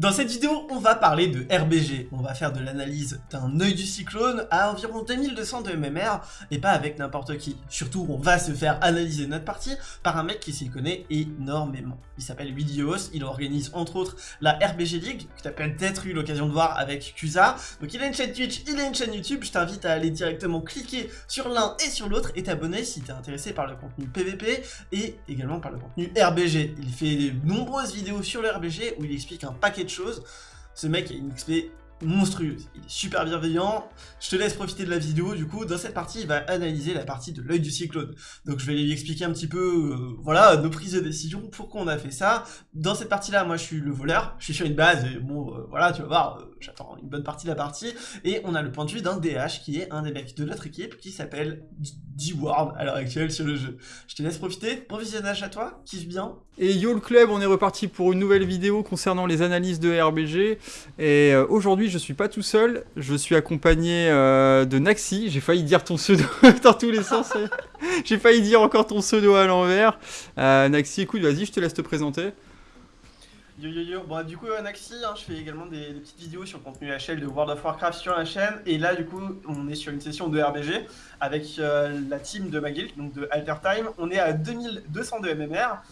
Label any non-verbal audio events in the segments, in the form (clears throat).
Dans cette vidéo, on va parler de RBG. On va faire de l'analyse d'un œil du cyclone à environ 2200 de MMR et pas avec n'importe qui. Surtout, on va se faire analyser notre partie par un mec qui s'y connaît énormément. Il s'appelle Widios, il organise entre autres la RBG League, que tu as peut-être eu l'occasion de voir avec Kusa. Donc il a une chaîne Twitch, il a une chaîne YouTube, je t'invite à aller directement cliquer sur l'un et sur l'autre et t'abonner si t'es intéressé par le contenu PVP et également par le contenu RBG. Il fait de nombreuses vidéos sur le RBG où il explique un paquet de choses. Ce mec a une XP monstrueuse, il est super bienveillant, je te laisse profiter de la vidéo, du coup, dans cette partie, il va analyser la partie de l'œil du cyclone. Donc je vais lui expliquer un petit peu, euh, voilà, nos prises de décision, pourquoi on a fait ça. Dans cette partie-là, moi je suis le voleur, je suis sur une base, et bon, euh, voilà, tu vas voir, euh, j'attends une bonne partie de la partie, et on a le point de vue d'un DH, qui est un des mecs de notre équipe, qui s'appelle D-Ward, à l'heure actuelle, sur le jeu. Je te laisse profiter, bon visionnage à toi, kiffe bien. Et yo le club, on est reparti pour une nouvelle vidéo concernant les analyses de RBG, et aujourd'hui je suis pas tout seul, je suis accompagné euh, de Naxi, j'ai failli dire ton pseudo (laughs) dans tous les sens, j'ai failli dire encore ton pseudo à l'envers. Euh, Naxi, écoute, vas-y, je te laisse te présenter. Yo yo yo, bon du coup euh, Naxi, hein, je fais également des, petites vidéos sur le contenu HL de World of Warcraft sur la chaîne. Et là du coup on est sur une session de RBG avec la team de ma guild, donc de Alter Time, on est à 2200 de MMR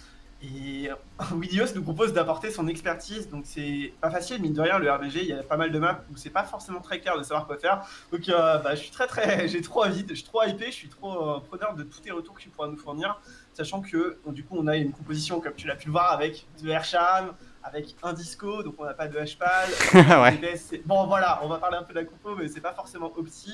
et (laughs) Widios nous propose d'apporter son expertise, donc c'est pas facile, mine de rien, le RBG, il y a pas mal de maps où c'est pas forcément très clair de savoir quoi faire. Donc euh, bah, je suis très très, (laughs) j'ai trop envie, je suis trop hypé, je suis trop euh, preneur de tous tes retours que tu pourras nous fournir, sachant que du coup on a une composition, comme tu l'as pu le voir, avec de Airsham, avec un disco, donc on n'a pas de HPAL. (laughs) ouais. Bon voilà, on va parler un peu de la compo, mais c'est pas forcément opti.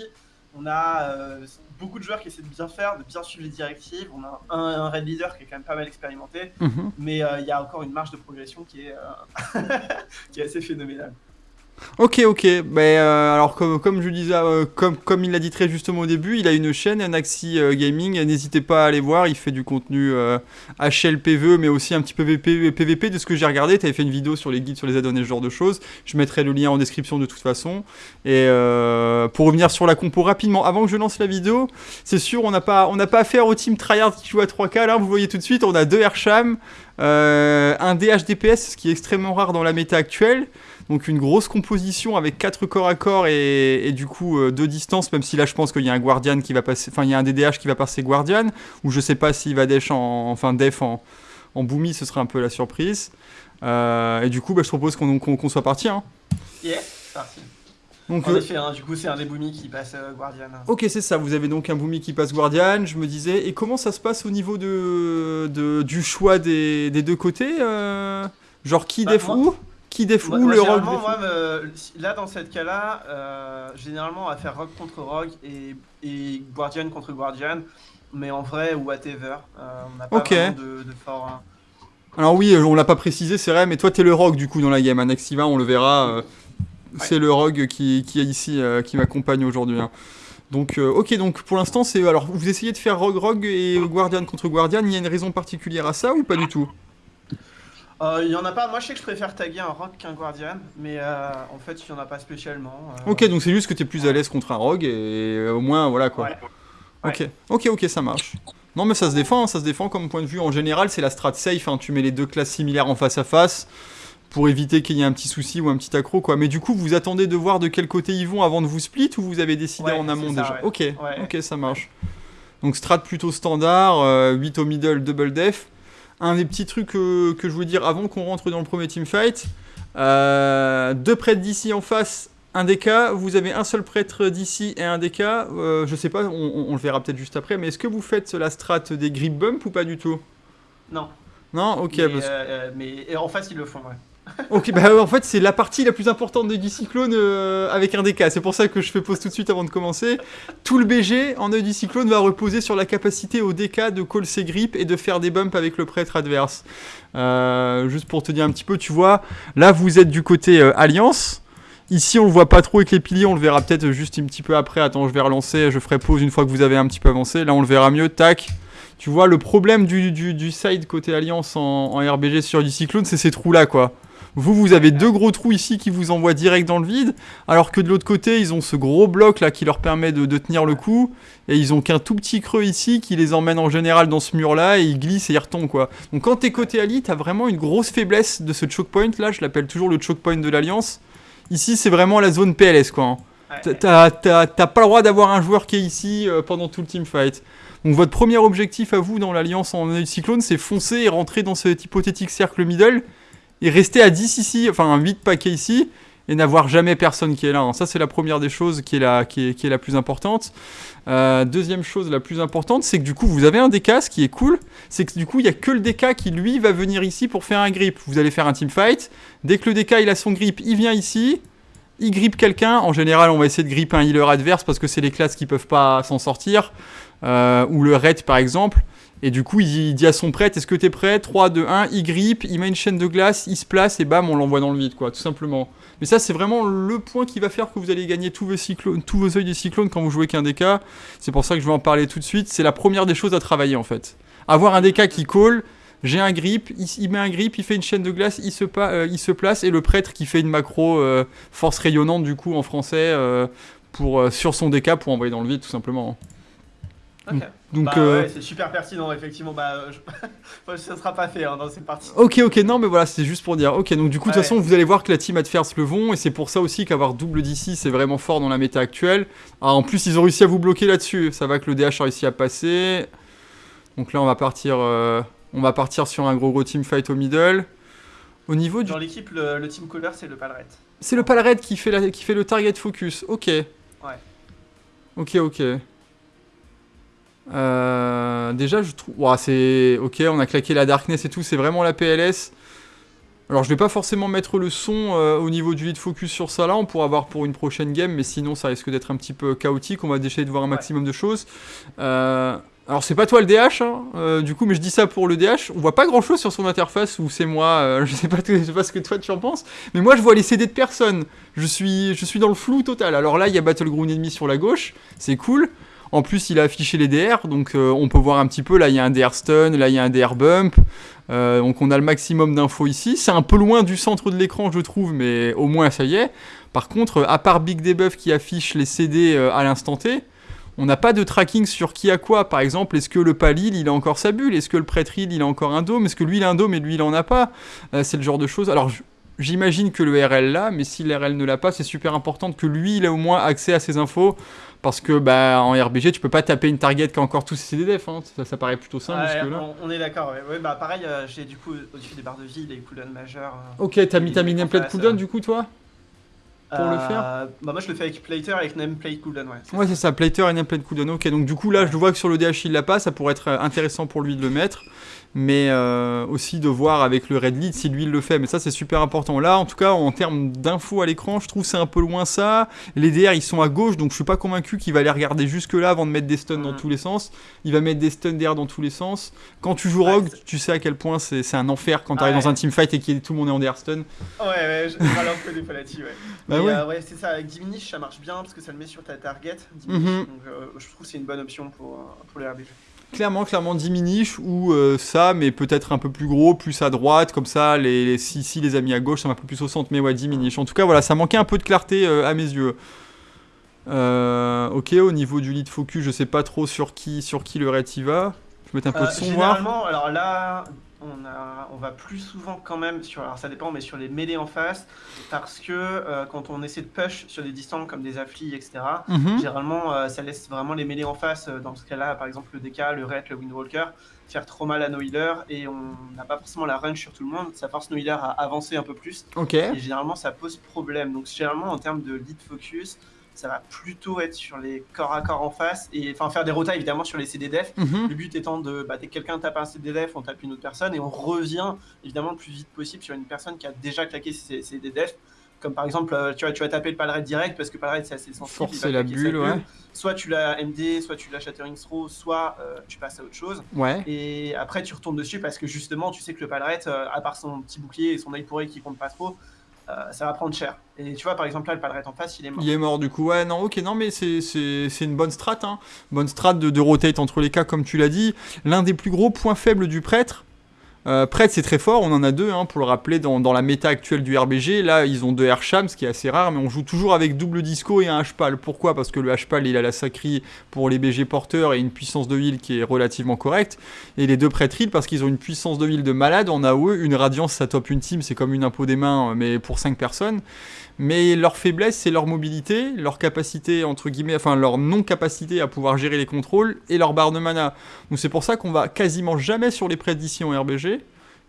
On a euh, beaucoup de joueurs qui essaient de bien faire, de bien suivre les directives. On a un, red leader qui est quand même pas mal expérimenté, mhm. mais euh, il y a encore une marge de progression qui est, euh, (laughs) qui est assez phénoménale. Ok, ok. Euh, alors comme, comme je disais, euh, comme, comme il l'a dit très justement au début, il a une chaîne, Naxi euh, Gaming. N'hésitez pas à aller voir. Il fait du contenu HLPVE, mais aussi un petit peu PVP, de ce que j'ai regardé. Tu avais fait une vidéo sur les guides, sur les add-ons ce genre de choses. Je mettrai le lien en description de toute façon. Et pour revenir sur la compo rapidement, avant que je lance la vidéo, c'est sûr, on n'a pas, on pas affaire au team tryhard qui joue à 3K. Là, vous voyez tout de suite, on a deux Airsham, un DHDPS, ce qui est extrêmement rare dans la méta actuelle. Donc une grosse composition avec 4 corps à corps et, du coup 2 euh, distances, même si là je pense qu'il y a un Guardian qui va passer, enfin il y a un DDH qui va passer Guardian, ou je sais pas s'il va def en, enfin def en, en boomy, ce serait un peu la surprise. Euh, et du coup bah, je propose qu'on soit parti. Hein. Yeah, parti. Donc, en euh, effet, hein, du coup, c'est un des boomies qui passe Guardian. Ok, c'est ça. Vous avez donc un boomy qui passe Guardian. Je me disais, et comment ça se passe au niveau de, de du choix des, des deux côtés Genre qui bah, def où? Qui défoule le rogue moi, Là, dans cette cas-là, euh, généralement, on va faire rogue contre rogue et, et, guardian contre guardian. Mais en vrai, whatever. Euh, on n'a pas vraiment de, fort... Hein. Alors oui, on l'a pas précisé, c'est vrai, mais toi, t'es le rogue, du coup, dans la game. Anaxiva, on le verra. Euh, c'est le rogue qui, qui est ici, qui m'accompagne aujourd'hui. Hein. Donc, ok, donc pour l'instant, c'est. Alors, vous essayez de faire rogue rogue et guardian contre guardian. Il y a une raison particulière à ça ou pas du tout? Euh, il y en a pas, moi je sais que je préfère taguer un rogue qu'un guardian, mais euh, en fait il y en a pas spécialement. Euh. Ok, donc c'est juste que tu es plus à l'aise contre un rogue et au moins voilà quoi. Ok, ok, ok, ça marche. Non mais ça se défend, ça se défend comme point de vue. En général c'est la strat safe, hein. tu mets les deux classes similaires en face à face pour éviter qu'il y ait un petit souci ou un petit accro quoi. Mais du coup vous attendez de voir de quel côté ils vont avant de vous split ou vous avez décidé en amont déjà Ok, ok ça marche. Donc strat plutôt standard, 8 au middle, double def un des petits trucs que, je voulais dire avant qu'on rentre dans le premier teamfight. Euh, deux prêtres d'ici en face, un DK. Vous avez un seul prêtre d'ici et un DK. Euh, je sais pas, on, le verra peut-être juste après. Mais est-ce que vous faites la strat des grip bump ou pas du tout? Non. Non? Ok. Mais, euh, mais en face, ils le font, ouais ok, bah en fait c'est la partie la plus importante du cyclone euh, avec un DK. C'est pour ça que je fais pause tout de suite avant de commencer. Tout le BG en œil du cyclone va reposer sur la capacité au DK de call ses grips et de faire des bumps avec le prêtre adverse. Euh, juste pour te dire un petit peu, tu vois, là vous êtes du côté euh, Alliance. Ici on le voit pas trop avec les piliers, on le verra peut-être juste un petit peu après. Attends, je vais relancer, je ferai pause une fois que vous avez un petit peu avancé. Là on le verra mieux, tac. Tu vois, le problème du, side côté Alliance en, en RBG sur du cyclone, c'est ces trous là quoi. Vous, vous avez deux gros trous ici qui vous envoient direct dans le vide, alors que de l'autre côté, ils ont ce gros bloc là qui leur permet de, de tenir le coup, et ils ont qu'un tout petit creux ici qui les emmène en général dans ce mur là, et ils glissent et ils retombent quoi. Donc quand t'es côté Ali, t'as vraiment une grosse faiblesse de ce choke point là, je l'appelle toujours le choke point de l'Alliance. Ici, c'est vraiment la zone PLS quoi. hein. T'as pas le droit d'avoir un joueur qui est ici euh, pendant tout le teamfight. Donc votre premier objectif à vous dans l'alliance en cyclone, c'est foncer et rentrer dans cet hypothétique cercle middle et rester à 10 ici, enfin un 8 paquet ici, et n'avoir jamais personne qui est là. Ça c'est la première des choses qui est la, qui est, la plus importante. Euh, deuxième chose la plus importante, c'est que du coup vous avez un DK, ce qui est cool, c'est que du coup il y a que le DK qui lui va venir ici pour faire un grip. Vous allez faire un teamfight, dès que le DK il a son grip, il vient ici, il grippe quelqu'un. En général, on va essayer de gripper un healer adverse parce que c'est les classes qui peuvent pas s'en sortir. Euh, ou le raid par exemple. Et du coup, il, dit à son prêtre Est-ce que t'es prêt? 3, 2, 1. Il grippe, il met une chaîne de glace, il se place et bam, on l'envoie dans le vide, quoi, tout simplement. Mais ça, c'est vraiment le point qui va faire que vous allez gagner tous vos, cyclones, tous vos œils des cyclones quand vous jouez qu'un DK. C'est pour ça que je vais en parler tout de suite. C'est la première des choses à travailler en fait. Avoir un DK qui call. J'ai un grip, il, met un grip, il fait une chaîne de glace, il se, pa- euh, il se place, et le prêtre qui fait une macro euh, force rayonnante, du coup, en français, euh, pour, sur son DK pour envoyer dans le vide, tout simplement. Ok. Donc, bah euh, ouais, c'est super pertinent, effectivement. Bah, euh, je... (laughs) ça sera pas fait hein, dans cette partie. Ok, ok, non, mais voilà, c'était juste pour dire. Ok, donc du coup, de toute façon, vous allez voir que la team Adverse le vont, et c'est pour ça aussi qu'avoir double DC, c'est vraiment fort dans la méta actuelle. Ah, en plus, ils ont réussi à vous bloquer là-dessus. Ça va que le DH a réussi à passer. Donc là, on va partir, euh, on va partir sur un gros gros team fight au middle. Au niveau du. Dans l'équipe, le, le team caller, c'est le Palret. C'est le Palred qui fait, la, qui fait le target focus. Ok. Ouais. Ok, ok. Euh, déjà, je trouve. C'est. Ok, on a claqué la Darkness et tout, c'est vraiment la PLS. Alors, je vais pas forcément mettre le son euh, au niveau du lead focus sur ça là, on pourra voir pour une prochaine game, mais sinon, ça risque d'être un petit peu chaotique. On va essayer de voir un maximum de choses. Euh, alors, c'est pas toi le DH, hein, euh, du coup, mais je dis ça pour le DH. On voit pas grand chose sur son interface, ou c'est moi, euh, (laughs) je, sais pas, je sais pas ce que toi tu en penses, mais moi je vois les CD de personnes. Je suis, je suis dans le flou total. Alors là, il y a Battleground ennemi sur la gauche, c'est cool. En plus, il a affiché les DR, donc euh, on peut voir un petit peu. Là, il y a un DR stun, là, il y a un DR bump. Euh, donc on a le maximum d'infos ici. C'est un peu loin du centre de l'écran, je trouve, mais au moins ça y est. Par contre, à part Big Debuff qui affiche les CD euh, à l'instant T, on n'a pas de tracking sur qui a quoi. Par exemple, est-ce que le Palil, il a encore sa bulle? Est-ce que le Prêtril, il a encore un dôme? Est-ce que lui, il a un dôme et lui, il en a pas? C'est le genre de choses. Alors, j'imagine que le RL l'a, mais si le RL ne l'a pas, c'est super important que lui, il a au moins accès à ces infos. Parce que bah, en RBG, tu peux pas taper une target qui a encore tous ses CDDF. Hein. Ça, ça paraît plutôt simple jusque-là. on, on est d'accord. Ouais. Ouais, bah pareil, euh, j'ai du coup au-dessus des barres de vie les cooldowns majeurs. euh, Ok, t'as mis ta nameplate cooldown euh, du coup, toi? Pour le faire? Bah moi je le fais avec Plater avec nameplate cooldown. Ouais. Ouais, c'est ça, Plater et nameplate cooldown. Ok, donc du coup, là, je vois que sur le DH, il l'a pas. Ça pourrait être intéressant pour lui de le mettre. Mais euh, aussi de voir avec le red lead si lui il le fait. Mais ça, c'est super important. Là, en tout cas, en termes d'infos à l'écran, je trouve c'est un peu loin ça. Les DR, ils sont à gauche, donc je suis pas convaincu qu'il va aller regarder jusque là avant de mettre des stuns dans tous les sens. Il va mettre des stuns DR dans tous les sens. Quand tu joues Rogue, tu sais à quel point c'est un enfer quand Ah t'arrives ouais. dans un teamfight et que tout le monde est en DR stun. Ouais, ouais, je râle un peu des là-dessus. Ouais. Bah ouais. euh, ouais, c'est ça. Avec Diminish, ça marche bien parce que ça le met sur ta target. Diminish, Mhm. Donc euh, je trouve que c'est une bonne option pour, pour les RBG. Clairement, clairement diminish ou euh, ça, mais peut-être un peu plus gros, plus à droite, comme ça, les, si, si les amis à gauche, ça un peu plus au centre, mais ouais, diminish. En tout cas, voilà, ça manquait un peu de clarté euh, à mes yeux. Euh, ok, au niveau du lead focus, je sais pas trop sur qui, sur qui le va. Je vais mettre un peu de son généralement, alors là, on, a, on va plus souvent quand même sur, alors ça dépend, mais sur les mêlées en face, parce que euh, quand on essaie de push sur des distances comme des afflis, etc., Mhm. généralement euh, ça laisse vraiment les mêlées en face. euh, Dans ce cas-là, par exemple le DK, le Ret, le Windwalker, faire trop mal à nos healers et on n'a pas forcément la run sur tout le monde. Ça force nos healers à avancer un peu plus et généralement ça pose problème. Donc généralement en termes de lead focus, ça va plutôt être sur les corps à corps en face et enfin faire des rotas évidemment sur les CD def Mhm. le but étant de, bah, quelqu'un tape un CDDF, on tape une autre personne et on revient évidemment le plus vite possible sur une personne qui a déjà claqué ses CDDF. Comme par exemple, euh, tu vas, tu vas taper le palret direct parce que palret c'est assez sensible. Forcer la bulle, ouais. Soit tu l'as MD, soit tu l'as Shattering Throw, soit euh, tu passes à autre chose. Ouais. Et après tu retournes dessus parce que justement tu sais que le palret, euh, à part son petit bouclier et son œil pourri qui compte pas trop, euh, ça va prendre cher. Et tu vois par exemple là le palret en face il est mort. Il est mort du coup. Ouais, non, ok, non, mais c'est- une bonne strat. Hein. Bonne strat de, de rotate entre les cas, comme tu l'as dit. L'un des plus gros points faibles du prêtre, Euh, c'est très fort, on en a deux, hein, pour le rappeler, dans, la méta actuelle du RBG. Là, ils ont deux Airsham, ce qui est assez rare, mais on joue toujours avec double disco et un H-Pal. Pourquoi? Parce que le H-Pal, il a la sacrie pour les BG porteurs et une puissance de heal qui est relativement correcte. Et les deux Prêtre heal, parce qu'ils ont une puissance de heal de malade. En AOE, une Radiance, ça top une team, c'est comme une impôt des mains, mais pour 5 personnes. Mais leur faiblesse, c'est leur mobilité, leur capacité, entre guillemets, enfin leur non-capacité à pouvoir gérer les contrôles et leur barre de mana. Donc c'est pour ça qu'on va quasiment jamais sur les prêtres en RBG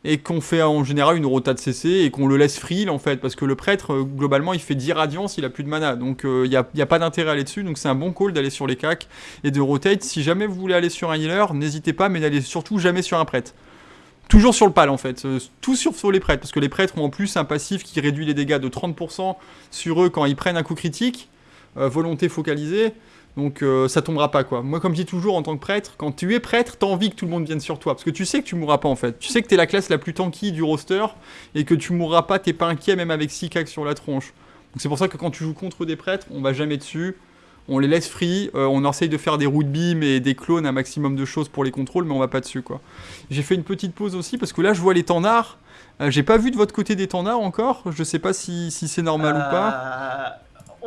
et qu'on fait en général une rota de CC et qu'on le laisse free en fait parce que le prêtre euh, globalement il fait 10 radiance il a plus de mana. Donc il euh, n'y a, a, pas d'intérêt à aller dessus donc c'est un bon call d'aller sur les cacs et de rotate. Si jamais vous voulez aller sur un healer n'hésitez pas mais n'allez surtout jamais sur un prêtre. Toujours sur le pal en fait, euh, tout sur, les prêtres, parce que les prêtres ont en plus un passif qui réduit les dégâts de 30% sur eux quand ils prennent un coup critique, volonté focalisée, donc euh, ça tombera pas quoi. Moi comme je dis toujours en tant que prêtre, quand tu es prêtre, t'as envie que tout le monde vienne sur toi, parce que tu sais que tu mourras pas en fait. Tu sais que t'es la classe la plus tanky du roster, et que tu mourras pas, t'es pas inquiet même avec 6 cacs sur la tronche. Donc c'est pour ça que quand tu joues contre des prêtres, on va jamais dessus, on les laisse free, euh, on essaye de faire des root beam et des clones, un maximum de choses pour les contrôles, mais on va pas dessus quoi. J'ai fait une petite pause aussi parce que là je vois les tendards. Euh, J'ai pas vu de votre côté des tendards encore, je sais pas si, si c'est normal ou pas.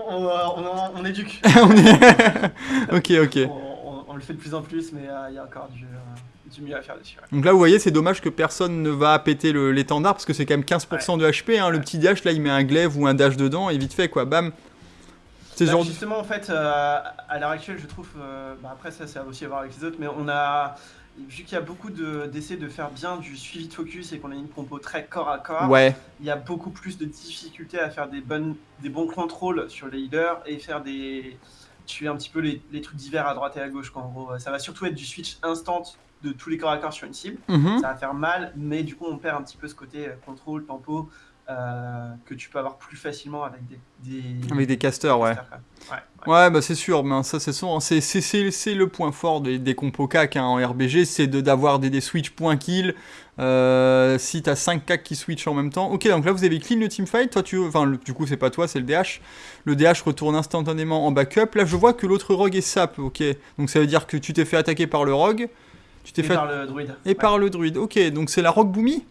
On, on, on éduque. (laughs) (laughs) ok, ok. On, le fait de plus en plus, mais il y a encore du, du mieux à faire dessus. Donc là, vous voyez, c'est dommage que personne ne va péter l'étendard parce que c'est quand même 15% de HP. Hein. Le petit dash, là, il met un glaive ou un dash dedans et vite fait, quoi, bam, bah, justement, en fait, euh, à l'heure actuelle, je trouve. Euh, bah, après, ça, ça a aussi à voir avec les autres, mais on a. Vu qu'il y a beaucoup d'essais de, faire bien du suivi de focus et qu'on a une compo très corps à corps, ouais. il y a beaucoup plus de difficultés à faire des, bonnes, des bons contrôles sur les healers et faire des. tuer un petit peu les, les trucs divers à droite et à gauche. Quoi, en gros, ça va surtout être du switch instant de tous les corps à corps sur une cible. Mhm. Ça va faire mal, mais du coup, on perd un petit peu ce côté euh, contrôle, tempo, euh, que tu peux avoir plus facilement avec des, des avec des casters, ouais. ouais. ouais. bah c'est sûr, mais ça c'est sûr, c'est c'est le point fort des, des compos CAC hein, en RBG, c'est d'avoir des, des switch point kill. Euh, si t'as 5 CAC qui switch en même temps. Ok, donc là vous avez clean le teamfight. Toi, tu, enfin, du coup, c'est pas toi, c'est le DH. Le DH retourne instantanément en backup. Là, je vois que l'autre rogue est sap. Ok, donc ça veut dire que tu t'es fait attaquer par le rogue. Tu t'es fait. par le druide. Et par le druide. Ok, donc c'est la rogue boomy?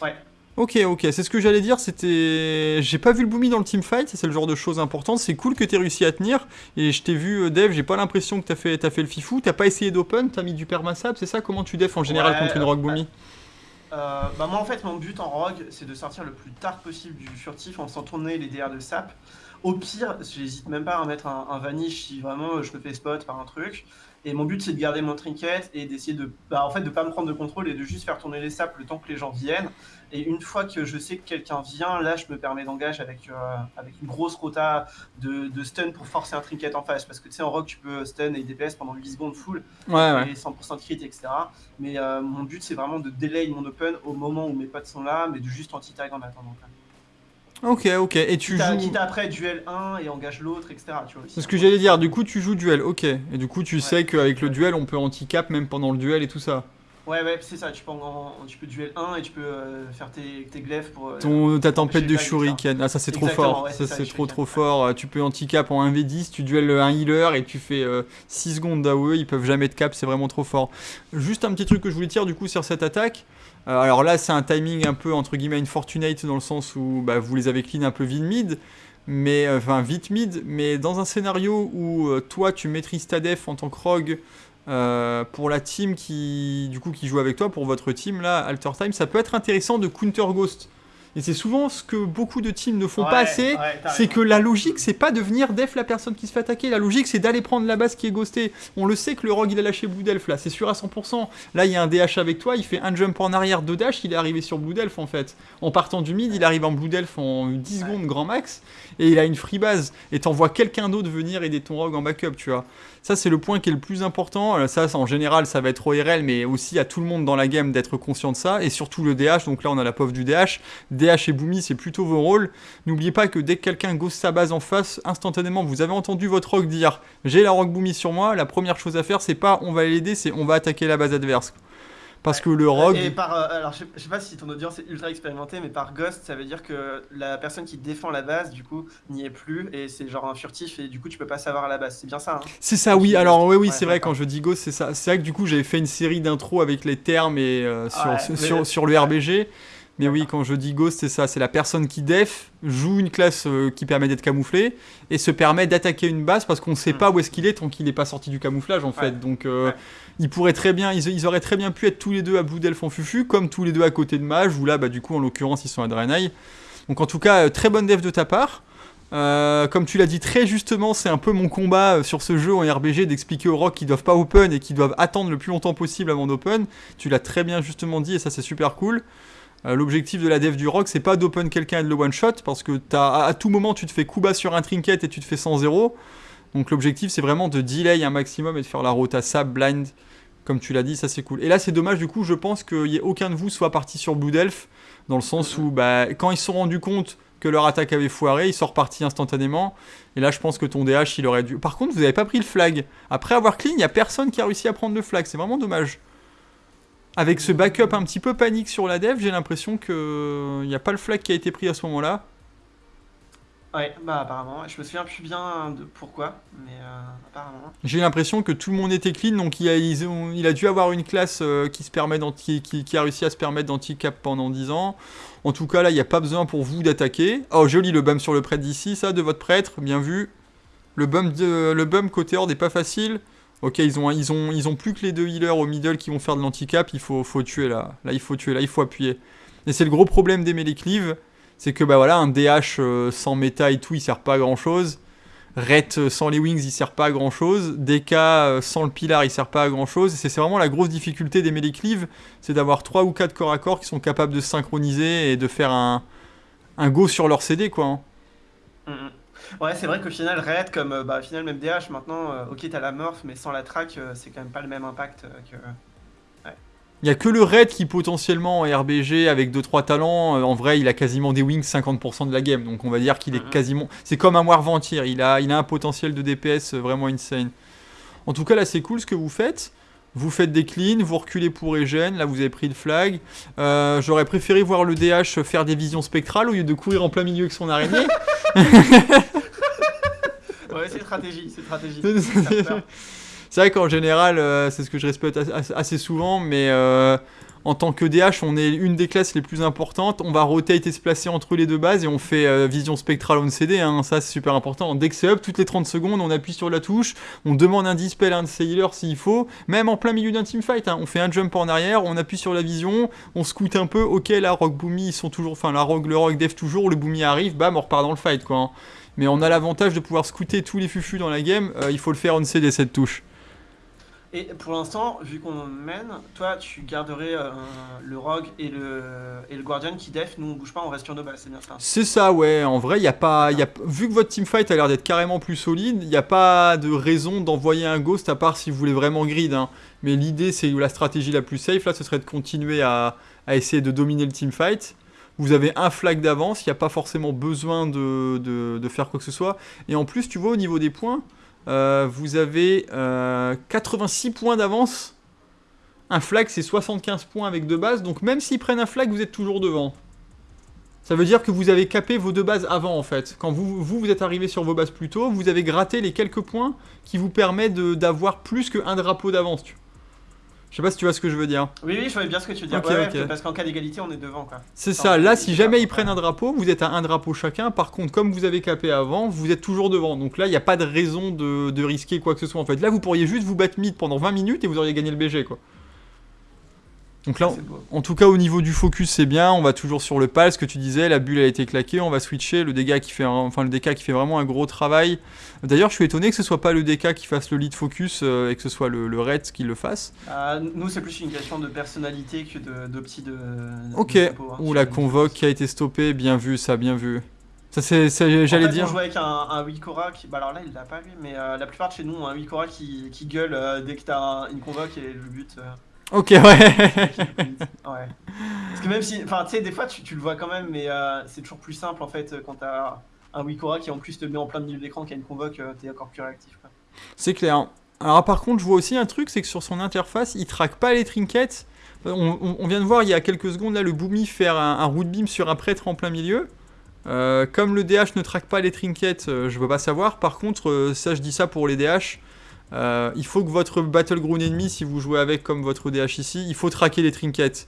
Ouais. Ok, ok, c'est ce que j'allais dire, c'était... J'ai pas vu le Boomy dans le teamfight, c'est le genre de choses importantes, c'est cool que t'aies réussi à tenir, et je t'ai vu, euh, Dev, j'ai pas l'impression que t'as fait, as fait le fifou, t'as pas essayé d'open, t'as mis du permasable, c'est ça Comment tu def en général contre une rogue Boomy? euh, bah moi en fait mon but en rogue c'est de sortir le plus tard possible du furtif en faisant tourner les DR de sap. Au pire, j'hésite même pas à mettre un, un, vanish si vraiment je me fais spot par un truc. Et mon but c'est de garder mon trinket et d'essayer de, bah, en fait, de pas me prendre de contrôle et de juste faire tourner les saps le temps que les gens viennent. Et une fois que je sais que quelqu'un vient, là je me permets d'engage avec, euh, avec une grosse rota de, de, stun pour forcer un trinket en face. Parce que tu sais en rock tu peux stun et DPS pendant 8 secondes full ouais, ouais. et 100% de crit etc. Mais euh, mon but c'est vraiment de delay mon open au moment où mes potes sont là, mais de juste anti-tag en attendant. Ok, ok. Et tu quitte joues. Quitte après duel 1 et engage l'autre, etc. C'est ce que j'allais dire. Du coup, tu joues duel. Ok. Et du coup, tu ouais. sais qu'avec le duel, on peut anti-cap même pendant le duel et tout ça. Ouais, ouais, c'est ça. Tu peux, en, tu peux duel 1 et tu peux euh, faire tes, tes glaives pour. Euh, Ton, ta tempête de shuriken. Ah, ça, c'est trop fort. Ouais, ça, ça c'est trop, trop fort. Tu peux anti-cap en 1v10. Tu duel un healer et tu fais euh, 6 secondes d'AOE. Ils peuvent jamais de cap. C'est vraiment trop fort. Juste un petit truc que je voulais dire du coup sur cette attaque. Euh, alors là, c'est un timing un peu entre guillemets infortunate dans le sens où bah, vous les avez clean un peu vite mid, mais enfin vite mid, mais dans un scénario où euh, toi tu maîtrises ta def en tant que rogue euh, pour la team qui du coup qui joue avec toi pour votre team là, Alter Time, ça peut être intéressant de counter ghost. Et c'est souvent ce que beaucoup de teams ne font ouais, pas assez, ouais, c'est que la logique, c'est pas de venir def la personne qui se fait attaquer, la logique c'est d'aller prendre la base qui est ghostée. On le sait que le rogue il a lâché Blue Delph là, c'est sûr à 100%. Là il y a un DH avec toi, il fait un jump en arrière, deux dash, il est arrivé sur Blue Delph en fait. En partant du mid, il arrive en Blue Delph en 10 secondes grand max, et il a une free base, et t'envoies quelqu'un d'autre venir aider ton rogue en backup, tu vois. Ça, c'est le point qui est le plus important. Ça, en général, ça va être ORL, mais aussi à tout le monde dans la game d'être conscient de ça. Et surtout le DH. Donc là, on a la POF du DH. DH et Boomy, c'est plutôt vos rôles. N'oubliez pas que dès que quelqu'un ghost sa base en face, instantanément, vous avez entendu votre rogue dire j'ai la rogue Boomy sur moi. La première chose à faire, c'est pas on va l'aider, c'est on va attaquer la base adverse. Parce que le rogue. Et par, euh, alors je sais, sais pas si ton audience est ultra expérimentée, mais par ghost, ça veut dire que la personne qui défend la base, du coup, n'y est plus et c'est genre un furtif et du coup tu peux pas savoir à la base. C'est bien ça. Hein? C'est ça, oui. Alors oui, oui, c'est vrai. Quand je dis ghost, c'est ça. C'est vrai que du coup j'avais fait une série d'intros avec les termes et euh, sur, sur, sur, le RBG. Mais oui, quand je dis ghost, c'est ça, c'est la personne qui def, joue une classe euh, qui permet d'être camouflée et se permet d'attaquer une base parce qu'on ne sait hmm. pas où est-ce qu'il est tant qu'il n'est pas sorti du camouflage en fait. Donc euh, ils pourraient très bien, ils, auraient très bien pu être tous les deux à Blue Delph en fufu, comme tous les deux à côté de Mage, où là, bah, du coup, en l'occurrence, ils sont à Draenei. Donc en tout cas, euh, très bonne def de ta part. comme tu l'as dit très justement, c'est un peu mon combat sur ce jeu en RBG d'expliquer aux rocks qu'ils doivent pas open et qu'ils doivent attendre le plus longtemps possible avant d'open. Tu l'as très bien justement dit et ça c'est super cool. Euh, l'objectif de la dev du rock, c'est pas d'open quelqu'un et de le one shot, parce que as, à tout moment tu te fais coup bas sur un trinket et tu te fais 100-0. Donc l'objectif c'est vraiment de delay un maximum et de faire la rota sab blind, comme tu l'as dit, ça c'est cool. Et là c'est dommage du coup, je pense qu'il n'y ait aucun de vous soit parti sur Blue Delph, dans le sens où bah, quand ils se sont rendus compte que leur attaque avait foiré, ils sont repartis instantanément. Et là je pense que ton DH il aurait dû... Par contre vous n'avez pas pris le flag. Après avoir clean, il n'y a personne qui a réussi à prendre le flag, c'est vraiment dommage avec ce backup un petit peu panique sur la dev, j'ai l'impression qu'il n'y a pas le flag qui a été pris à ce moment-là. Ouais, bah apparemment. Je me souviens plus bien de pourquoi, mais euh, apparemment. J'ai l'impression que tout le monde était clean, donc il a, il a dû avoir une classe euh, qui, se permet qui, qui, a réussi à se permettre d'anti-cap pendant 10 ans. En tout cas, là, il n'y a pas besoin pour vous d'attaquer. Oh, joli le bum sur le prêtre d'ici, ça, de votre prêtre, bien vu. Le bum, de, le bum côté horde n'est pas facile. Ok, ils ont, ils, ont, ils ont plus que les deux healers au middle qui vont faire de l'handicap, il faut, faut tuer là. Là, il faut tuer, là, il faut appuyer. Et c'est le gros problème des melee cleave, c'est que bah voilà, un DH euh, sans méta et tout, il sert pas à grand chose. Ret euh, sans les wings, il sert pas à grand chose. DK euh, sans le pilar, il sert pas à grand chose. C'est vraiment la grosse difficulté des melee cleave, c'est d'avoir 3 ou 4 corps à corps qui sont capables de synchroniser et de faire un, un go sur leur CD quoi. Hein. Mm, mm. Ouais, c'est vrai qu'au final, Red, comme euh, bah, au final, même DH, maintenant, euh, ok, t'as la morph, mais sans la track, euh, c'est quand même pas le même impact que. Il y a que le Red qui potentiellement en RBG avec 2-3 talents, en vrai il a quasiment des wings 50% de la game, donc on va dire qu'il est mhm. quasiment... C'est comme un Warvantir, il a, il a un potentiel de DPS vraiment insane. En tout cas là c'est cool ce que vous faites, vous faites des cleans, vous reculez pour Regen, là vous avez pris le flag. J'aurais préféré voir le DH faire des visions spectrales au lieu de courir en plein milieu avec son araignée. (laughs) ouais, c'est stratégie, c'est stratégie. (laughs) c'est vrai qu'en général, euh, c'est ce que je respecte assez souvent, mais euh, en tant que DH, on est une des classes les plus importantes. On va rotate et se placer entre les deux bases et on fait euh, vision spectrale on CD. Hein, ça, c'est super important. Dès que c'est up, toutes les 30 secondes, on appuie sur la touche. On demande un dispel à un healers s'il faut. Même en plein milieu d'un teamfight, hein, on fait un jump en arrière, on appuie sur la vision, on scoute un peu. Ok, la Rock Boomy, ils sont toujours. Enfin, la Rock, le Rock Def toujours. Le Boomy arrive, bam, on repart dans le fight, quoi. Hein. Mais on a l'avantage de pouvoir scouter tous les fufus dans la game. Euh, il faut le faire on CD cette touche. Et pour l'instant, vu qu'on mène, toi tu garderais euh, le Rogue et le, et le Guardian qui def, nous on bouge pas, on reste sur nos bases, c'est bien ça C'est ça, ouais. En vrai, y a pas, y a, vu que votre teamfight a l'air d'être carrément plus solide, il n'y a pas de raison d'envoyer un Ghost à part si vous voulez vraiment grid. Hein. Mais l'idée, c'est la stratégie la plus safe là, ce serait de continuer à, à essayer de dominer le teamfight vous avez un flag d'avance, il n'y a pas forcément besoin de, de, faire quoi que ce soit. Et en plus, tu vois, au niveau des points, euh, vous avez 86 euh, points d'avance. Un flag, c'est 75 points avec deux bases. Donc même s'ils prennent un flag, vous êtes toujours devant. Ça veut dire que vous avez capé vos deux bases avant, en fait. Quand vous, vous, vous êtes arrivé sur vos bases plus tôt, vous avez gratté les quelques points qui vous permettent d'avoir plus qu'un drapeau d'avance. Je sais pas si tu vois ce que je veux dire. Oui, oui, je vois bien ce que tu veux dire. Parce qu'en cas d'égalité, on est devant. quoi. C'est ça. Là, si jamais ils prennent un drapeau, vous êtes à un drapeau chacun. Par contre, comme vous avez capé avant, vous êtes toujours devant. Donc là, il n'y a pas de raison de, de, risquer quoi que ce soit. En fait, là, vous pourriez juste vous battre mid pendant 20 minutes et vous auriez gagné le BG, quoi. Donc là, en tout cas au niveau du focus c'est bien, on va toujours sur le pal, ce que tu disais, la bulle a été claquée, on va switcher, le dégât qui fait, enfin le DK qui fait vraiment un gros travail. D'ailleurs je suis étonné que ce soit pas le DK qui fasse le lead focus euh, et que ce soit le, le Red qui le fasse. Euh, nous c'est plus une question de personnalité que d'opti de, Ok, ou la convoque qui a été stoppée, bien vu ça, bien vu. Ça c'est, j'allais dire. On joue avec un, un Wikora qui, bah alors là il l'a pas lui, mais euh, la plupart de chez nous un Wikora qui, qui gueule dès que t'as une convoque et le but. Ok, ouais. (laughs) ouais. Parce que même si, enfin, tu sais, des fois, tu, tu, le vois quand même, mais euh, c'est toujours plus simple en fait quand t'as un Wikora qui en plus te met en plein milieu de l'écran, qui a une convoque, euh, t'es encore plus réactif. C'est clair. Alors par contre, je vois aussi un truc, c'est que sur son interface, il traque pas les trinkets. On, vient de voir il y a quelques secondes là le Boomy faire un, un root beam sur un prêtre en plein milieu. Euh, comme le DH ne traque pas les trinkets, euh, je veux pas savoir. Par contre, euh, ça je dis ça pour les DH. Il faut que votre Battleground ennemi, si vous jouez avec comme votre DH ici, il faut traquer les trinkets.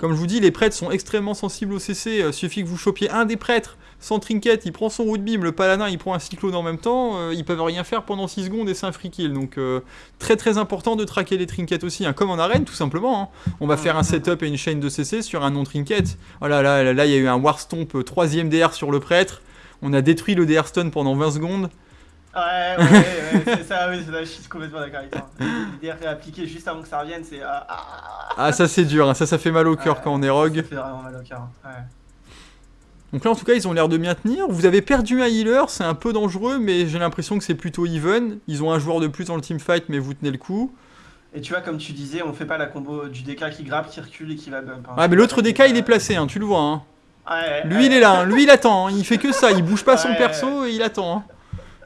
Comme je vous dis, les prêtres sont extrêmement sensibles au CC. Il suffit que vous chopiez un des prêtres sans trinket, il prend son root beam, le paladin il prend un cyclone en même temps, euh, ils peuvent rien faire pendant 6 secondes et c'est un free kill. Donc euh, très très important de traquer les trinkets aussi, hein, comme en arène tout simplement. Hein. On va faire un setup et une chaîne de CC sur un non-trinket. Voilà, là, là, il y a eu un Warstomp 3 euh, DR sur le prêtre. On a détruit le DR stun pendant 20 secondes. Ouais, ouais, ouais, c'est ça, oui, je suis complètement d'accord avec toi. Les DR appliqué juste avant que ça revienne, c'est. Ah, ah, ça c'est dur, hein. ça, ça fait mal au cœur quand on est rogue. Ça fait vraiment mal au cœur, ouais. Donc là, en tout cas, ils ont l'air de bien tenir. Vous avez perdu un healer, c'est un peu dangereux, mais j'ai l'impression que c'est plutôt even. Ils ont un joueur de plus dans le teamfight, mais vous tenez le coup. Et tu vois, comme tu disais, on fait pas la combo du DK qui grappe, qui recule et qui va bump. Hein. mais l'autre DK, il est placé, hein, tu le vois. Hein. Ouais, lui, il est là, hein. lui, il attend. Il fait que ça, il bouge pas son perso et il attend.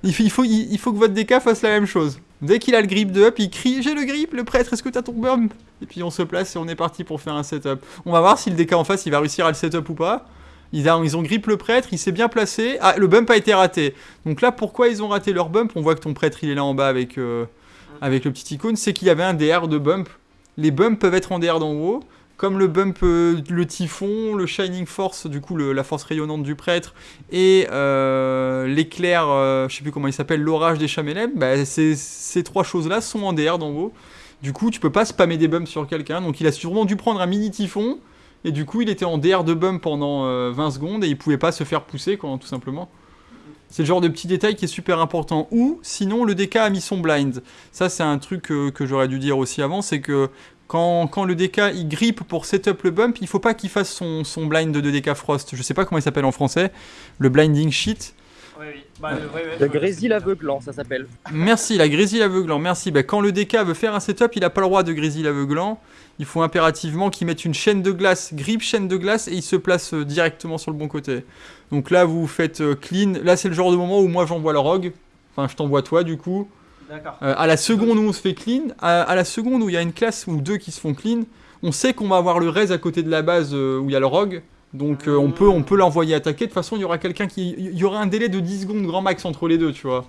Il, faut, il, faut que votre DK fasse la même chose. Dès qu'il a le grip de up, il crie J'ai le grip, le prêtre, est-ce que t'as ton bump Et puis on se place et on est parti pour faire un setup. On va voir si le DK en face il va réussir à le setup ou pas. Ils, ont, ils ont grip le prêtre, il s'est bien placé. Ah, le bump a été raté. Donc là, pourquoi ils ont raté leur bump? On voit que ton prêtre, il est là en bas avec, euh, avec le petit icône. C'est qu'il y avait un DR de bump. Les bumps peuvent être en DR d'en haut. Comme le bump, euh, le typhon, le Shining Force, du coup la force rayonnante du prêtre, et euh, l'éclair, je sais plus comment il s'appelle, l'orage des Chamelem, bah, ces, trois choses-là sont en DR d'en haut. Du coup, tu peux pas spammer des bumps sur quelqu'un. Donc il a sûrement dû prendre un mini typhon et du coup, il était en DR de bump pendant 20 euh, secondes et il pouvait pas se faire pousser, quoi, tout simplement. C'est le genre de petit détail qui est super important. Ou sinon, le DK a mis son blind. Ça, c'est un truc que, j'aurais dû dire aussi avant, c'est que quand, le DK il grippe pour setup le bump, il faut pas qu'il fasse son, son blind de DK Frost. Je sais pas comment il s'appelle en français. Le blinding. Oui, oui. Bah, le grésil aveuglant, ça s'appelle. Merci, la grésil aveuglant, merci. Bah, quand le DK veut faire un setup, il n'a pas le droit de grésil aveuglant. Il faut impérativement qu'il mette une chaîne de glace, grip chaîne de glace, et il se place euh, directement sur le bon côté. Donc là, vous faites euh, clean. Là, c'est le genre de moment où moi, j'envoie le rogue. Enfin, je t'envoie toi, du coup. Euh, à la seconde où on se fait clean, à, la seconde où il y a une classe ou deux qui se font clean, on sait qu'on va avoir le res à côté de la base où il y a le rogue. Donc on peut, on peut l'envoyer attaquer. De toute façon, il y aura quelqu'un qui... Il y aura un délai de 10 secondes grand max entre les deux, tu vois.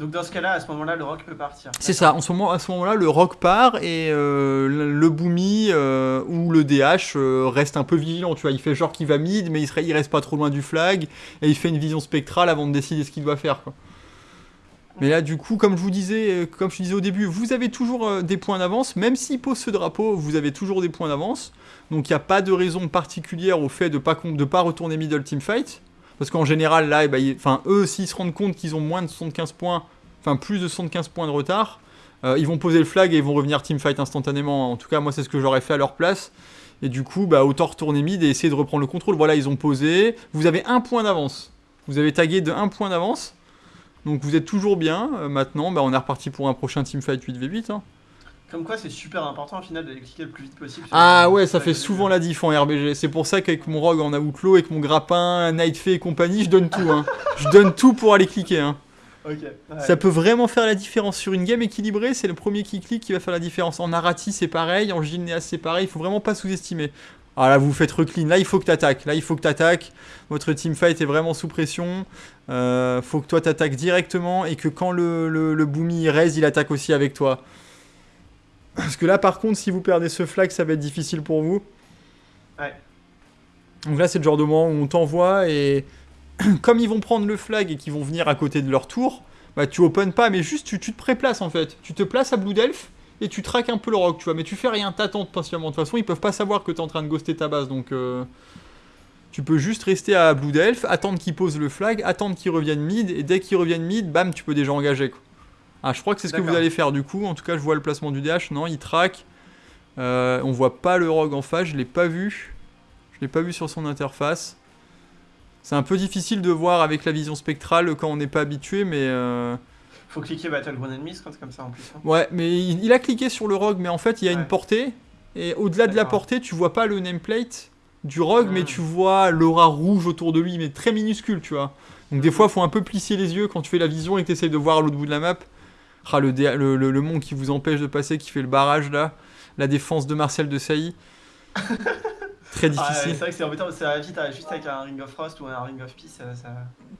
Donc dans ce cas-là, à ce moment-là, le rock peut partir. C'est ça, en ce moment, à ce moment-là, le rock part et euh, le boomy euh, ou le DH euh, reste un peu vigilant, tu vois. Il fait genre qu'il va mid, mais il, serait, il reste pas trop loin du flag et il fait une vision spectrale avant de décider ce qu'il doit faire. Quoi. Mais là, du coup, comme je vous disais, comme je disais au début, vous avez toujours des points d'avance, même s'il pose ce drapeau, vous avez toujours des points d'avance. Donc il n'y a pas de raison particulière au fait de pas de pas retourner middle team fight. Parce qu'en général, là, eh ben, enfin, eux, s'ils se rendent compte qu'ils ont moins de 75 points, enfin plus de 75 points de retard, euh, ils vont poser le flag et ils vont revenir teamfight instantanément. En tout cas, moi, c'est ce que j'aurais fait à leur place. Et du coup, bah, autant retourner mid et essayer de reprendre le contrôle. Voilà, ils ont posé. Vous avez un point d'avance. Vous avez tagué de un point d'avance. Donc vous êtes toujours bien. Euh, maintenant, bah, on est reparti pour un prochain teamfight 8v8. Hein. Comme quoi, c'est super important au final d'aller cliquer le plus vite possible. Ah ouais, ça fait souvent la diff en RBG. C'est pour ça qu'avec mon rogue en outlaw, avec mon grappin, Nightfay et compagnie, je donne tout. Hein. je donne tout pour aller cliquer. Hein. Ça peut vraiment faire la différence. Sur une game équilibrée, c'est le premier qui clique qui va faire la différence. En Narati, c'est pareil. En Gilneas, c'est pareil. Il faut vraiment pas sous-estimer. Ah là, vous faites reclean. Là, il faut que tu attaques. Là, il faut que tu attaques. Votre teamfight est vraiment sous pression. Euh, faut que toi, tu attaques directement et que quand le, le, le boomy raise, il attaque aussi avec toi. Parce que là, par contre, si vous perdez ce flag, ça va être difficile pour vous. Ouais. Donc là, c'est le genre de moment où on t'envoie et (clears throat) comme ils vont prendre le flag et qu'ils vont venir à côté de leur tour, bah tu open pas, mais juste tu, te préplaces en fait. Tu te places à Blue Delph et tu traques un peu le rock, tu vois. Mais tu fais rien, t'attends patiemment. De toute façon, ils peuvent pas savoir que t'es en train de ghoster ta base, donc euh, tu peux juste rester à Blue Delph, attendre qu'ils posent le flag, attendre qu'ils reviennent mid, et dès qu'ils reviennent mid, bam, tu peux déjà engager. Quoi. Ah, je crois que c'est ce que vous allez faire du coup. En tout cas, je vois le placement du DH. Non, il traque. Euh, on voit pas le rogue en face. Je l'ai pas vu. Je l'ai pas vu sur son interface. C'est un peu difficile de voir avec la vision spectrale quand on n'est pas habitué, mais. Euh... Faut cliquer Battleground Enemies quand comme ça en plus. Hein. Ouais, mais il, a cliqué sur le rogue, mais en fait il y a une portée. Et au-delà de la portée, tu vois pas le nameplate du rogue, mais tu vois l'aura rouge autour de lui, mais très minuscule, tu vois. Donc des fois, il faut un peu plisser les yeux quand tu fais la vision et que tu essayes de voir à l'autre bout de la map. Ah, le, le, le, qui vous empêche de passer, qui fait le barrage là. la défense de Marcel de Sailly. (laughs) Très Ah, difficile. c'est vrai que c'est embêtant, ça va vite, hein, juste avec un Ring of Frost ou un Ring of Peace, ça...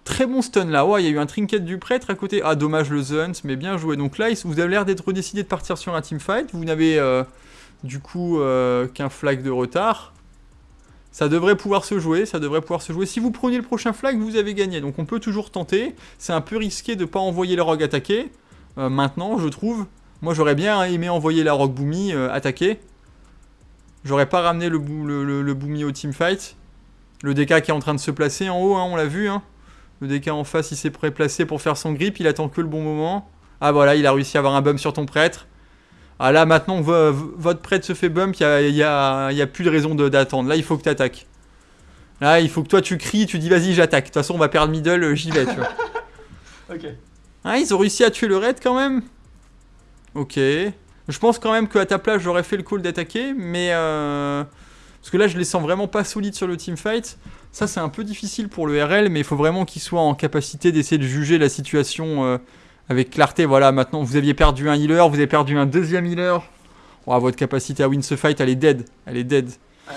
Très bon stun là. Ouais, il y a eu un trinket du prêtre à côté. Ah, dommage le Hunt, mais bien joué. Donc là, vous avez l'air d'être décidé de partir sur un teamfight. Vous n'avez euh, du coup euh, qu'un flag de retard. Ça devrait pouvoir se jouer, ça devrait pouvoir se jouer. Si vous prenez le prochain flag, vous avez gagné. Donc on peut toujours tenter. C'est un peu risqué de pas envoyer le rogue attaquer. euh, maintenant, je trouve. Moi, j'aurais bien aimé envoyer la rogue Boomy euh, attaquer. J'aurais pas ramené le, le, le, le Boomy au teamfight. Le DK qui est en train de se placer en haut, hein, on l'a vu. Hein. Le DK en face, il s'est préplacé pour faire son grip. Il attend que le bon moment. Ah voilà, il a réussi à avoir un bump sur ton prêtre. Ah là, maintenant votre prêtre se fait bump, il n'y a, y a- il y a plus de raison d'attendre. Là, il faut que tu attaques. Là, il faut que toi, tu cries, tu dis vas-y, j'attaque. De toute façon, on va perdre middle, euh, j'y vais, tu vois. (laughs) Ok. Ah, ils ont réussi à tuer le raid quand même? Ok. Je pense quand même qu'à ta place, j'aurais fait le call d'attaquer, mais... euh, Parce que là, je les sens vraiment pas solides sur le teamfight. Ça, c'est un peu difficile pour le RL, mais il faut vraiment qu'il soit en capacité d'essayer de juger la situation euh, avec clarté. Voilà, maintenant, vous aviez perdu un healer, vous avez perdu un deuxième healer. Oh, votre capacité à win ce fight, elle est dead. Elle est dead. Ouais.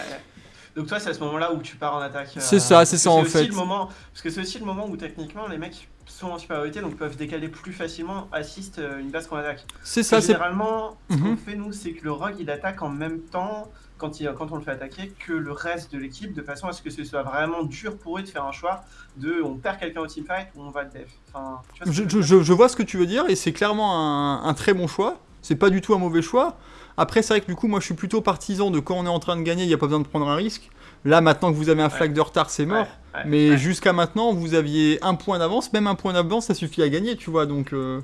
Donc toi, c'est à ce moment-là où tu pars en attaque. euh, C'est ça, c'est ça, en aussi fait. Le moment, parce que c'est aussi le moment où techniquement les mecs sont en supériorité, donc peuvent décaler plus facilement, assist euh, une base qu'on attaque. C'est Ça, c'est... Généralement, ce qu'on Mhm. fait nous, c'est que le rogue il attaque en même temps quand, il, quand on le fait attaquer que le reste de l'équipe, de façon à ce que ce soit vraiment dur pour eux de faire un choix de on perd quelqu'un au teamfight ou on va le def. Enfin, tu vois ce Je, vois ce que tu veux dire et c'est clairement un, un très bon choix. C'est pas du tout un mauvais choix. Après, c'est vrai que du coup, moi je suis plutôt partisan de quand on est en train de gagner, il n'y a pas besoin de prendre un risque. Là, maintenant que vous avez un flag de retard, c'est mort. Ouais, ouais, Mais jusqu'à maintenant, vous aviez un point d'avance. Même un point d'avance, ça suffit à gagner, tu vois. Donc, euh,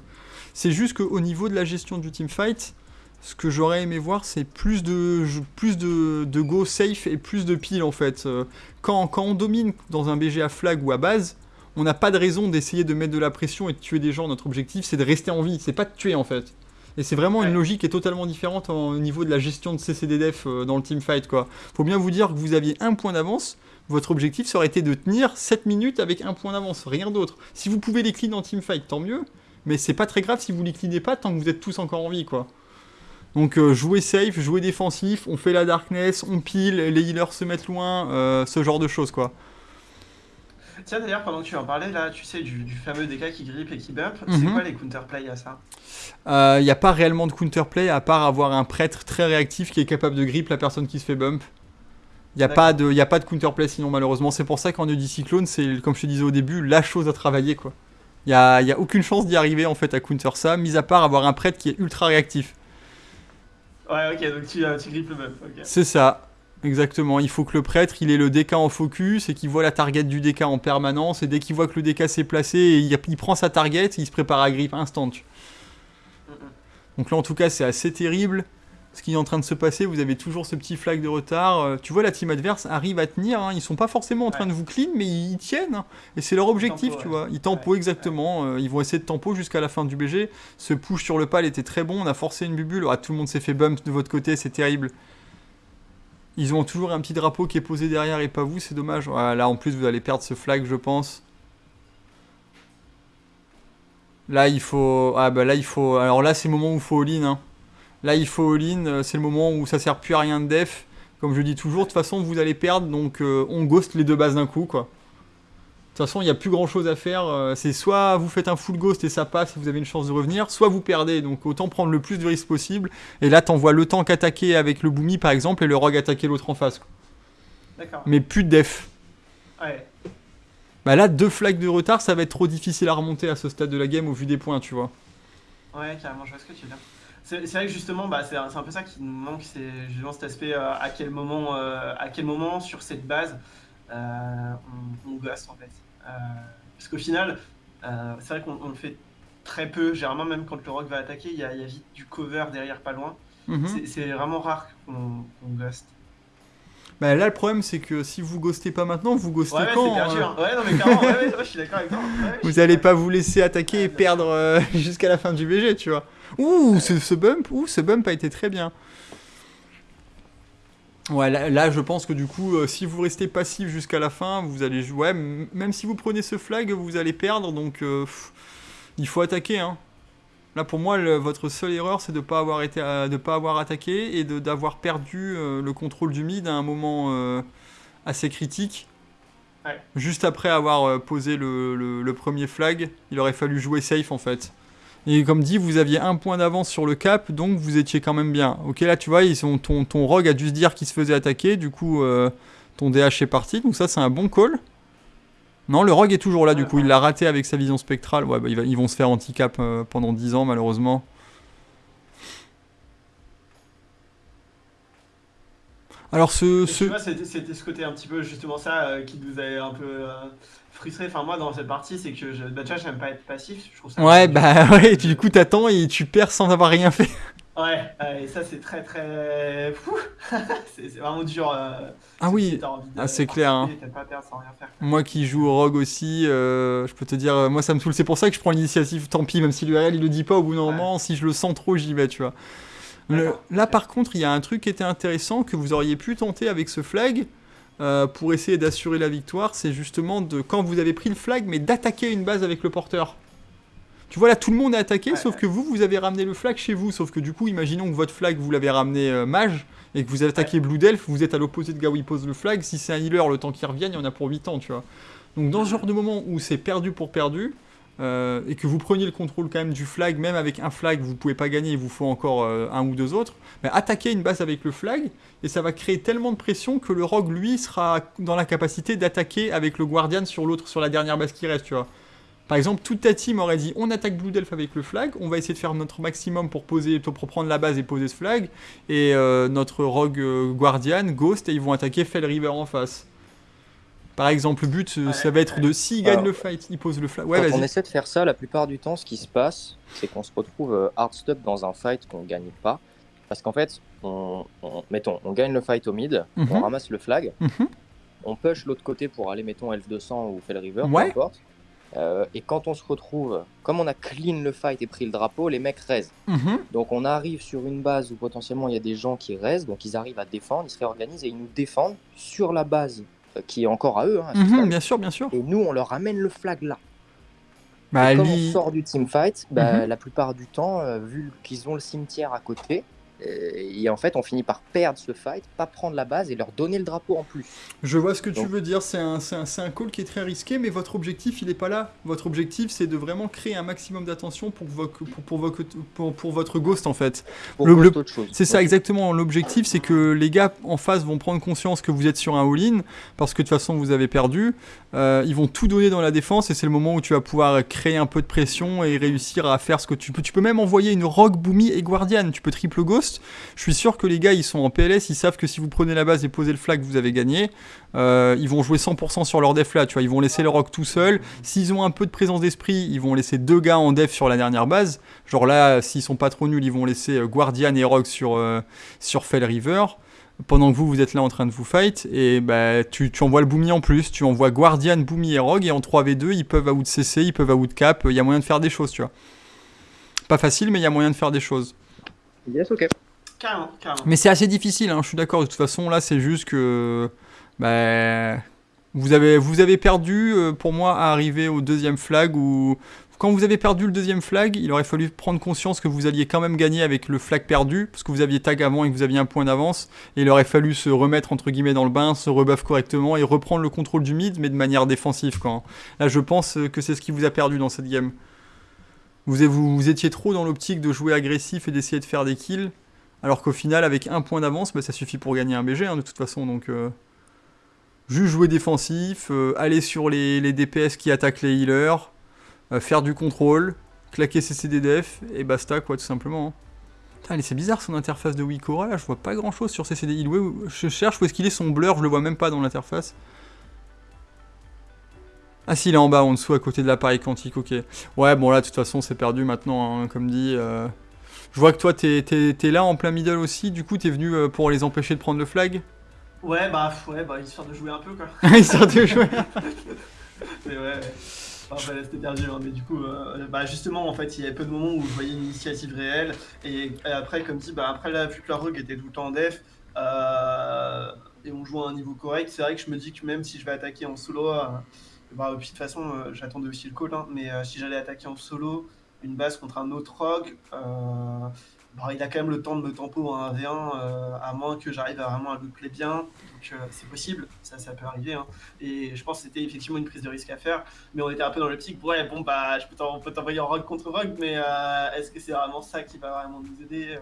c'est juste qu'au niveau de la gestion du teamfight, ce que j'aurais aimé voir, c'est plus de, plus de, de go safe et plus de pile en fait. Euh, Quand, quand on domine dans un BG à flag ou à base, on n'a pas de raison d'essayer de mettre de la pression et de tuer des gens. Notre objectif, c'est de rester en vie, c'est pas de tuer en fait. Et c'est vraiment une logique qui est totalement différente en- au niveau de la gestion de CCDDF euh, dans le teamfight quoi. Faut bien vous dire que vous aviez un point d'avance, votre objectif ça aurait été de tenir 7 minutes avec un point d'avance, rien d'autre. Si vous pouvez les clean en teamfight, tant mieux, mais c'est pas très grave si vous les cleanez pas tant que vous êtes tous encore en vie quoi. Donc euh, jouez safe, jouez défensif, on fait la darkness, on pile, les healers se mettent loin, euh, ce genre de choses quoi. Tiens d'ailleurs pendant que tu en parlais là, tu sais du, du fameux DK qui grippe et qui bump, c'est Mhm. quoi les counterplay à ça? Il n'y a pas réellement de counterplay à part avoir un prêtre très réactif qui est capable de grip la personne qui se fait bump. Il n'y a, pas de- y a pas de counterplay sinon malheureusement. C'est pour ça qu'en Audi Cyclone, c'est comme je te disais au début, la chose à travailler quoi. Il n'y a, y a aucune chance d'y arriver en fait à counter ça, mis à part avoir un prêtre qui est ultra réactif. Ouais ok donc tu, euh, tu grippes le bump, ok. C'est ça, exactement. Il faut que le prêtre il ait le DK en focus et qu'il voit la target du DK en permanence. Et dès qu'il voit que le DK s'est placé, il, il prend sa target, il se prépare à grip instant. Donc là, en tout cas, c'est assez terrible ce qui est en train de se passer. Vous avez toujours ce petit flag de retard. Euh, tu vois, la team adverse arrive à tenir. hein. Ils sont pas forcément en train Ouais. de vous clean, mais ils tiennent. hein. Et c'est leur objectif, tempo, tu ouais. vois. Ils tempo Ouais, exactement. Euh, ils vont essayer de tempo jusqu'à la fin du BG. Ce push sur le pal était très bon. On a forcé une bubule. Ah, tout le monde s'est fait bump de votre côté. C'est terrible. Ils ont toujours un petit drapeau qui est posé derrière et pas vous. C'est dommage. Là, en plus, vous allez perdre ce flag, je pense. Là, il faut. Ah, bah là, il faut. Alors là, c'est le moment où il faut all-in. hein. Là, il faut all-in. euh, C'est le moment où ça sert plus à rien de def. Comme je dis toujours, de toute façon, vous allez perdre. Donc, euh, on ghost les deux bases d'un coup, quoi. De toute façon, il n'y a plus grand chose à faire. euh, C'est soit vous faites un full ghost et ça passe et vous avez une chance de revenir, soit vous perdez. Donc, autant prendre le plus de risques possible. Et là, t'envoies le tank attaquer avec le boomy, par exemple, et le rogue attaquer l'autre en face. D'accord. Mais plus de def. Ouais. Bah là, deux flags de retard, ça va être trop difficile à remonter à ce stade de la game au vu des points, tu vois. Ouais, carrément, je vois ce que tu veux dire. C'est vrai que justement, bah, c'est un, un peu ça qui nous manque, c'est justement cet aspect euh, à quel moment, euh, à quel moment sur cette base euh, on, on ghost en fait. Euh, parce qu'au final, euh, c'est vrai qu'on on le fait très peu. Généralement, même quand le rock va attaquer, il y a, il y a vite du cover derrière, pas loin. Mhm. C'est- C'est vraiment rare qu'on ghost. Bah là, le problème, c'est que si vous ghostez pas maintenant, vous ghostez Ouais, quand c'est perdu. hein. Ouais, non, mais carrément, ouais, ouais, ouais, je suis d'accord avec toi. Vous allez pas vous laisser attaquer et perdre euh, (laughs) jusqu'à la fin du BG, tu vois. Ouh, ce, ce bump, ouh, ce bump a été très bien. Ouais, là, là, je pense que du coup, euh, si vous restez passif jusqu'à la fin, vous allez jouer. Ouais, même si vous prenez ce flag, vous allez perdre, donc euh, pff, il faut attaquer. Hein. Là, pour moi, le- votre seule erreur, c'est de pas avoir été, à- de pas avoir attaqué et d'avoir perdu euh, le contrôle du mid à un moment euh, assez critique. Ouais. Juste après avoir euh, posé le, le- le premier flag, il aurait fallu jouer safe en fait. Et comme dit, vous aviez un point d'avance sur le cap, donc vous étiez quand même bien. Ok, là tu vois, ils sont, ton, ton rogue a dû se dire qu'il se faisait attaquer, du coup euh, ton DH est parti, donc ça c'est un bon call. Non, le rogue est toujours là, du coup, il l'a raté avec sa vision spectrale. Ouais, bah, ils vont se faire handicap euh, pendant 10 ans, malheureusement. Alors, ce. Et ce... Tu vois, c'était ce côté un petit peu justement ça euh, qui nous avait un peu euh, frustré. Enfin, moi, dans cette partie, c'est que je, bah, déjà, j'aime pas être passif. Je trouve ça Ouais, bah (laughs) ouais, du coup, t'attends et tu perds sans avoir rien fait. (laughs) Ouais, et ça, c'est très très. Fou (laughs) C'est vraiment dur. euh, Ah si oui, ah, c'est clair, hein. pas sans rien faire. moi qui joue au rogue aussi, euh, je peux te dire, euh, moi ça me saoule. C'est pour ça que je prends l'initiative, tant pis, même si l'URL il le dit pas au bout d'un Ouais. moment, si je le sens trop, j'y vais, tu vois. Le- là, par contre, il y a un truc qui était intéressant que vous auriez pu tenter avec ce flag euh, pour essayer d'assurer la victoire. C'est justement de quand vous avez pris le flag, mais d'attaquer une base avec le porteur. Tu vois, là, tout le monde est attaqué, Ouais, sauf ouais. que vous, vous avez ramené le flag chez vous. Sauf que du coup, imaginons que votre flag, vous l'avez ramené euh, mage, et que vous avez attaqué Blue Delph, vous êtes à l'opposé de gars où il pose le flag. Si c'est un healer, le temps qu'il revienne, il y en a pour 8 ans, tu vois. Donc, dans ce genre de moment où c'est perdu pour perdu, euh, et que vous preniez le contrôle quand même du flag, même avec un flag, vous pouvez pas gagner, il vous faut encore euh, un ou deux autres, mais attaquez une base avec le flag, et ça va créer tellement de pression que le rogue, lui, sera dans la capacité d'attaquer avec le guardian sur l'autre, sur la dernière base qui reste, tu vois. Par exemple, toute ta team aurait dit on attaque Blue Delph avec le flag, on va essayer de faire notre maximum pour poser, pour prendre la base et poser ce flag, et euh, notre rogue guardian, Ghost, et ils vont attaquer Fell River en face. Par exemple, le but, euh, Ouais, ça va être de s'il gagne le fight, il pose le flag. Ouais, Quand on essaie de faire ça, la plupart du temps, ce qui se passe, c'est qu'on se retrouve euh, hard stuck dans un fight qu'on gagne pas. Parce qu'en fait, on, on- mettons, on gagne le fight au mid, Mhm. on ramasse le flag, Mhm. on push l'autre côté pour aller, mettons, Elf 200 ou Fell River, Ouais. peu importe. Euh, et quand on se retrouve, comme on a clean le fight et pris le drapeau, les mecs raisent. Mhm. Donc on arrive sur une base où potentiellement il y a des gens qui restent, donc ils arrivent à défendre, ils se réorganisent et ils nous défendent sur la base qui est encore à eux. hein, à Mhm, bien sûr, bien sûr. Et nous, on leur amène le flag là. Bah, Et comme lui- on sort du teamfight, bah, Mhm. la plupart du temps, euh, vu qu'ils ont le cimetière à côté, et en fait, on finit par perdre ce fight, pas prendre la base et leur donner le drapeau en plus. Je vois ce que tu veux dire, c'est un, call qui est très risqué, mais votre objectif, il est pas là. Votre objectif, c'est de vraiment créer un maximum d'attention pour, vo- pour, pour, pour, pour votre ghost, en fait. Pour Le-. C'est ça exactement. L'objectif, c'est que les gars en face vont prendre conscience que vous êtes sur un all-in, parce que de toute façon, vous avez perdu. Euh, ils vont tout donner dans la défense, et c'est le moment où tu vas pouvoir créer un peu de pression et réussir à faire ce que tu peux. Tu peux même envoyer une Rogue, Boomy et Guardian. Tu peux triple ghost. Je suis sûr que les gars, ils sont en PLS, ils savent que si vous prenez la base et posez le flag, vous avez gagné. Euh, ils vont jouer 100% sur leur def là, tu vois. Ils vont laisser le rock tout seul. S'ils ont un peu de présence d'esprit, ils vont laisser deux gars en def sur la dernière base. Genre là, s'ils sont pas trop nuls, ils vont laisser euh, Guardian et sur, euh, sur Fell River. Pendant que vous, vous êtes là en train de vous fight. Et bah, tu, tu envoies le Boomy en plus. Tu envoies Guardian, Boomy et Rogue. Et en 3v2, ils peuvent out CC, ils peuvent out cap. Il y a moyen de faire des choses, tu vois. Pas facile, mais il y a moyen de faire des choses. Yes, ok. Carrément, carrément. Mais c'est assez difficile, hein, je suis d'accord. De toute façon, là, c'est juste que. Bah, vous, avez, vous avez perdu, euh, pour moi, à arriver au deuxième flag. Où, quand vous avez perdu le deuxième flag, il aurait fallu prendre conscience que vous alliez quand même gagner avec le flag perdu, parce que vous aviez tag avant et que vous aviez un point d'avance. Et il aurait fallu se remettre, entre guillemets, dans le bain, se rebuff correctement et reprendre le contrôle du mid, mais de manière défensive. Quand. Là, je pense que c'est ce qui vous a perdu dans cette game. Vous, étiez trop dans l'optique de jouer agressif et d'essayer de faire des kills. Alors qu'au final, avec un point d'avance, bah, ça suffit pour gagner un BG hein, de toute façon. Donc, euh, juste jouer défensif, euh, aller sur les, DPS qui attaquent les healers, euh, faire du contrôle, claquer ses CDDF et basta, quoi, tout simplement. hein. C'est bizarre son interface de Wikora là, je vois pas grand chose sur CCD. Il, je cherche où est-ce qu'il est son blur, je le vois même pas dans l'interface. Ah si, il est en bas, en dessous, à côté de l'appareil quantique, ok. Ouais, bon là, de toute façon, c'est perdu maintenant, hein, comme dit. euh. Je vois que toi, t'es là en plein middle aussi, du coup, t'es venu euh, pour les empêcher de prendre le flag? Ouais, bah, ouais, bah, histoire de jouer un peu, quoi. (laughs) Histoire de jouer. (laughs) Mais ouais, ouais. Enfin, bah, c'était perdu, hein, mais du coup, euh, bah, justement, en fait, il y avait peu de moments où je voyais une initiative réelle. Et, après, comme dit, bah, après, là, vu que la rogue était tout le temps en def, euh, et on joue à un niveau correct, c'est vrai que je me dis que même si je vais attaquer en solo, bah, puis de toute façon, euh, j'attendais aussi le call, hein, mais euh, si j'allais attaquer en solo, une base contre un autre rogue, bah, il a quand même le temps de me tempo en 1v1, euh, à moins que j'arrive à vraiment à loupler bien. Donc euh, c'est possible, ça, ça peut arriver. Hein. Et je pense que c'était effectivement une prise de risque à faire. Mais on était un peu dans l'optique, ouais, bon, bah, je peux t'envoyer en rogue contre rogue, mais euh, est-ce que c'est vraiment ça qui va vraiment nous aider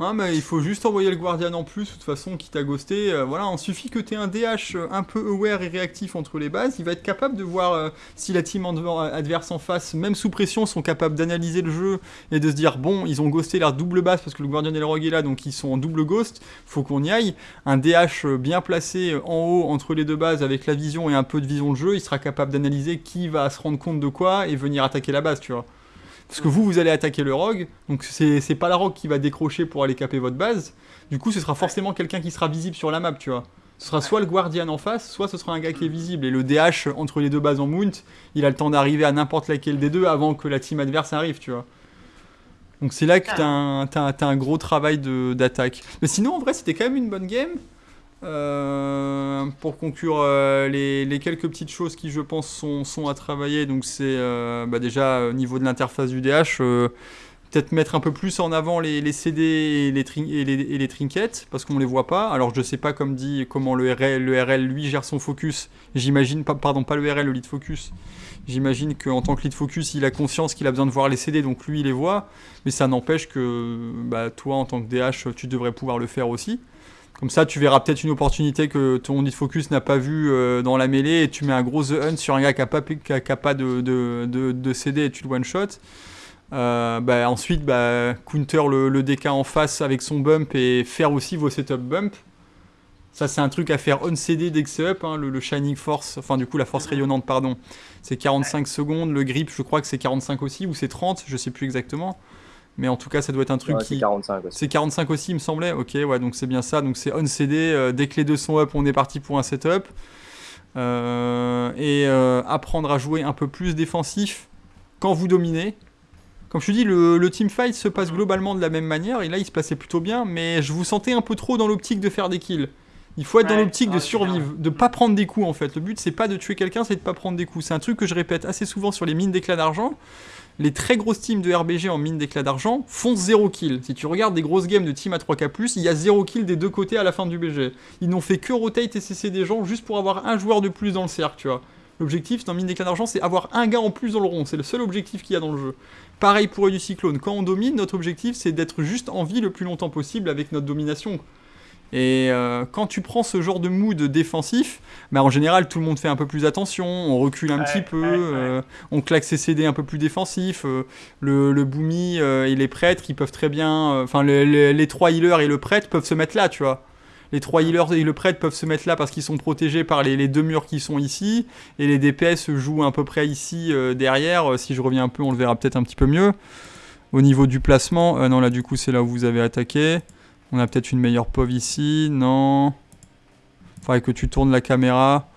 ah, mais il faut juste envoyer le Guardian en plus, de toute façon, qui t'a ghosté. Euh, voilà, il suffit que tu aies un DH euh, un peu aware et réactif entre les bases. Il va être capable de voir euh, si la team adverse en face, même sous pression, sont capables d'analyser le jeu et de se dire bon, ils ont ghosté leur double base parce que le Guardian et le Rogue est là, donc ils sont en double ghost. Faut qu'on y aille. Un DH bien placé en haut entre les deux bases avec la vision et un peu de vision de jeu, il sera capable d'analyser qui va se rendre compte de quoi et venir attaquer la base, tu vois. Parce que vous, vous allez attaquer le rogue, donc c'est pas la rogue qui va décrocher pour aller caper votre base. Du coup, ce sera forcément quelqu'un qui sera visible sur la map, tu vois. Ce sera soit le Guardian en face, soit ce sera un gars qui est visible. Et le DH entre les deux bases en mount, il a le temps d'arriver à n'importe laquelle des deux avant que la team adverse arrive, tu vois. Donc c'est là que t'as un, as un gros travail d'attaque. Mais sinon, en vrai, c'était quand même une bonne game. Euh, pour conclure euh, les, quelques petites choses qui je pense sont, à travailler, donc c'est euh, bah déjà au niveau de l'interface du DH, peut-être mettre un peu plus en avant les, CD et les, et trinkets, parce qu'on ne les voit pas. Alors je sais pas comme dit comment le RL, le RL lui gère son focus, j'imagine, pardon pas le RL, le lead focus, j'imagine qu'en tant que lead focus il a conscience qu'il a besoin de voir les CD, donc lui il les voit, mais ça n'empêche que bah, toi en tant que DH tu devrais pouvoir le faire aussi. Comme ça, tu verras peut-être une opportunité que ton lead focus n'a pas vu euh, dans la mêlée et tu mets un gros The Hunt sur un gars qui n'a pas, pas de, de, de, CD et tu le one-shot. Euh, bah, ensuite, bah, counter le, DK en face avec son bump et faire aussi vos setup bump. Ça, c'est un truc à faire on CD dès que c'est up. Hein, le, Shining Force, enfin, du coup, la force rayonnante, pardon, c'est 45 secondes. Le grip, je crois que c'est 45 aussi, ou c'est 30, je sais plus exactement. Mais en tout cas, ça doit être un truc qui. C'est 45 aussi. C'est 45 aussi, il me semblait. Ok, ouais, donc c'est bien ça. Donc c'est on CD. Euh, dès que les deux sont up, on est parti pour un setup. Euh, et euh, apprendre à jouer un peu plus défensif quand vous dominez. Comme je te dis, le, le team fight se passe globalement de la même manière. Et là, il se passait plutôt bien. Mais je vous sentais un peu trop dans l'optique de faire des kills. Il faut être dans l'optique de survivre, de pas prendre des coups en fait. Le but c'est pas de tuer quelqu'un, c'est de pas prendre des coups. C'est un truc que je répète assez souvent sur les mines d'éclat d'argent les très grosses teams de RBG en mine d'éclat d'argent font 0 kill. Si tu regardes des grosses games de team à 3K+, il y a 0 kill des deux côtés à la fin du BG. Ils n'ont fait que rotate et cesser des gens juste pour avoir un joueur de plus dans le cercle, tu vois. L'objectif dans mine d'éclat d'argent, c'est avoir un gars en plus dans le rond. C'est le seul objectif qu'il y a dans le jeu. Pareil pour eux du cyclone. Quand on domine, notre objectif, c'est d'être juste en vie le plus longtemps possible avec notre domination. Et euh, quand tu prends ce genre de mood défensif, bah en général tout le monde fait un peu plus attention, on recule un petit peu, euh, on claque ses CD un peu plus défensifs. Euh, le, le Boomy et les prêtres, ils peuvent très bien. Enfin, les trois healers et le prêtre peuvent se mettre là, tu vois. Les trois healers et le prêtre peuvent se mettre là parce qu'ils sont protégés par les, les, deux murs qui sont ici. Et les DPS jouent à peu près ici derrière. Si je reviens un peu, on le verra peut-être un petit peu mieux. Au niveau du placement, non là du coup c'est là où vous avez attaqué. On a peut-être une meilleure POV ici. Non. Faudrait que tu tournes la caméra.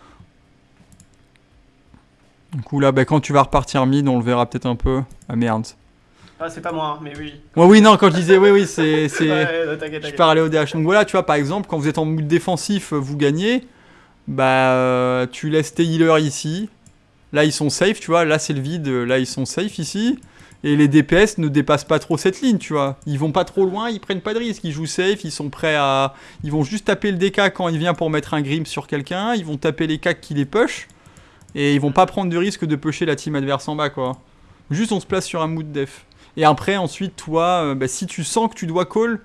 Du coup là, bah, quand tu vas repartir mid, on le verra peut-être un peu. Ah merde. Ah, c'est pas moi, mais oui. Ouais, oui, non, quand je disais oui, oui, c'est. (laughs) je parlais au DH. Donc voilà, tu vois, par exemple, quand vous êtes en mood défensif, vous gagnez. Bah, euh, tu laisses tes healers ici. Là, ils sont safe, tu vois. Là, c'est le vide. Là, ils sont safe ici. Et les DPS ne dépassent pas trop cette ligne, tu vois. Ils vont pas trop loin, ils prennent pas de risques, ils jouent safe, ils sont prêts à... Ils vont juste taper le DK quand il vient pour mettre un grim sur quelqu'un, ils vont taper les cacs qui les push, et ils vont pas prendre de risque de pusher la team adverse en bas, quoi. Juste on se place sur un mood def. Et après, ensuite, toi, euh, bah, si tu sens que tu dois call,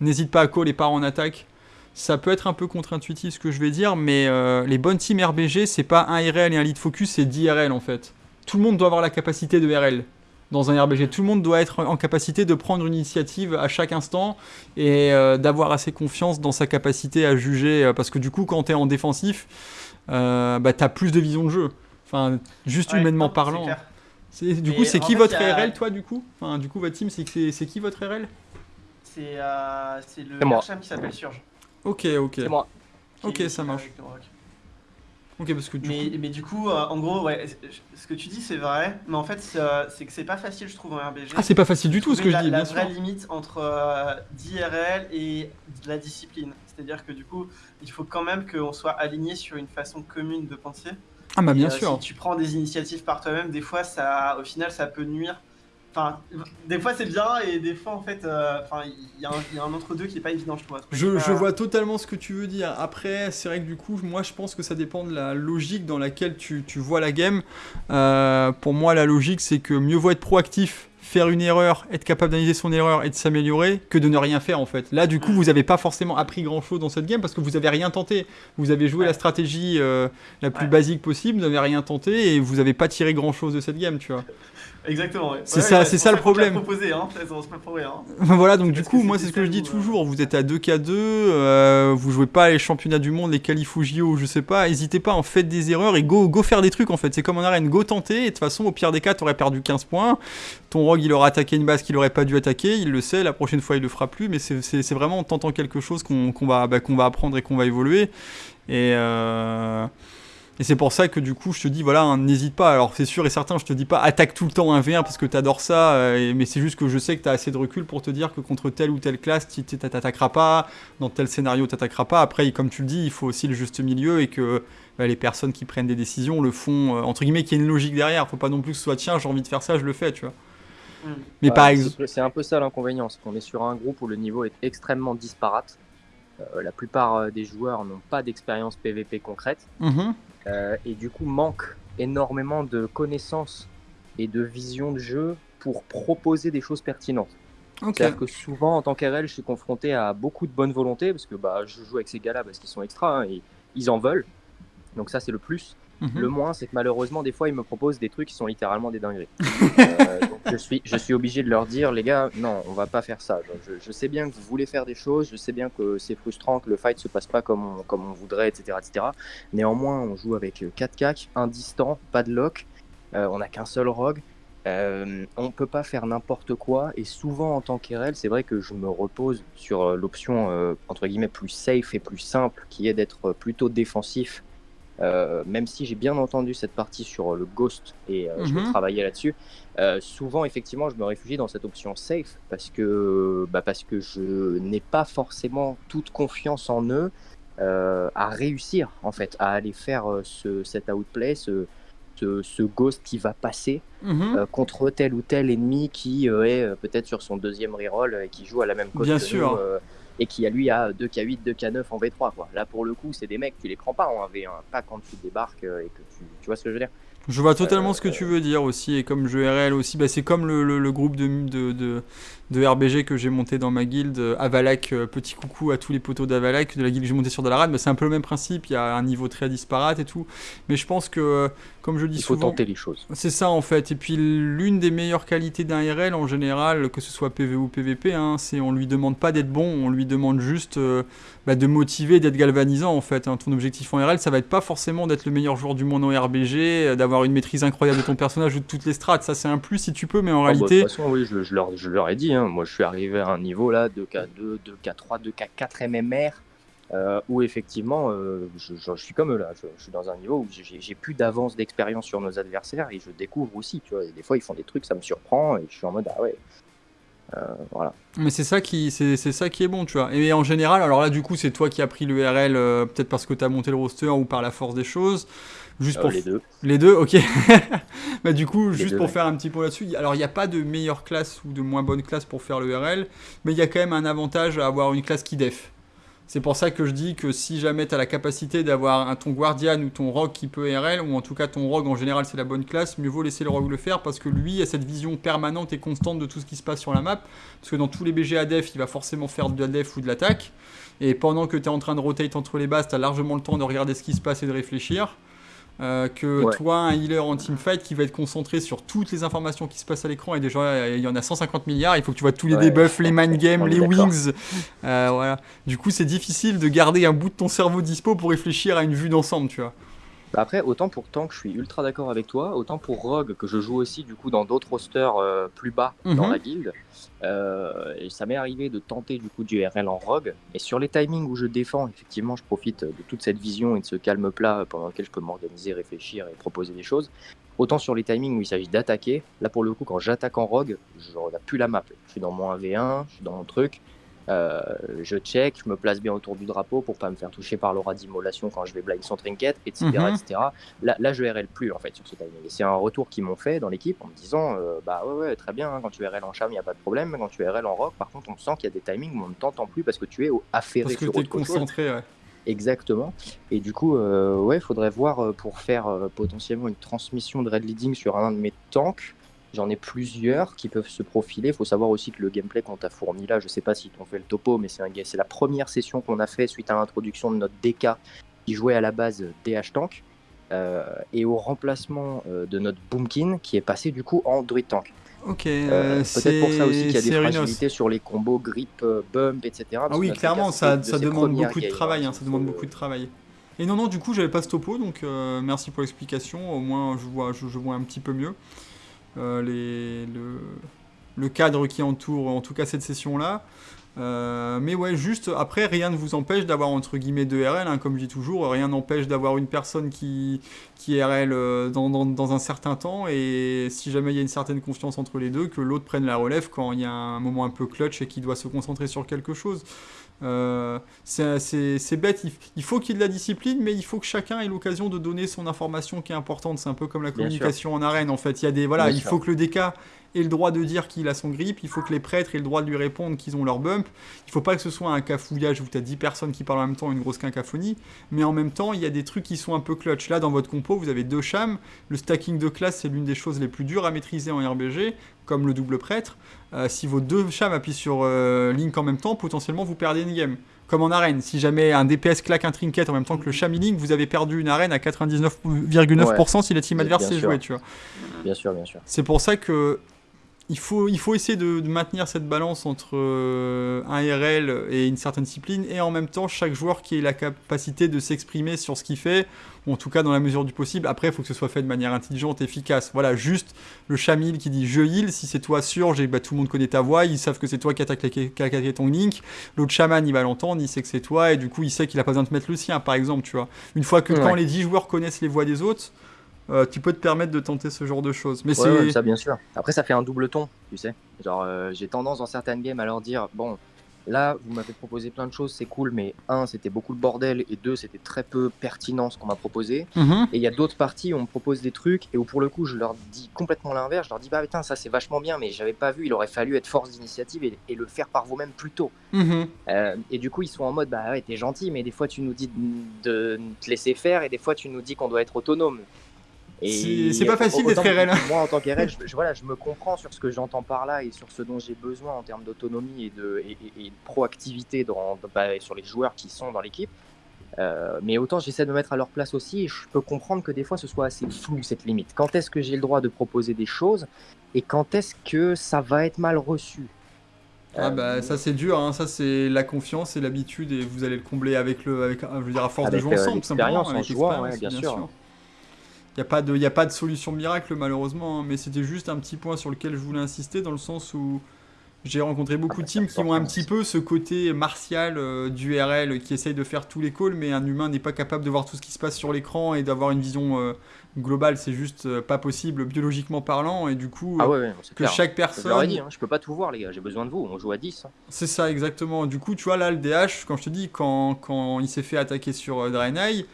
n'hésite pas à call et part en attaque. Ça peut être un peu contre-intuitif ce que je vais dire, mais euh, les bonnes teams RBG, c'est pas un RL et un lead focus, c'est 10 RL en fait. Tout le monde doit avoir la capacité de RL dans un RBG. Tout le monde doit être en capacité de prendre une initiative à chaque instant et euh, d'avoir assez confiance dans sa capacité à juger. Euh, parce que du coup, quand tu es en défensif, euh, bah, tu as plus de vision de jeu. Enfin, juste humainement parlant. Du coup, c'est qui votre RL, toi, du coup? Enfin, Du coup, votre team, c'est qui votre RL C'est le Marcham qui s'appelle Surge. Ok, ok. C'est moi. Ok, ça marche. Ok, parce que du mais, coup... mais du coup, euh, en gros, ouais, ce que tu dis, c'est vrai, mais en fait, c'est que c'est pas facile, je trouve, en RBG. Ah, c'est pas facile du tout ce que je dis, la vraie limite entre euh, d'IRL et de la discipline. C'est-à-dire que du coup, il faut quand même qu'on soit aligné sur une façon commune de penser. Ah, bah bien euh, sûr. Si tu prends des initiatives par toi-même, des fois, ça, au final, ça peut nuire Enfin, des fois c'est bien et des fois en fait, euh, enfin, il y, a un entre-deux qui est pas évident, je trouve. Je, je, vois totalement ce que tu veux dire. Après, c'est vrai que du coup, moi je pense que ça dépend de la logique dans laquelle tu, tu vois la game. Euh, pour moi, la logique c'est que mieux vaut être proactif faire une erreur, être capable d'analyser son erreur et de s'améliorer, que de ne rien faire en fait. Là, du coup, vous n'avez pas forcément appris grand chose dans cette game parce que vous n'avez rien tenté. Vous avez joué la stratégie euh, la plus basique possible, vous n'avez rien tenté et vous n'avez pas tiré grand chose de cette game, tu vois. Exactement. C'est ça, c'est ça le problème. Proposé, hein, rien. (laughs) voilà, donc du coup, moi c'est ce que je dis toujours. Vous êtes à 2K2, euh, vous jouez pas les championnats du monde, les qualifs ou je sais pas. N'hésitez pas, en faites des erreurs et go, go faire des trucs en fait. C'est comme en arène, go tenter. Et de toute façon, au pire des cas, t'aurais perdu 15 points. Ton rogue, il aura attaqué une base qu'il aurait pas dû attaquer. Il le sait. La prochaine fois, il le fera plus. Mais c'est vraiment en tentant quelque chose qu'on va, bah, qu'on va apprendre et qu'on va évoluer. Et euh... Et c'est pour ça que du coup, je te dis, voilà, hein, n'hésite pas. Alors, c'est sûr et certain, je te dis pas attaque tout le temps un V1 parce que t'adores ça, euh, mais c'est juste que je sais que t'as assez de recul pour te dire que contre telle ou telle classe, tu t'attaqueras pas, dans tel scénario, t'attaqueras pas. Après, comme tu le dis, il faut aussi le juste milieu et que bah, les personnes qui prennent des décisions le font, euh, entre guillemets, qu'il y ait une logique derrière. Faut pas non plus que ce soit, tiens, j'ai envie de faire ça, je le fais, tu vois. Mm. Mais par exemple. C'est un peu ça l'inconvénient, c'est qu'on est sur un groupe où le niveau est extrêmement disparate. Euh, la plupart des joueurs n'ont pas d'expérience PVP concrète. Mm-hmm. Euh, et du coup manque énormément de connaissances et de vision de jeu pour proposer des choses pertinentes. C'est-à-dire que souvent, en tant qu'RL, je suis confronté à beaucoup de bonne volonté, parce que bah, je joue avec ces gars-là parce qu'ils sont extra, hein, et ils en veulent. Donc ça, c'est le plus. Mhm. Le moins, c'est que malheureusement, des fois, ils me proposent des trucs qui sont littéralement des dingueries. (laughs) Euh, je suis, je suis obligé de leur dire, les gars, non, on va pas faire ça. Je, sais bien que vous voulez faire des choses, je sais bien que c'est frustrant, que le fight se passe pas comme on, comme on voudrait, etc., etc. Néanmoins, on joue avec 4 cacs, un distant, pas de lock, euh, on n'a qu'un seul rogue. Euh, on peut pas faire n'importe quoi et souvent en tant qu'RL, c'est vrai que je me repose sur euh, l'option entre guillemets plus safe et plus simple qui est d'être plutôt défensif euh, même si j'ai bien entendu cette partie sur le Ghost et euh, je vais mhm. travailler là-dessus, euh, souvent effectivement je me réfugie dans cette option safe parce que, bah, parce que je n'ai pas forcément toute confiance en eux à réussir en fait, à aller faire ce, cet outplay, ce, ce, Ghost qui va passer mhm. contre tel ou tel ennemi qui est peut-être sur son deuxième reroll et qui joue à la même cause Bien sûr et qui a lui a 2K8, 2K9 en V3. Quoi. Là pour le coup, c'est des mecs, tu les prends pas en V1, pas quand tu débarques euh, et que tu, tu vois ce que je veux dire. Je vois totalement ce que tu veux dire aussi, et comme jeu RL aussi, bah, c'est comme le, le, groupe de, de, de, de, RBG que j'ai monté dans ma guilde, euh, Avalak, euh, petit coucou à tous les poteaux d'Avalak, de la guilde que j'ai monté sur Dalarad, bah, c'est un peu le même principe, il y a un niveau très disparate et tout, mais je pense que, comme je dis souvent... Il faut tenter les choses. C'est ça en fait, et puis l'une des meilleures qualités d'un RL en général, que ce soit PV ou PVP, hein, c'est on lui demande pas d'être bon, on lui demande juste euh, bah, de motiver, d'être galvanisant en fait. Hein. Ton objectif en RL, ça va être pas forcément d'être le meilleur joueur du monde en RBG, d'avoir une maîtrise incroyable de ton personnage ou de toutes les strates. Ça, c'est un plus si tu peux, mais en ah, bah, réalité. de toute façon, oui, je, leur, je, leur, ai dit. Hein. Moi, je suis arrivé à un niveau là, 2K2, 2K3, 2K4 MMR. Euh, où effectivement, euh, je, suis comme eux là, je, suis dans un niveau où j'ai plus d'avance d'expérience sur nos adversaires et je découvre aussi, tu vois, des fois ils font des trucs, ça me surprend et je suis en mode ah ouais, euh, voilà. Mais c'est ça qui c'est ça qui est bon, tu vois. Et en général, alors là du coup, c'est toi qui as pris l'URL peut-être parce que tu as monté le roster ou par la force des choses. Juste euh, pour les deux. Les deux, ok. (laughs) bah, du coup, juste pour faire un petit point là-dessus, alors il n'y a pas de meilleure classe ou de moins bonne classe pour faire l'URL, mais il y a quand même un avantage à avoir une classe qui def. C'est pour ça que je dis que si jamais tu as la capacité d'avoir ton Guardian ou ton Rogue qui peut RL, ou en tout cas ton Rogue en général c'est la bonne classe, mieux vaut laisser le Rogue le faire parce que lui a cette vision permanente et constante de tout ce qui se passe sur la map. Parce que dans tous les BG def, il va forcément faire de la def ou de l'attaque. Et pendant que tu es en train de rotate entre les bases, tu as largement le temps de regarder ce qui se passe et de réfléchir. Euh, que toi, un healer en teamfight qui va être concentré sur toutes les informations qui se passent à l'écran, et déjà il y en a 150 milliards, il faut que tu vois tous les debuffs, les (laughs) mind games, les wings. Euh, voilà. Du coup, c'est difficile de garder un bout de ton cerveau dispo pour réfléchir à une vue d'ensemble, tu vois. Bah, après, autant pour Tank, je suis ultra d'accord avec toi, autant pour Rogue, que je joue aussi du coup dans d'autres rosters euh, plus bas dans mhm. la guilde. Euh, et ça m'est arrivé de tenter du coup du RL en Rogue. Et sur les timings où je défends, effectivement, je profite de toute cette vision et de ce calme plat pendant lequel je peux m'organiser, réfléchir et proposer des choses. Autant sur les timings où il s'agit d'attaquer, là pour le coup, quand j'attaque en Rogue, je regarde plus la map. Je suis dans mon 1v1, je suis dans mon truc. Euh, je check, je me place bien autour du drapeau pour pas me faire toucher par l'aura d'immolation quand je vais blind son trinket, etc. Mhm. etc. Là, là, je RL plus en fait sur ce timing. Et c'est un retour qu'ils m'ont fait dans l'équipe en me disant euh, Bah ouais, ouais, très bien, hein, quand tu RL en charme, il n'y a pas de problème. Quand tu RL en rock, par contre, on sent qu'il y a des timings où on ne t'entend plus parce que tu es affairé parce que sur es concentré, ouais. Exactement. Et du coup, euh, ouais, il faudrait voir pour faire potentiellement une transmission de red leading sur un de mes tanks J'en ai plusieurs qui peuvent se profiler. Il faut savoir aussi que le gameplay qu'on t'a fourni là, je sais pas si t'ont fait le topo, mais c'est la première session qu'on a fait suite à l'introduction de notre DK qui jouait à la base DH Tank euh, et au remplacement euh, de notre Boomkin qui est passé du coup en Druid Tank. Ok, euh, peut-être pour ça aussi qu'il y a des fragilités sur les combos grip, bump, etc. Ah oui, clairement, ça, ça demande beaucoup de travail. Hein, ça demande beaucoup de travail. Et non, non, du coup, j'avais pas ce topo, donc merci pour l'explication. Au moins, je vois, je vois un petit peu mieux. Euh, le, cadre qui entoure en tout cas cette session-là. Euh, mais ouais, juste après, rien ne vous empêche d'avoir entre guillemets deux RL, hein, comme je dis toujours, rien n'empêche d'avoir une personne qui, qui RL euh, dans, dans, un certain temps, et si jamais il y a une certaine confiance entre les deux, que l'autre prenne la relève quand il y a un moment un peu clutch et qu'il doit se concentrer sur quelque chose. Euh, c'est bête, il, faut qu'il y ait de la discipline, mais il faut que chacun ait l'occasion de donner son information qui est importante. C'est un peu comme la communication en arène, en fait. Il y a des voilà, il faut que le DK ait le droit de dire qu'il a son grip, il faut que les prêtres aient le droit de lui répondre qu'ils ont leur bump. Il faut pas que ce soit un cafouillage où tu as 10 personnes qui parlent en même temps, une grosse quinquaphonie, mais en même temps, il y a des trucs qui sont un peu clutch. Là, dans votre compo, vous avez deux chams. Le stacking de classe, c'est l'une des choses les plus dures à maîtriser en RBG, comme le double prêtre. Euh, si vos deux chams appuient sur euh, Link en même temps, potentiellement vous perdez une game. Comme en arène, si jamais un DPS claque un trinket en même temps que le cham Link, vous avez perdu une arène à 99,9% si la team adverse est jouée, tu vois. Bien sûr, bien sûr. C'est pour ça que il faut, il faut essayer de, maintenir cette balance entre euh, un RL et une certaine discipline, et en même temps, chaque joueur qui ait la capacité de s'exprimer sur ce qu'il fait, ou en tout cas dans la mesure du possible. Après, il faut que ce soit fait de manière intelligente, efficace. Voilà, juste le chamil qui dit je heal, si c'est toi sûr, bah, tout le monde connaît ta voix, ils savent que c'est toi qui as attaqué ton link. L'autre chaman, il va l'entendre, il sait que c'est toi, et du coup, il sait qu'il a pas besoin de mettre le sien, par exemple, tu vois. Une fois que quand les 10 joueurs connaissent les voix des autres, euh, tu peux te permettre de tenter ce genre de choses. Mais c'est ça bien sûr. Après ça fait un double ton, tu sais. Genre euh, j'ai tendance dans certaines games à leur dire bon là vous m'avez proposé plein de choses, c'est cool, mais un c'était beaucoup de bordel et deux c'était très peu pertinent ce qu'on m'a proposé. Mhm. Et il y a d'autres parties où on me propose des trucs et où pour le coup je leur dis complètement l'inverse. Je leur dis bah putain ça c'est vachement bien, mais j'avais pas vu. Il aurait fallu être force d'initiative et, le faire par vous-même plus tôt. Mhm. Euh, et du coup ils sont en mode bah ouais t'es gentil, mais des fois tu nous dis de te laisser faire et des fois tu nous dis qu'on doit être autonome. C'est pas facile d'être RL. Moi, en tant qu'RL, je, voilà, je me comprends sur ce que j'entends par là et sur ce dont j'ai besoin en termes d'autonomie et de, et, proactivité dans, bah, sur les joueurs qui sont dans l'équipe. Euh, mais autant j'essaie de me mettre à leur place aussi et je peux comprendre que des fois ce soit assez flou cette limite. Quand est-ce que j'ai le droit de proposer des choses et quand est-ce que ça va être mal reçu? Ah bah ça c'est dur, hein. ça c'est la confiance et l'habitude et vous allez le combler avec le, avec, je veux dire à force de jouer ensemble, simplement, avec jouant, bien, sûr. Il n'y a, pas de, a pas de solution miracle malheureusement, hein, mais c'était juste un petit point sur lequel je voulais insister dans le sens où j'ai rencontré beaucoup de teams qui ont un petit peu ce côté martial euh, du RL qui essaye de faire tous les calls, mais un humain n'est pas capable de voir tout ce qui se passe sur l'écran et d'avoir une vision euh, globale. C'est juste euh, pas possible biologiquement parlant, et du coup, ah que chaque personne. Je, dit, hein, je peux pas tout voir, les gars, j'ai besoin de vous, on joue à 10. Hein. C'est ça, exactement. Du coup, tu vois, là, le DH, quand je te dis, quand, quand il s'est fait attaquer sur Draenei,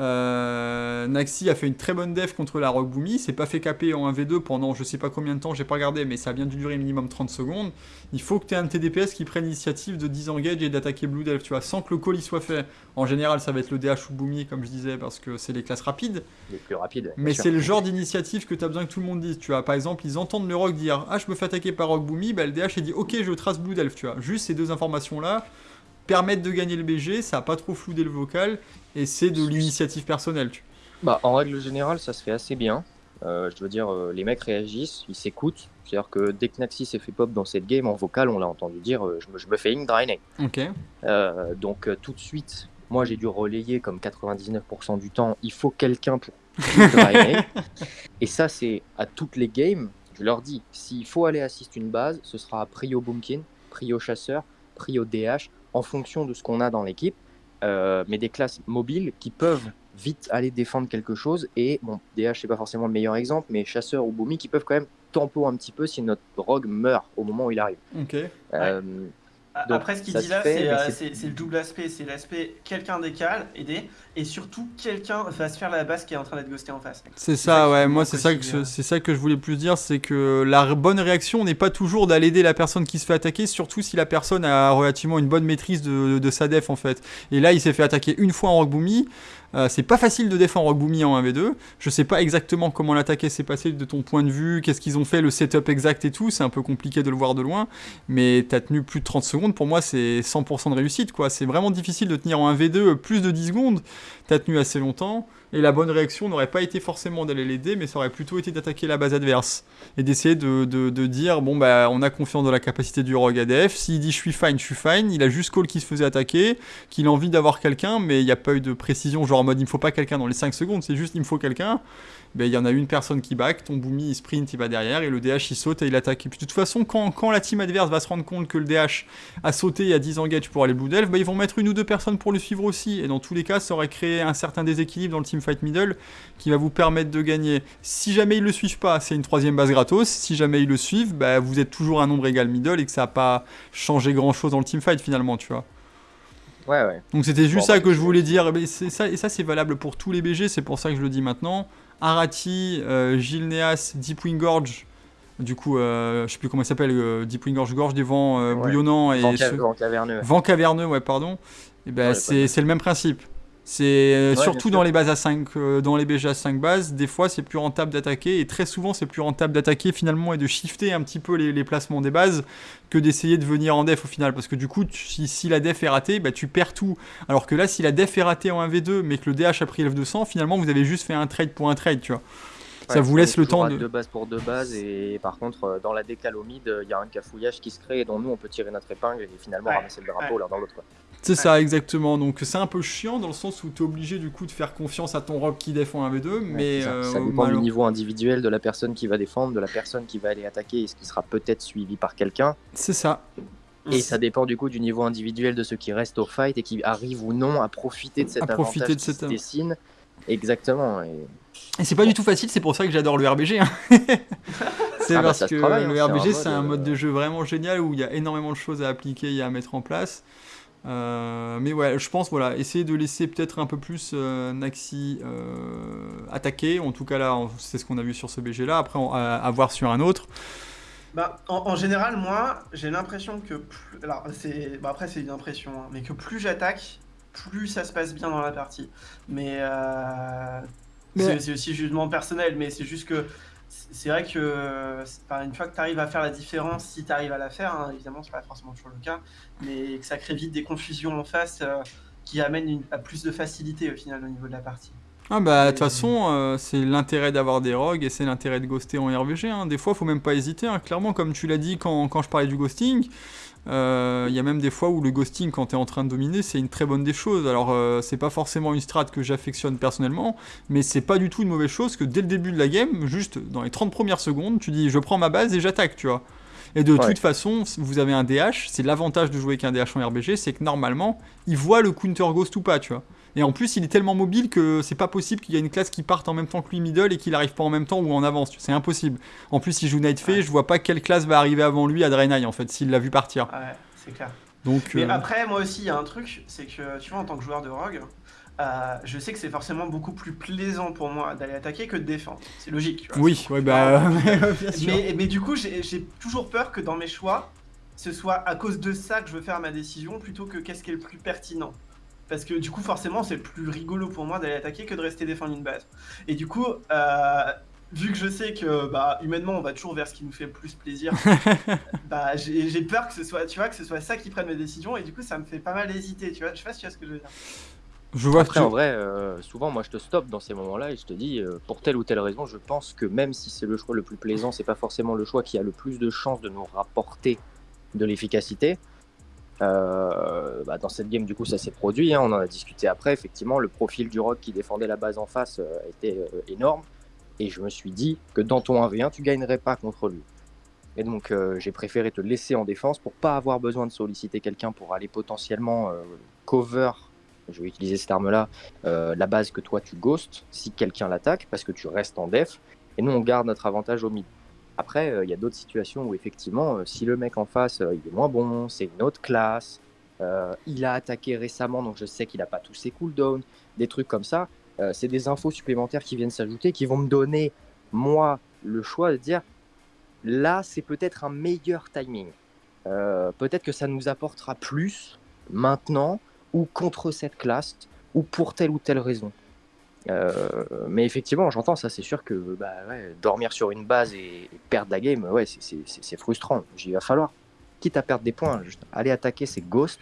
euh, Naxi a fait une très bonne def contre la Rock Boomy, s'est pas fait caper en 1v2 pendant je sais pas combien de temps, j'ai pas regardé, mais ça a bien dû durer minimum 30 secondes. Il faut que tu aies un TDPS qui prenne l'initiative de disengage et d'attaquer Blue Delve, tu vois, sans que le call y soit fait. En général, ça va être le DH ou Boomy, comme je disais, parce que c'est les classes rapides. Les plus rapides. Mais c'est le genre d'initiative que tu as besoin que tout le monde dise, tu vois. Par exemple, ils entendent le Rock dire Ah, je me fais attaquer par Rock Boomy, bah, le DH il dit Ok, je trace Blue Delve, tu vois. Juste ces deux informations là permettre de gagner le BG, ça a pas trop floudé le vocal, et c'est de l'initiative personnelle. Tu... Bah, en règle générale, ça se fait assez bien. Euh, je veux dire, euh, les mecs réagissent, ils s'écoutent. C'est-à-dire que dès que Naxi s'est fait pop dans cette game, en vocal, on l'a entendu dire euh, je, me, je, me, fais une drainer. Donc, tout de suite, moi j'ai dû relayer comme 99% du temps il faut quelqu'un pour drainer. (laughs) et ça, c'est à toutes les games. Je leur dis s'il faut aller assist une base, ce sera Prio Boomkin, Prio Chasseur, Prio DH en fonction de ce qu'on a dans l'équipe, euh, mais des classes mobiles qui peuvent vite aller défendre quelque chose. Et bon, DH, c'est pas forcément le meilleur exemple, mais Chasseur ou Boomy qui peuvent quand même tempo un petit peu si notre rogue meurt au moment où il arrive. Ok. Euh, Après, ce qu'il dit là, euh, c'est le double aspect. C'est l'aspect quelqu'un décale, aider, et surtout quelqu'un va se faire la base qui est en train d'être ghosté en face. C'est ça, ouais. Moi, c'est ça, que c'est ça que je voulais plus dire, c'est que la bonne réaction n'est pas toujours d'aller aider la personne qui se fait attaquer, surtout si la personne a relativement une bonne maîtrise de, de sa def en fait. Et là, il s'est fait attaquer une fois en Rock euh, c'est pas facile de défendre Rockboomy en 1v2. Je sais pas exactement comment l'attaquer s'est passé de ton point de vue, qu'est-ce qu'ils ont fait, le setup exact et tout. C'est un peu compliqué de le voir de loin. Mais t'as tenu plus de 30 secondes. Pour moi, c'est 100% de réussite. quoi. C'est vraiment difficile de tenir en 1v2 plus de 10 secondes. T'as tenu assez longtemps. Et la bonne réaction n'aurait pas été forcément d'aller l'aider, mais ça aurait plutôt été d'attaquer la base adverse. Et d'essayer de, de, dire, bon, bah, on a confiance dans la capacité du rogue ADF. S'il dit je suis fine, je suis fine, il a juste call qui se faisait attaquer, qu'il a envie d'avoir quelqu'un, mais il n'y a pas eu de précision, genre en mode il me faut pas quelqu'un dans les 5 secondes, c'est juste il me faut quelqu'un ben, il y en a une personne qui back, ton Boomy il sprint, il va derrière, et le DH il saute et il attaque. Et puis de toute façon, quand, quand la team adverse va se rendre compte que le DH a sauté il y a 10 engage pour aller Blue Delve, ben, ils vont mettre une ou deux personnes pour le suivre aussi. Et dans tous les cas, ça aurait créé un certain déséquilibre dans le team fight middle qui va vous permettre de gagner. Si jamais ils le suivent pas, c'est une troisième base gratos. Si jamais ils le suivent, ben, vous êtes toujours un nombre égal middle et que ça n'a pas changé grand chose dans le team fight finalement, tu vois. Ouais, ouais. Donc c'était juste ça bah, que je voulais dire. Et ça, et ça c'est valable pour tous les BG, c'est pour ça que je le dis maintenant. Arati, euh, Gilles Neas, Deepwing Gorge. Du coup, euh, je sais plus comment il s'appelle, euh, Deepwing Gorge, Gorge des vents bouillonnants et vent, caverneux. Vent caverneux, ouais, pardon. Et eh ben, c'est le même principe. C'est surtout dans les bases à 5, dans les BG à 5 bases, des fois c'est plus rentable d'attaquer et très souvent c'est plus rentable d'attaquer finalement et de shifter un petit peu les, placements des bases que d'essayer de venir en def au final parce que du coup si, la def est ratée, bah, tu perds tout. Alors que là si la def est ratée en 1v2 mais que le DH a pris F200, finalement vous avez juste fait un trade pour un trade, tu vois. ça vous laisse le temps de. Deux bases pour deux bases, et par contre, euh, dans la mid, il y a un cafouillage qui se crée et dont nous on peut tirer notre épingle et finalement ramasser le drapeau l'un dans l'autre. C'est ça, exactement. Donc c'est un peu chiant dans le sens où tu es obligé du coup de faire confiance à ton rock qui défend un V2. mais ça, euh, dépend du niveau individuel de la personne qui va défendre, de la personne qui va aller attaquer et ce qui sera peut-être suivi par quelqu'un. C'est ça. Et ça dépend du coup du niveau individuel de ceux qui restent au fight et qui arrivent ou non à profiter de cet à profiter de cette... dessine. Exactement. Et, et c'est pas du tout facile, c'est pour ça que j'adore le RBG. Hein. (laughs) c'est ah bah, parce que le hein, RBG c'est un, mode de jeu vraiment génial où il y a énormément de choses à appliquer et à mettre en place. Euh, mais ouais, je pense, voilà, essayer de laisser peut-être un peu plus euh, Naxi euh, attaquer. En tout cas, là, c'est ce qu'on a vu sur ce BG là. Après, à, voir sur un autre. Bah, en, général, moi, j'ai l'impression que. Plus, alors, c'est, bah, après, c'est une impression, hein, mais que plus j'attaque, plus ça se passe bien dans la partie. Mais. mais... C'est, aussi jugement personnel, mais c'est juste que c'est vrai que une fois que tu arrives à faire la différence, si tu arrives à la faire, hein, évidemment, c'est pas forcément toujours le cas, mais que ça crée vite des confusions en face euh, qui amènent à plus de facilité au final au niveau de la partie. Ah bah de toute façon, euh, c'est l'intérêt d'avoir des rogues et c'est l'intérêt de ghoster en RVG. Hein. Des fois, faut même pas hésiter. Hein. Clairement, comme tu l'as dit quand, quand, je parlais du ghosting, euh, il y a même des fois où le ghosting, quand tu es en train de dominer, c'est une très bonne des choses. Alors, euh, c'est pas forcément une strat que j'affectionne personnellement, mais c'est pas du tout une mauvaise chose que dès le début de la game, juste dans les 30 premières secondes, tu dis je prends ma base et j'attaque, tu vois. Et de toute façon, vous avez un DH, c'est l'avantage de jouer avec un DH en RBG, c'est que normalement, il voit le counter ghost ou pas, tu vois. Et en plus, il est tellement mobile que c'est pas possible qu'il y ait une classe qui parte en même temps que lui middle et qu'il arrive pas en même temps ou en avance. C'est impossible. En plus, s'il joue Night Fay, je vois pas quelle classe va arriver avant lui à Draenei en fait, s'il l'a vu partir. Ouais, c'est clair. Donc, Mais euh, après, moi aussi, il y a un truc, c'est que tu vois, en tant que joueur de Rogue, euh, je sais que c'est forcément beaucoup plus plaisant pour moi d'aller attaquer que de défendre. C'est logique. Tu vois, oui, ouais, bah, (laughs) Mais, mais, du coup, j'ai toujours peur que dans mes choix, ce soit à cause de ça que je veux faire ma décision plutôt que qu'est-ce qui est le plus pertinent. Parce que du coup, forcément, c'est plus rigolo pour moi d'aller attaquer que de rester défendre une base. Et du coup, euh, vu que je sais que bah, humainement, on va toujours vers ce qui nous fait le plus plaisir, (laughs) bah, j'ai peur que ce soit, tu vois, que ce soit ça qui prenne mes décisions. Et du coup, ça me fait pas mal hésiter. Tu vois, je sais pas si tu vois ce que je veux dire. Je vois Après, en vrai, euh, souvent, moi, je te stoppe dans ces moments-là et je te dis, euh, pour telle ou telle raison, je pense que même si c'est le choix le plus plaisant, c'est pas forcément le choix qui a le plus de chances de nous rapporter de l'efficacité. Euh, bah, dans cette game, du coup, ça s'est produit. Hein, on en a discuté après. Effectivement, le profil du rock qui défendait la base en face euh, était euh, énorme. Et je me suis dit que dans ton 1v1, tu gagnerais pas contre lui. Et donc, j'ai préféré te laisser en défense pour pas avoir besoin de solliciter quelqu'un pour aller potentiellement cover, je vais utiliser cette arme-là, la base que toi tu ghostes si quelqu'un l'attaque parce que tu restes en def. Et nous, on garde notre avantage au mid. Après, il y a d'autres situations où effectivement, si le mec en face, il est moins bon, c'est une autre classe, il a attaqué récemment, donc je sais qu'il n'a pas tous ses cooldowns, des trucs comme ça, c'est des infos supplémentaires qui viennent s'ajouter, qui vont me donner, moi, le choix de dire, là, c'est peut-être un meilleur timing. peut-être que ça nous apportera plus maintenant ou contre cette classe ou pour telle ou telle raison. Euh, mais effectivement, j'entends ça, c'est sûr que bah, dormir sur une base et, perdre la game, ouais, c'est frustrant. Il va falloir, quitte à perdre des points, aller attaquer ces ghosts.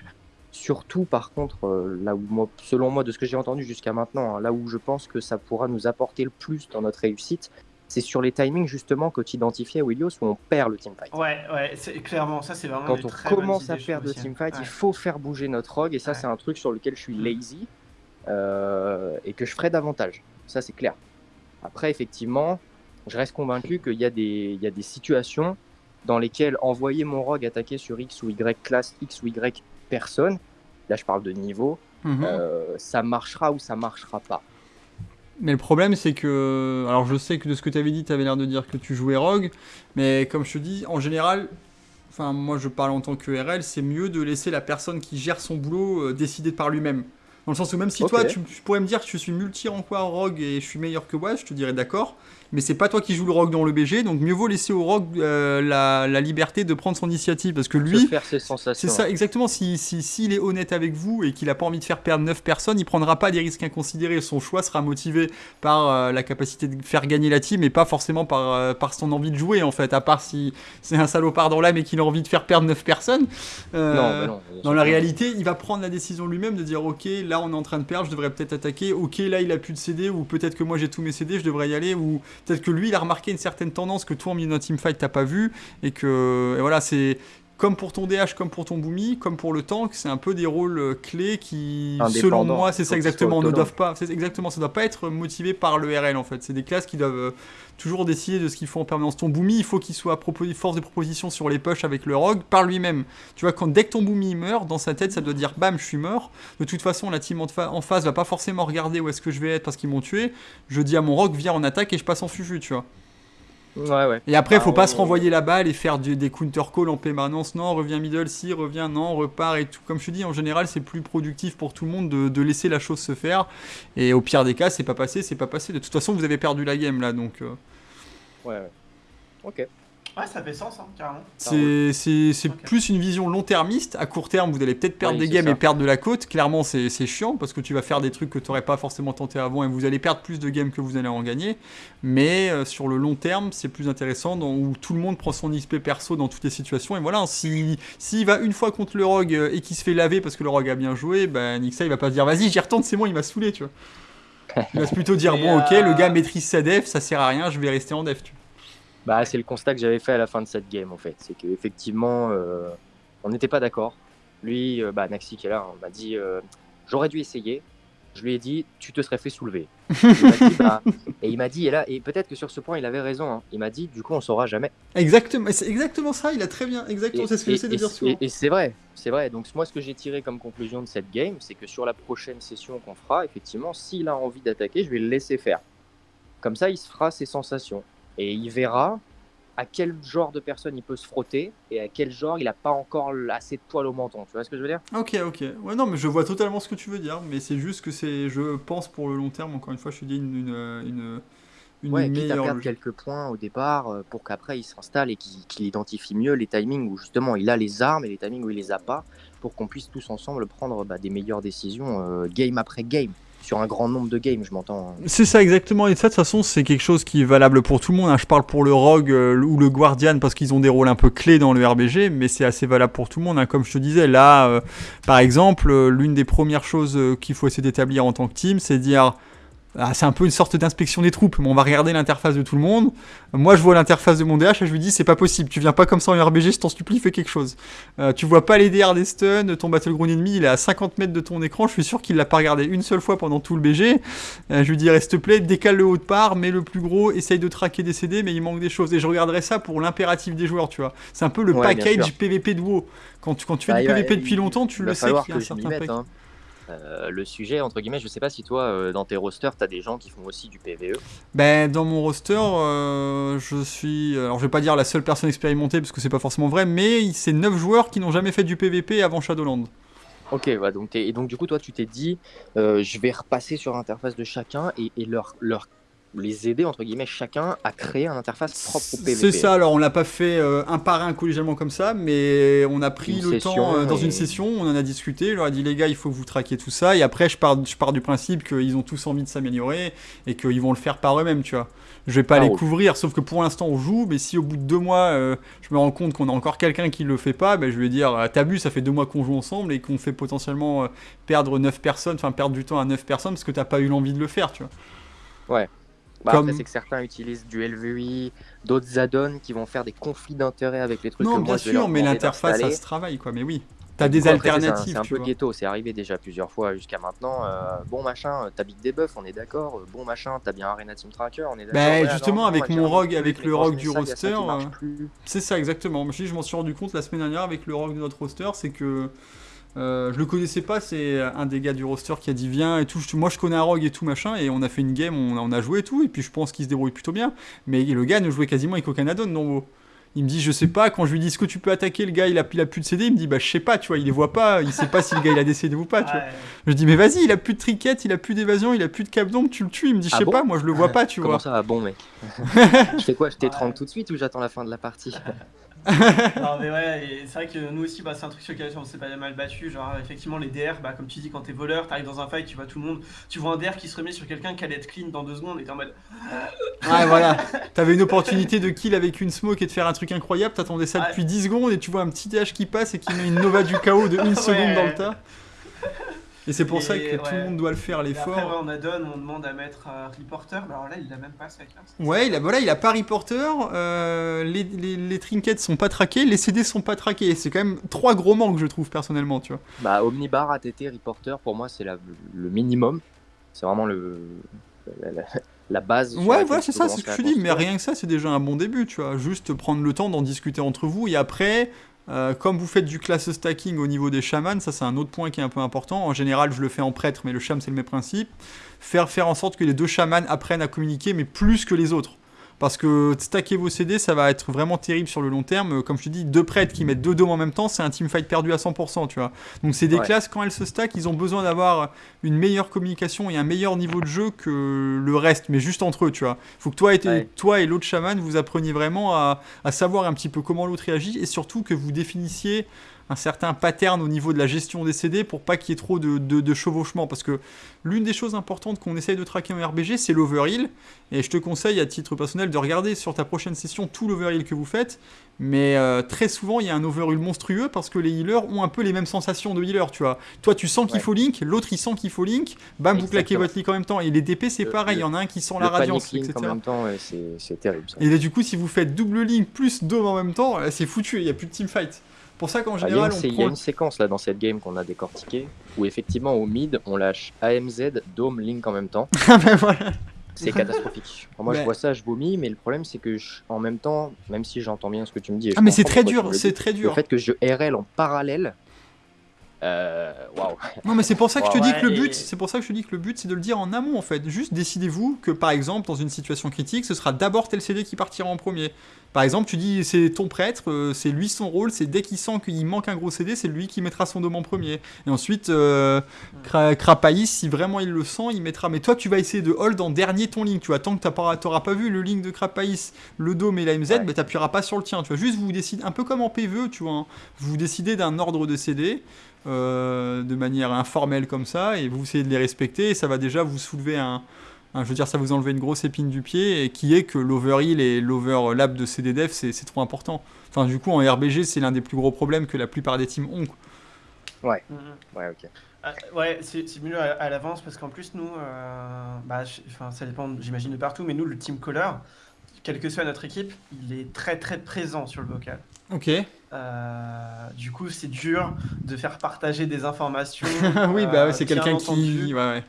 Surtout, par contre, euh, là où moi, selon moi, de ce que j'ai entendu jusqu'à maintenant, hein, là où je pense que ça pourra nous apporter le plus dans notre réussite, c'est sur les timings justement que tu identifiais, Willios, où on perd le teamfight. Ouais, ouais, clairement ça, c'est vraiment. Quand on commence à perdre le teamfight, il faut faire bouger notre rogue, et ça, c'est un truc sur lequel je suis lazy. Euh, et que je ferai davantage. Ça, c'est clair. Après, effectivement, je reste convaincu qu'il y, a des, des situations dans lesquelles envoyer mon rogue attaquer sur X ou Y classe, X ou Y personne, là je parle de niveau, mhm. euh, ça marchera ou ça marchera pas. Mais le problème, c'est que. Alors, je sais que de ce que tu avais dit, tu avais l'air de dire que tu jouais Rogue, mais comme je te dis, en général, enfin, moi je parle en tant que RL, c'est mieux de laisser la personne qui gère son boulot euh, décider par lui-même. Dans le sens où même si toi, tu, pourrais me dire que je suis multi en quoi rogue et je suis meilleur que moi, je te dirais d'accord mais c'est pas toi qui joues le rogue dans le BG, donc mieux vaut laisser au rogue euh, la, liberté de prendre son initiative, parce que lui, faire ses sensations. C'est ça, exactement. S'il si, si, est honnête avec vous et qu'il a pas envie de faire perdre 9 personnes, il prendra pas des risques inconsidérés. Son choix sera motivé par euh, la capacité de faire gagner la team et pas forcément par, euh, par son envie de jouer, en fait, à part si c'est un salopard dans l'âme et qu'il a envie de faire perdre 9 personnes. non, non, dans la réalité, il va prendre la décision lui-même de dire, ok, là on est en train de perdre, je devrais peut-être attaquer, ok, là il a plus de CD, ou peut-être que moi j'ai tous mes CD, je devrais y aller, ou peut-être que lui, il a remarqué une certaine tendance que toi, en milieu d'un teamfight, t'as pas vu, et que voilà, c'est comme pour ton DH, comme pour ton Boomy, comme pour le tank, c'est un peu des rôles euh, clés qui, selon moi, c'est ça exactement, ne doivent pas, exactement, ça doit pas être motivé par le RL en fait. C'est des classes qui doivent euh, toujours décider de ce qu'il faut en permanence. Ton Boomy, il faut qu'il soit force de proposition sur les push avec le Rogue par lui-même. Tu vois, quand dès que ton Boomy meurt, dans sa tête, ça doit dire bam, je suis mort. De toute façon, la team en, face va pas forcément regarder où est-ce que je vais être parce qu'ils m'ont tué. Je dis à mon Rogue, viens en attaque et je passe en fufu, tu vois. Et après, il faut pas se renvoyer la balle et faire des counter calls en permanence. Non, reviens middle, si, reviens, non, repart et tout. Comme je te dis, en général, c'est plus productif pour tout le monde de, laisser la chose se faire. Et au pire des cas, c'est pas passé, c'est pas passé. De toute façon, vous avez perdu la game là, donc. Euh. Ouais, ouais. Ok. Ouais, ça fait sens, hein, carrément. C'est plus une vision long-termiste. À court terme, vous allez peut-être perdre des games et perdre de la côte. Clairement, c'est chiant parce que tu vas faire des trucs que tu n'aurais pas forcément tenté avant et vous allez perdre plus de games que vous allez en gagner. Mais euh, sur le long terme, c'est plus intéressant dans, où tout le monde prend son XP perso dans toutes les situations. Et voilà, s'il si, va une fois contre le rogue euh, et qu'il se fait laver parce que le rogue a bien joué, ben Nixa il va pas se dire vas-y, j'y retourne, c'est moi, il m'a saoulé, tu vois. Il va se plutôt dire (laughs) bon, ok, le gars euh, maîtrise sa def, ça sert à rien, je vais rester en def, tu vois. Bah, c'est le constat que j'avais fait à la fin de cette game, en fait. C'est qu'effectivement, euh, on n'était pas d'accord. Lui, euh, bah, Naxi qui est là, on m'a dit euh, J'aurais dû essayer. Je lui ai dit Tu te serais fait soulever. Bah, (laughs) et il m'a dit, et là, et peut-être que sur ce point, il avait raison. Hein. Il m'a dit Du coup, on saura jamais. Exactement, c'est exactement ça. Il a très bien, exactement. C'est ce que j'essaie de dire souvent. Et, c'est vrai, c'est vrai. Donc, moi, ce que j'ai tiré comme conclusion de cette game, c'est que sur la prochaine session qu'on fera, effectivement, s'il a envie d'attaquer, je vais le laisser faire. Comme ça, il se fera ses sensations et il verra à quel genre de personne il peut se frotter et à quel genre il n'a pas encore assez de poils au menton. Tu vois ce que je veux dire? Ok, ok. Ouais, non, mais je vois totalement ce que tu veux dire, mais c'est juste que c'est, je pense pour le long terme, encore une fois, je te dis une, une, une, une ouais, perdre quelques points au départ euh, pour qu'après il s'installe et qu'il identifie mieux les timings où justement il a les armes et les timings où il les a pas pour qu'on puisse tous ensemble prendre bah, des meilleures décisions euh, game après game sur un grand nombre de games, je m'entends. C'est ça exactement, et ça de toute façon c'est quelque chose qui est valable pour tout le monde. Hein. Je parle pour le Rogue euh, ou le Guardian parce qu'ils ont des rôles un peu clés dans le RBG, mais c'est assez valable pour tout le monde. Hein. Comme je te disais, là, euh, par exemple, euh, l'une des premières choses qu'il faut essayer d'établir en tant que team, c'est dire ah, c'est un peu une sorte d'inspection des troupes, mais on va regarder l'interface de tout le monde. Moi, je vois l'interface de mon DH et je lui dis c'est pas possible, tu viens pas comme ça en RBG, je t'en supplie, fais quelque chose. Euh, tu vois pas les DR des stuns, ton battleground ennemi, il est à 50 mètres de ton écran, je suis sûr qu'il l'a pas regardé une seule fois pendant tout le BG. Euh, je lui dis reste plaît, décale le haut de part, mets le plus gros, essaye de traquer des CD, mais il manque des choses. Et je regarderai ça pour l'impératif des joueurs, tu vois. C'est un peu le package PVP de WoW. Quand tu, quand tu fais bah, du PVP depuis longtemps, tu le sais qu'il y a un certain euh, le sujet, entre guillemets, je sais pas si toi, euh, dans tes rosters, tu as des gens qui font aussi du PVE. Ben, dans mon roster, euh, je suis. Alors, je vais pas dire la seule personne expérimentée parce que c'est pas forcément vrai, mais c'est 9 joueurs qui n'ont jamais fait du PVP avant Shadowland. Ok, ouais, donc et donc du coup, toi, tu t'es dit, je vais repasser sur l'interface de chacun et, et leur, leur les aider, entre guillemets, chacun à créer une interface propre au PVP. C'est ça, alors on l'a pas fait euh, un par un collégialement comme ça, mais on a pris le temps euh, dans une session, on en a discuté, je leur ai dit les gars, il faut que vous traquiez tout ça, et après je pars, je pars du principe qu'ils ont tous envie de s'améliorer et qu'ils vont le faire par eux-mêmes, tu vois. Je vais pas ah, les couvrir, sauf que pour l'instant on joue, mais si au bout de deux mois euh, je me rends compte qu'on a encore quelqu'un qui le fait pas, ben, je vais dire t'as vu, ça fait deux mois qu'on joue ensemble et qu'on fait potentiellement perdre 9 personnes, enfin perdre du temps à 9 personnes parce que t'as pas eu l'envie de le faire, tu vois. Ouais. Bah, Après, c'est que certains utilisent du LVI, d'autres add-ons qui vont faire des conflits d'intérêts avec les trucs. Non, bien sûr, mais l'interface, ça se travaille, quoi. Mais oui. T'as des alternatives. C'est un, peu ghetto, c'est arrivé déjà plusieurs fois jusqu'à maintenant. Euh, bon machin, t'as Big Debuff, on est d'accord. Bon machin, t'as bien Arena Team Tracker, on est d'accord. Bah, justement, avec mon rogue, avec le rogue du roster, euh, c'est ça exactement. Je m'en suis rendu compte la semaine dernière avec le rogue de notre roster, c'est que euh, je le connaissais pas, c'est un des gars du roster qui a dit viens et tout. Moi je connais un rogue et tout machin, et on a fait une game, on, a joué et tout, et puis je pense qu'il se débrouille plutôt bien. Mais le gars ne jouait quasiment avec aucun add-on, non. Il me dit je sais pas quand je lui dis est-ce que tu peux attaquer le gars il a, il a plus de CD il me dit bah je sais pas tu vois il les voit pas il sait pas si le gars il a des CD ou pas tu vois. Je dis mais vas-y il a plus de triquette il a plus d'évasion il a plus de cap d'ombre tu le tues. Il me dit je ah sais pas moi je le vois pas tu Comment vois. ça va bon mec? (laughs) Je fais quoi? Je t'étrangle tout de suite ou j'attends la fin de la partie? (laughs) (laughs) non mais ouais, c'est vrai que nous aussi, bah, c'est un truc sur lequel on s'est pas mal battu. Genre, effectivement, les DR, bah, comme tu dis, quand t'es voleur, t'arrives dans un fight, tu vois tout le monde, tu vois un DR qui se remet sur quelqu'un qui allait être clean dans deux secondes et t'es en mode. Ouais, voilà. (laughs) T'avais une opportunité de kill avec une smoke et de faire un truc incroyable, t'attendais ça depuis 10 secondes et tu vois un petit DH qui passe et qui met une Nova du chaos de une (laughs) seconde dans le tas. Et c'est pour ça que tout le monde doit le faire l'effort. Après, on adonne, on demande à mettre euh, reporter. Bah, alors là, il a même pas ça. Ouais, il a, voilà, il a pas reporter. Euh, les, les, les, trinkets sont pas traqués, les CD sont pas traqués. C'est quand même trois gros manques, je trouve personnellement, tu vois. Bah, Omnibar, ATT, reporter, pour moi, c'est le minimum. C'est vraiment le. La, base. Ouais, voilà, c'est ça, c'est ce que je dis, mais rien que ça, c'est déjà un bon début, tu vois. Juste prendre le temps d'en discuter entre vous et après, euh, comme vous faites du class stacking au niveau des chamans, ça c'est un autre point qui est un peu important. En général, je le fais en prêtre, mais le cham c'est le même principe. Faire, faire en sorte que les deux chamans apprennent à communiquer, mais plus que les autres. Parce que stacker vos CD, ça va être vraiment terrible sur le long terme. Comme je te dis, deux prêtres qui mettent deux dômes en même temps, c'est un teamfight perdu à 100%, tu vois. Donc c'est des classes, quand elles se stackent, ils ont besoin d'avoir une meilleure communication et un meilleur niveau de jeu que le reste, mais juste entre eux, tu vois. Il faut que toi et, toi et l'autre chaman, vous appreniez vraiment à, à savoir un petit peu comment l'autre réagit et surtout que vous définissiez un certain pattern au niveau de la gestion des CD pour pas qu'il y ait trop de, de, chevauchement. Parce que l'une des choses importantes qu'on essaye de traquer en RBG, c'est l'overheal. Et je te conseille à titre personnel de regarder sur ta prochaine session tout l'overheal que vous faites. Mais euh, très souvent, il y a un overheal monstrueux parce que les healers ont un peu les mêmes sensations de healer, tu vois. Toi, tu sens qu'il faut link, l'autre il sent qu'il faut link, bam, vous claquez votre link en même temps. Et les DP, c'est pareil, il y en a un qui sent la radiance, etc. En même temps, c'est terrible. Et là, du coup, si vous faites double link plus dome en même temps, c'est foutu, il n'y a plus de teamfight pour ça qu'en ah, général, il y, a une séquence là dans cette game qu'on a décortiqué où effectivement au mid on lâche AMZ, Dome, Link en même temps. (laughs) Ah ben voilà. C'est catastrophique. moi je vois ça, je vomis, mais le problème c'est que en même temps, même si j'entends bien ce que tu me dis, ah mais c'est très dur, c'est très dur. Le fait que je RL en parallèle, euh, non mais c'est pour ça que je te dis que le but, c'est pour ça que je te dis que le but c'est de le dire en amont en fait. Juste décidez-vous que par exemple dans une situation critique, ce sera d'abord tel CD qui partira en premier. Par exemple, tu dis c'est ton prêtre, euh, c'est lui son rôle, c'est dès qu'il sent qu'il manque un gros CD, c'est lui qui mettra son dôme en premier. Et ensuite, euh, Krapaïs, si vraiment il le sent, il mettra. Mais toi, tu vas essayer de hold en dernier ton link. Tu vois, tant que tu n'auras pas vu le link de Krapaïs, le dôme et la MZ, tu n'appuieras pas sur le tien. Tu vois, juste vous décidez, un peu comme en PVE, tu vois, hein. vous décidez d'un ordre de CD. Euh, de manière informelle comme ça, et vous essayez de les respecter, et ça va déjà vous soulever un, je veux dire, ça vous enlever une grosse épine du pied, et qui est que l'overheal et l'overlap de CDDF, c'est trop important. Enfin, du coup, en RBG, c'est l'un des plus gros problèmes que la plupart des teams ont. Ouais, mm-hmm. ouais, ok. Ah, ouais, c'est mieux à, l'avance parce qu'en plus, nous, euh, bah, ça dépend, j'imagine, de partout, mais nous, le team caller, quelle que soit notre équipe, il est très très présent sur le vocal. Ok. Euh, du coup, c'est dur de faire partager des informations. (laughs) oui, bah c'est euh, quelqu'un qui. Ouais, ouais.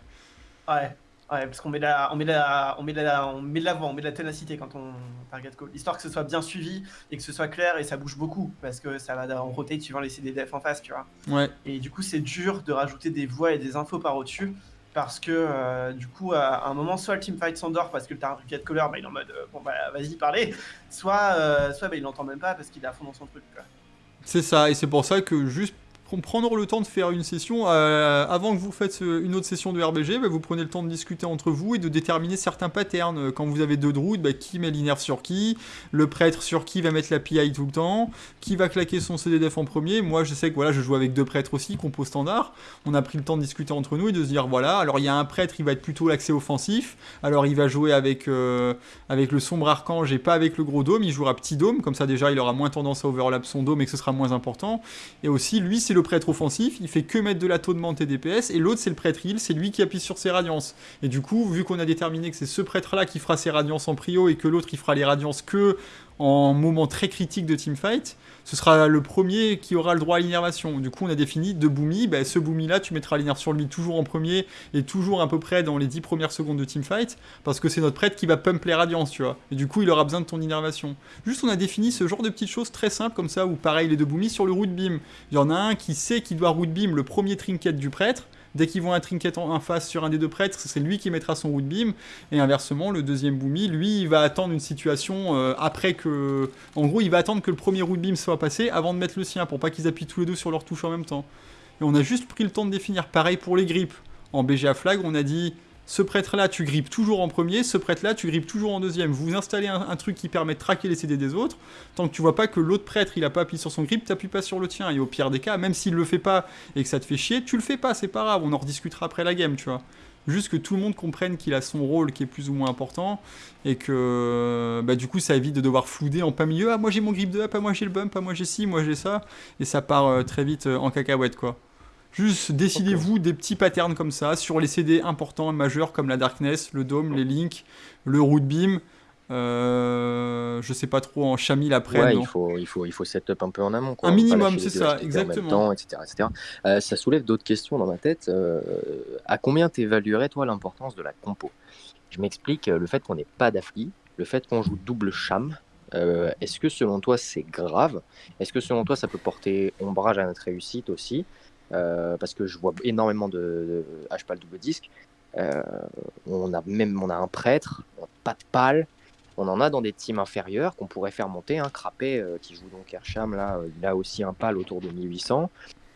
ouais. Ouais, parce qu'on met la, on met la, on met la, on met de l'avant, on met de la ténacité quand on target call, histoire que ce soit bien suivi et que ce soit clair et ça bouge beaucoup parce que ça va en rotate suivant les CDDF en face, tu vois. Ouais. Et du coup, c'est dur de rajouter des voix et des infos par au-dessus parce que euh, du coup, à un moment, soit le teamfight s'endort parce que le target caller, bah, il est en mode, euh, bon bah vas-y parlez, soit, euh, soit bah, il l'entend même pas parce qu'il est à fond dans son truc. C'est ça, et c'est pour ça que juste prendre le temps de faire une session, euh, avant que vous faites euh, une autre session de RBG, bah, vous prenez le temps de discuter entre vous et de déterminer certains patterns. Quand vous avez deux druides, bah, qui met l'inerve sur qui, le prêtre sur qui va mettre la PI tout le temps, qui va claquer son CDDF en premier. Moi, je sais que voilà, je joue avec deux prêtres aussi, compo standard. On a pris le temps de discuter entre nous et de se dire voilà, alors il y a un prêtre, il va être plutôt l'accès offensif, alors il va jouer avec, euh, avec le sombre archange et pas avec le gros dôme, il jouera petit dôme, comme ça déjà il aura moins tendance à overlap son dôme et que ce sera moins important. Et aussi, lui, c'est le prêtre offensif, il fait que mettre de la de et DPS, et l'autre c'est le prêtre heal, c'est lui qui appuie sur ses radiances. Et du coup, vu qu'on a déterminé que c'est ce prêtre-là qui fera ses radiances en prio et que l'autre il fera les radiances que en moment très critique de teamfight, ce sera le premier qui aura le droit à l'innervation. Du coup, on a défini deux boomies. Ben, ce boomie là, tu mettras l'innerve sur lui toujours en premier et toujours à peu près dans les 10 premières secondes de teamfight, parce que c'est notre prêtre qui va pump les radiances, tu vois. Et du coup, il aura besoin de ton innervation. Juste, on a défini ce genre de petites choses très simples comme ça, où pareil, les deux boomies sur le root beam. Il y en a un qui sait qu'il doit root beam le premier trinket du prêtre, Dès qu'ils vont un trinket en, face sur un des deux prêtres, c'est lui qui mettra son root beam. Et inversement, le deuxième boomy, lui, il va attendre une situation euh, après que. En gros, il va attendre que le premier root beam soit passé avant de mettre le sien pour pas qu'ils appuient tous les deux sur leur touche en même temps. Et on a juste pris le temps de définir. Pareil pour les grippes. En BGA flag, on a dit ce prêtre-là, tu grippes toujours en premier, ce prêtre-là, tu grippes toujours en deuxième. Vous installez un, truc qui permet de traquer les CD des autres. Tant que tu vois pas que l'autre prêtre, il a pas appuyé sur son grip, t'appuies pas sur le tien. Et au pire des cas, même s'il le fait pas et que ça te fait chier, tu le fais pas, c'est pas grave, on en rediscutera après la game, tu vois. Juste que tout le monde comprenne qu'il a son rôle qui est plus ou moins important et que bah, du coup ça évite de devoir flouder en plein milieu. Ah, moi j'ai mon grip de up, ah, moi j'ai le bump, ah, moi j'ai ci, moi j'ai ça. Et ça part euh, très vite euh, en cacahuète quoi. Juste décidez-vous des petits patterns comme ça sur les CD importants, majeurs comme la Darkness, le Dome, les Link, le Root Beam. Euh, je sais pas trop en Chamil après. Ouais, il faut, il faut, il faut setup un peu en amont. Un minimum, c'est ça, exactement. etc., etc. Euh, ça soulève d'autres questions dans ma tête. Euh, à combien t'évaluerais toi l'importance de la compo? Je m'explique. Le fait qu'on n'ait pas d'affli, le fait qu'on joue double cham. Est-ce que selon toi c'est grave? Est-ce que selon toi ça peut porter ombrage à notre réussite aussi? euh, parce que je vois énormément de, H-PAL double disque. Euh, on a même on a un prêtre, pas de pal. On en a dans des teams inférieurs qu'on pourrait faire monter. Un hein, Crapé euh, qui joue donc Ersham, là, il a aussi un pal autour de 1800.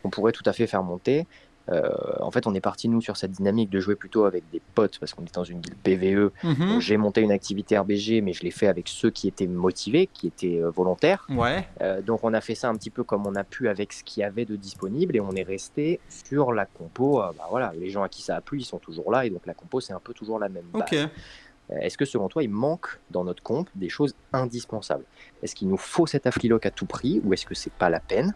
On pourrait tout à fait faire monter. Euh, en fait, on est parti nous sur cette dynamique de jouer plutôt avec des potes parce qu'on est dans une guilde PVE. Mhm. J'ai monté une activité RBG, mais je l'ai fait avec ceux qui étaient motivés, qui étaient euh, volontaires. Ouais. Euh, donc on a fait ça un petit peu comme on a pu avec ce qu'il y avait de disponible et on est resté sur la compo. bah voilà, les gens à qui ça a plu, ils sont toujours là et donc la compo c'est un peu toujours la même. Base. Est-ce que selon toi, il manque dans notre comp des choses indispensables? Est-ce qu'il nous faut cet afflilock à tout prix ou est-ce que c'est pas la peine?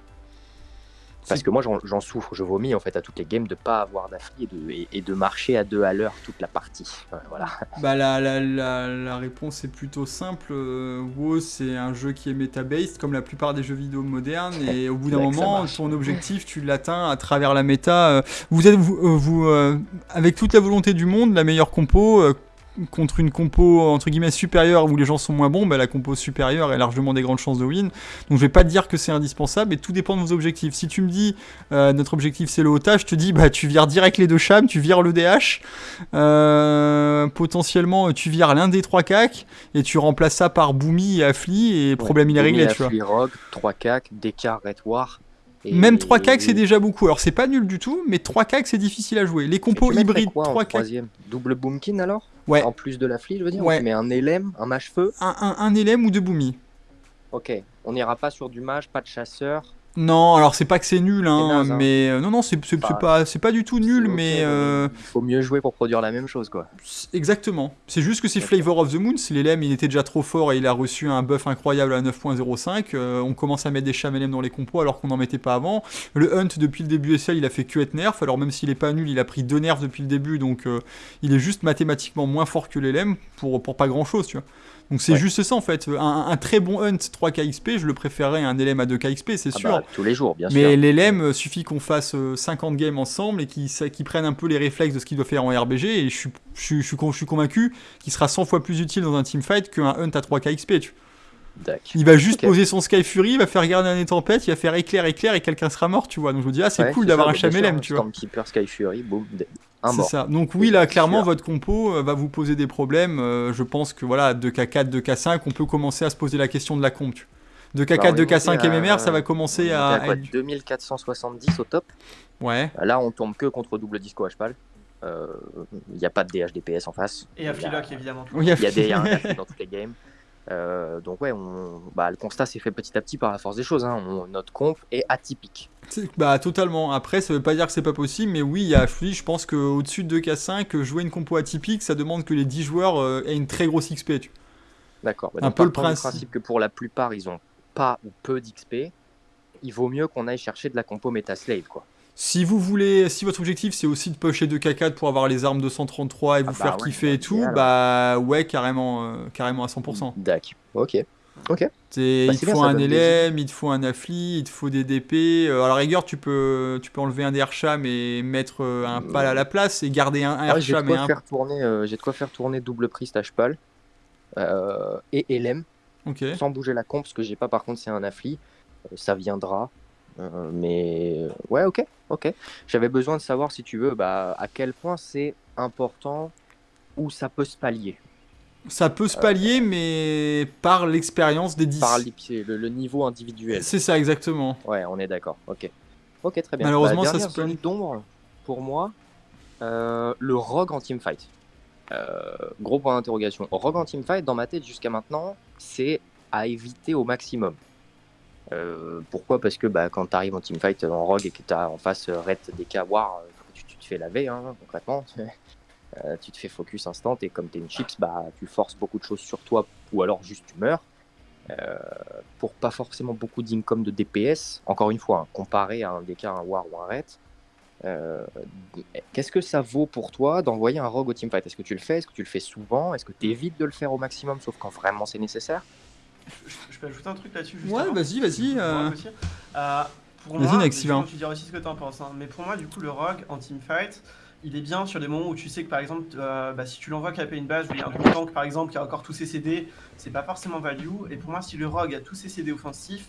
Parce que moi, j'en souffre, je vomis en fait à toutes les games de pas avoir d'affli et de, marcher à deux à l'heure toute la partie. voilà. (laughs) Bah, la, la, la, réponse est plutôt simple. Euh, WoW, c'est un jeu qui est meta-based, comme la plupart des jeux vidéo modernes. Et au bout (laughs) d'un moment, ton objectif, (laughs) tu l'atteins à travers la méta. Euh, vous êtes, vous, euh, vous avec toute la volonté du monde, la meilleure compo contre une compo entre guillemets supérieure où les gens sont moins bons, bah, la compo supérieure a largement des grandes chances de win. Donc je vais pas te dire que c'est indispensable, et tout dépend de vos objectifs. Si tu me dis euh, notre objectif c'est le otage, je te dis bah tu vires direct les deux chams, tu vires le DH, euh, potentiellement tu vires l'un des trois cacs et tu remplaces ça par Boomy et Affli et problème il est réglé. tu vois. Rogue, 3 cacs, Dekar, Red War. Même 3 cacs c'est déjà beaucoup. Alors c'est pas nul du tout, mais 3 cacs c'est difficile à jouer. Les compos hybrides, 3 cacs. Double Boomkin alors? Ouais. En plus de la flie, je veux dire? Ouais. mais un élème, un mage-feu. Un, un, un élème ou deux boomies. Ok. On n'ira pas sur du mage, pas de chasseur. Non, alors c'est pas que c'est nul, hein, hein. mais euh, non, non, c'est pas, c'est pas du tout nul, mais euh, il faut mieux jouer pour produire la même chose, quoi. Exactement. C'est juste que c'est Flavor of the Moon. Si l'élème il était déjà trop fort et il a reçu un buff incroyable à 9.05, euh, on commence à mettre des chamélèmes dans les compos alors qu'on n'en mettait pas avant. Le Hunt depuis le début SL, il a fait que être nerf. Alors même s'il est pas nul, il a pris deux nerfs depuis le début, donc il est juste mathématiquement moins fort que l'élème pour pour pas grand chose, tu vois. Donc c'est juste ça en fait. Un, très bon hunt 3 KXP, je le préférerais à un LM à 2 KXP, c'est ah sûr. Bah, tous les jours, bien sûr. Mais l'LM, euh, suffit qu'on fasse 50 euh, games ensemble et qu'ils prennent un peu les réflexes de ce qu'il doit faire en RBG. Et je suis, je, je, suis convaincu qu'il sera 100 fois plus utile dans un teamfight qu'un hunt à 3 KXP. Tu. Il va juste poser son Sky Fury, il va faire garder un tempête, il va faire éclair, éclair et quelqu'un sera mort, tu vois. Donc je me dis, ah, c'est cool d'avoir un LM, tu vois. Stormkeeper, Sky Fury, boum, c'est ça. Donc oui, là, clairement, votre compo euh, va vous poser des problèmes. Euh, je pense que voilà, 2K4, 2K5, on peut commencer à se poser la question de la comp. 2K4, 2K5 MMR, ça va commencer à... à 2470 au top? Ouais. Là, on tombe que contre double disco HPAL. Il euh, n'y a pas de DHDPS en face. Et Afflilock, évidemment. Il y a, des, dans toutes les games. Donc ouais, on, bah, le constat s'est fait petit à petit par la force des choses. Hein. notre comp est atypique. Bah totalement. Après, ça veut pas dire que c'est pas possible, mais oui, il y a je pense qu'au-dessus de 2K5, jouer une compo atypique, ça demande que les 10 joueurs euh, aient une très grosse XP. D'accord. Bah, un peu le principe. que pour la plupart, ils ont pas ou peu d'XP. Il vaut mieux qu'on aille chercher de la compo Metaslave, quoi. Si vous voulez, si votre objectif c'est aussi de pusher 2K4 pour avoir les armes 233 et vous ah faire bah kiffer et tout, bah ouais, carrément, euh, carrément à 100%. D'accord. Ok. Ok. Bah, il te faut un LM, il te faut un affli, il te faut des DP. Euh, à la rigueur, tu peux, tu peux enlever un DRCham et mettre euh, un pal à la place et garder un, un ah, J'ai de, quoi faire tourner, euh, j'ai de quoi faire tourner double priest H-pal et LM sans bouger la comp, parce que j'ai pas par contre c'est un affli. ça viendra. mais ouais, ok, ok. J'avais besoin de savoir si tu veux bah, à quel point c'est important où ça peut se pallier. Ça peut se pallier, mais par l'expérience des 10. Par le, le niveau individuel. C'est ça, exactement. Ouais, on est d'accord. Ok. Ok, très bien. Malheureusement, bah, ça se zone d'ombre, pour moi, euh, le rogue en teamfight. Euh, gros point d'interrogation. Rogue en teamfight, dans ma tête jusqu'à maintenant, c'est à éviter au maximum. Euh, pourquoi? Parce que bah, quand tu arrives en teamfight en rogue et que tu as en face Red DK War, tu, te fais laver hein, concrètement. (laughs) Euh, tu te fais focus instant et comme tu es une chips, bah, tu forces beaucoup de choses sur toi ou alors juste tu meurs. Euh, pour pas forcément beaucoup d'income de DPS, encore une fois, hein, comparé à un DK, un War ou un euh, qu'est-ce que ça vaut pour toi d'envoyer un rogue au teamfight? Est-ce que tu le fais? Est-ce que tu le fais souvent? Est-ce que tu évites de le faire au maximum, sauf quand vraiment c'est nécessaire? Je, peux ajouter un truc là-dessus Ouais, vas-y, vas-y. pour moi, tu diras aussi ce que tu en penses, hein, mais pour moi, du coup, le rogue en teamfight, il est bien sur des moments où tu sais que par exemple, euh, bah, si tu l'envoies caper une base où il y a un tank par exemple qui a encore tous ses CD, c'est pas forcément value. Et pour moi, si le rogue a tous ses CD offensifs,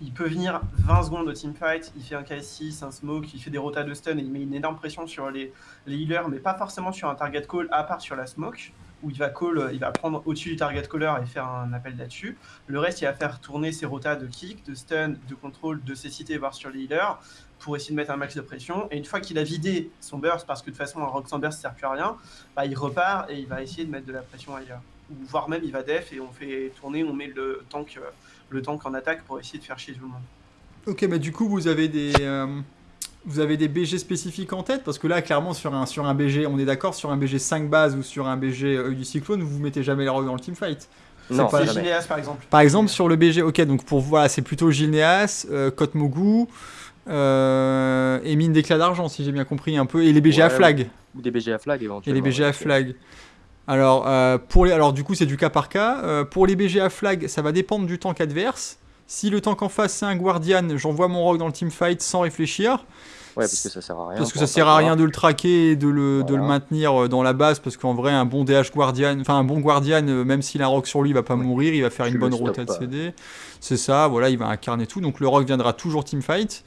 il peut venir 20 secondes au teamfight, il fait un KS6, un smoke, il fait des rotas de stun et il met une énorme pression sur les, les healers, mais pas forcément sur un target call à part sur la smoke où il va call, il va prendre au-dessus du target caller et faire un appel là-dessus. Le reste, il va faire tourner ses rotas de kick, de stun, de contrôle, de cécité, voire sur les healers pour essayer de mettre un max de pression. Et une fois qu'il a vidé son burst, parce que de toute façon, un rock sans burst, ça sert plus à rien, bah, il repart et il va essayer de mettre de la pression ailleurs. Ou voire même, il va def et on fait tourner, on met le tank, euh, le tank en attaque pour essayer de faire chier tout le monde. Ok, mais du coup, vous avez des. Euh, vous avez des BG spécifiques en tête Parce que là, clairement, sur un, sur un BG, on est d'accord, sur un BG 5 bases ou sur un BG euh, du Cyclone, vous mettez jamais les rogues dans le teamfight. Non, pas Gineas par exemple. Par exemple, sur le BG, ok, donc pour voilà, c'est plutôt Gineas, euh, Kotmogu, euh, et mine d'éclat d'argent, si j'ai bien compris un peu, et les BG à flag. Ou des BG à flag éventuellement. Et les BG à flag. Alors, euh, pour les, alors du coup, c'est du cas par cas. Euh, pour les BG à flag, ça va dépendre du tank adverse. Si le tank en face c'est un Guardian, j'envoie mon rogue dans le teamfight sans réfléchir. Ouais, parce que ça sert à rien. Parce que ça sert à rien de le traquer et de le, de le maintenir dans la base, parce qu'en vrai, un bon DH Guardian, enfin un bon Guardian, même s'il a un rogue sur lui, il va pas mourir, il va faire une bonne rotate de CD. C'est ça, voilà, il va incarner tout. Donc le rogue viendra toujours teamfight.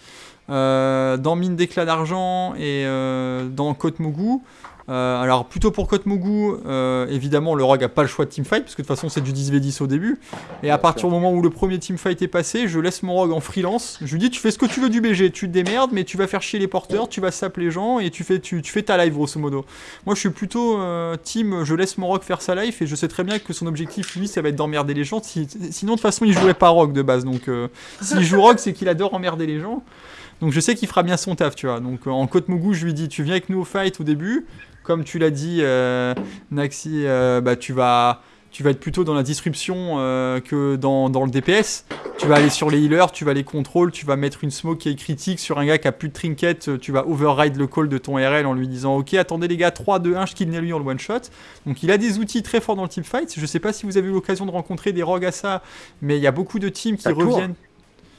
Euh, dans Mine d'éclat d'argent et euh, dans Côte Mougou. Euh, alors plutôt pour Côte Mougou, évidemment le Rogue a pas le choix de teamfight parce que de toute façon c'est du 10v10 au début. Et à partir du moment où le premier teamfight est passé, je laisse mon Rogue en freelance. Je lui dis tu fais ce que tu veux du BG, tu te démerdes mais tu vas faire chier les porteurs, tu vas saper les gens et tu fais, tu, fais ta live grosso modo. Moi je suis plutôt team, je laisse mon Rogue faire sa life et je sais très bien que son objectif lui ça va être d'emmerder les gens. sinon de toute façon il jouerait pas Rogue de base donc s'il joue Rogue c'est qu'il adore emmerder les gens. Donc je sais qu'il fera bien son taf, tu vois. Donc en Côte Mougou, je lui dis, tu viens avec nous au fight au début. Comme tu l'as dit, euh, Naxi, euh, bah, tu vas tu vas être plutôt dans la disruption euh, que dans, dans, le DPS. Tu vas aller sur les healers, tu vas les contrôler, tu vas mettre une smoke qui est critique sur un gars qui a plus de trinket, tu vas override le call de ton RL en lui disant Ok, attendez les gars, 3, 2, 1, je kill lui en one shot. Donc il a des outils très forts dans le team fight. Je sais pas si vous avez eu l'occasion de rencontrer des rogues à ça, mais il y a beaucoup de teams qui reviennent.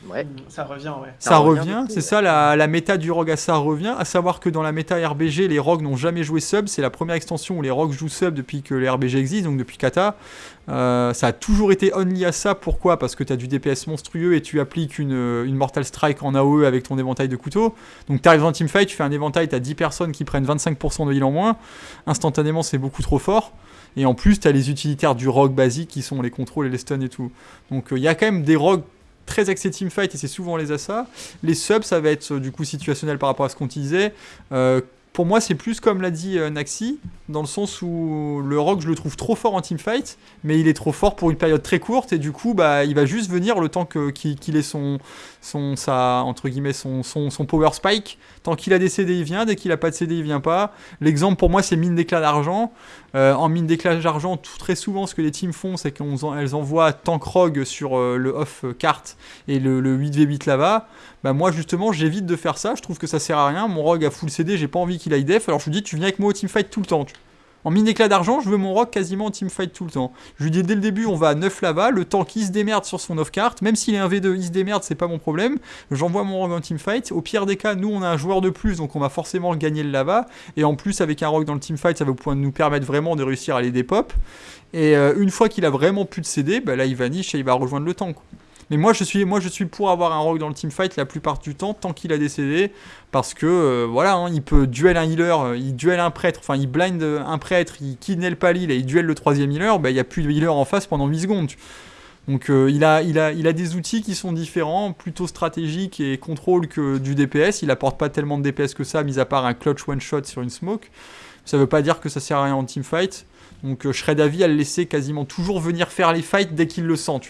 Ouais. Ça revient, ouais. Ça, revient, c'est ça, la, la, méta du rogue à ça revient. À savoir que dans la méta RBG, les rogues n'ont jamais joué sub. C'est la première extension où les rogues jouent sub depuis que les RBG existent, donc depuis Kata. Euh, ça a toujours été only à ça. Pourquoi? Parce que tu as du DPS monstrueux et tu appliques une, une, Mortal Strike en AOE avec ton éventail de couteaux. Donc tu arrives en teamfight, tu fais un éventail, tu as 10 personnes qui prennent 25% de heal en moins. Instantanément, c'est beaucoup trop fort. Et en plus, tu as les utilitaires du rogue basique qui sont les contrôles et les stuns et tout. Donc il euh, y a quand même des rogues très axé teamfight et c'est souvent les assas. Les subs, ça va être du coup situationnel par rapport à ce qu'on disait. Euh, pour moi, c'est plus comme l'a dit euh, Naxi, dans le sens où le rock, je le trouve trop fort en teamfight, mais il est trop fort pour une période très courte, et du coup, bah, il va juste venir le temps qu'il ait son, son, sa, entre guillemets, son, son, son power spike. Tant qu'il a des CD, il vient, dès qu'il a pas de CD, il vient pas. L'exemple pour moi, c'est mine d'éclat d'argent. Euh, en mine d'éclat d'argent, très souvent, ce que les teams font, c'est qu'elles envoient tank rogue sur euh, le off carte et le, le 8v8 là-bas. Bah moi justement j'évite de faire ça, je trouve que ça sert à rien, mon rogue a full CD, j'ai pas envie qu'il aille def, alors je lui dis tu viens avec moi au teamfight tout le temps. En mine éclat d'argent, je veux mon rock quasiment en teamfight tout le temps. Je lui dis dès le début, on va à 9 lava, le temps qu'il se démerde sur son off-carte, même s'il est un V2, il se démerde, c'est pas mon problème. J'envoie mon rock en teamfight. Au pire des cas, nous on a un joueur de plus, donc on va forcément gagner le lava. Et en plus, avec un rock dans le teamfight, ça va nous permettre vraiment de réussir à les dépop. Et euh, une fois qu'il a vraiment plus de CD, bah là il va niche et il va rejoindre le tank. Mais moi je suis, moi je suis pour avoir un rogue dans le teamfight la plupart du temps tant qu'il a décédé parce que euh, voilà, hein, il peut duel un healer, euh, il duel un prêtre, enfin il blind un prêtre, il kidnappe pas l'heal et il duel le troisième healer, bah, il n'y a plus de healer en face pendant 8 secondes. Donc euh, il, a, il, a, il a des outils qui sont différents, plutôt stratégiques et contrôle que du DPS. Il apporte pas tellement de DPS que ça, mis à part un clutch one shot sur une smoke. Ça veut pas dire que ça sert à rien en teamfight. Donc je serais d'avis à le laisser quasiment toujours venir faire les fights dès qu'il le sent.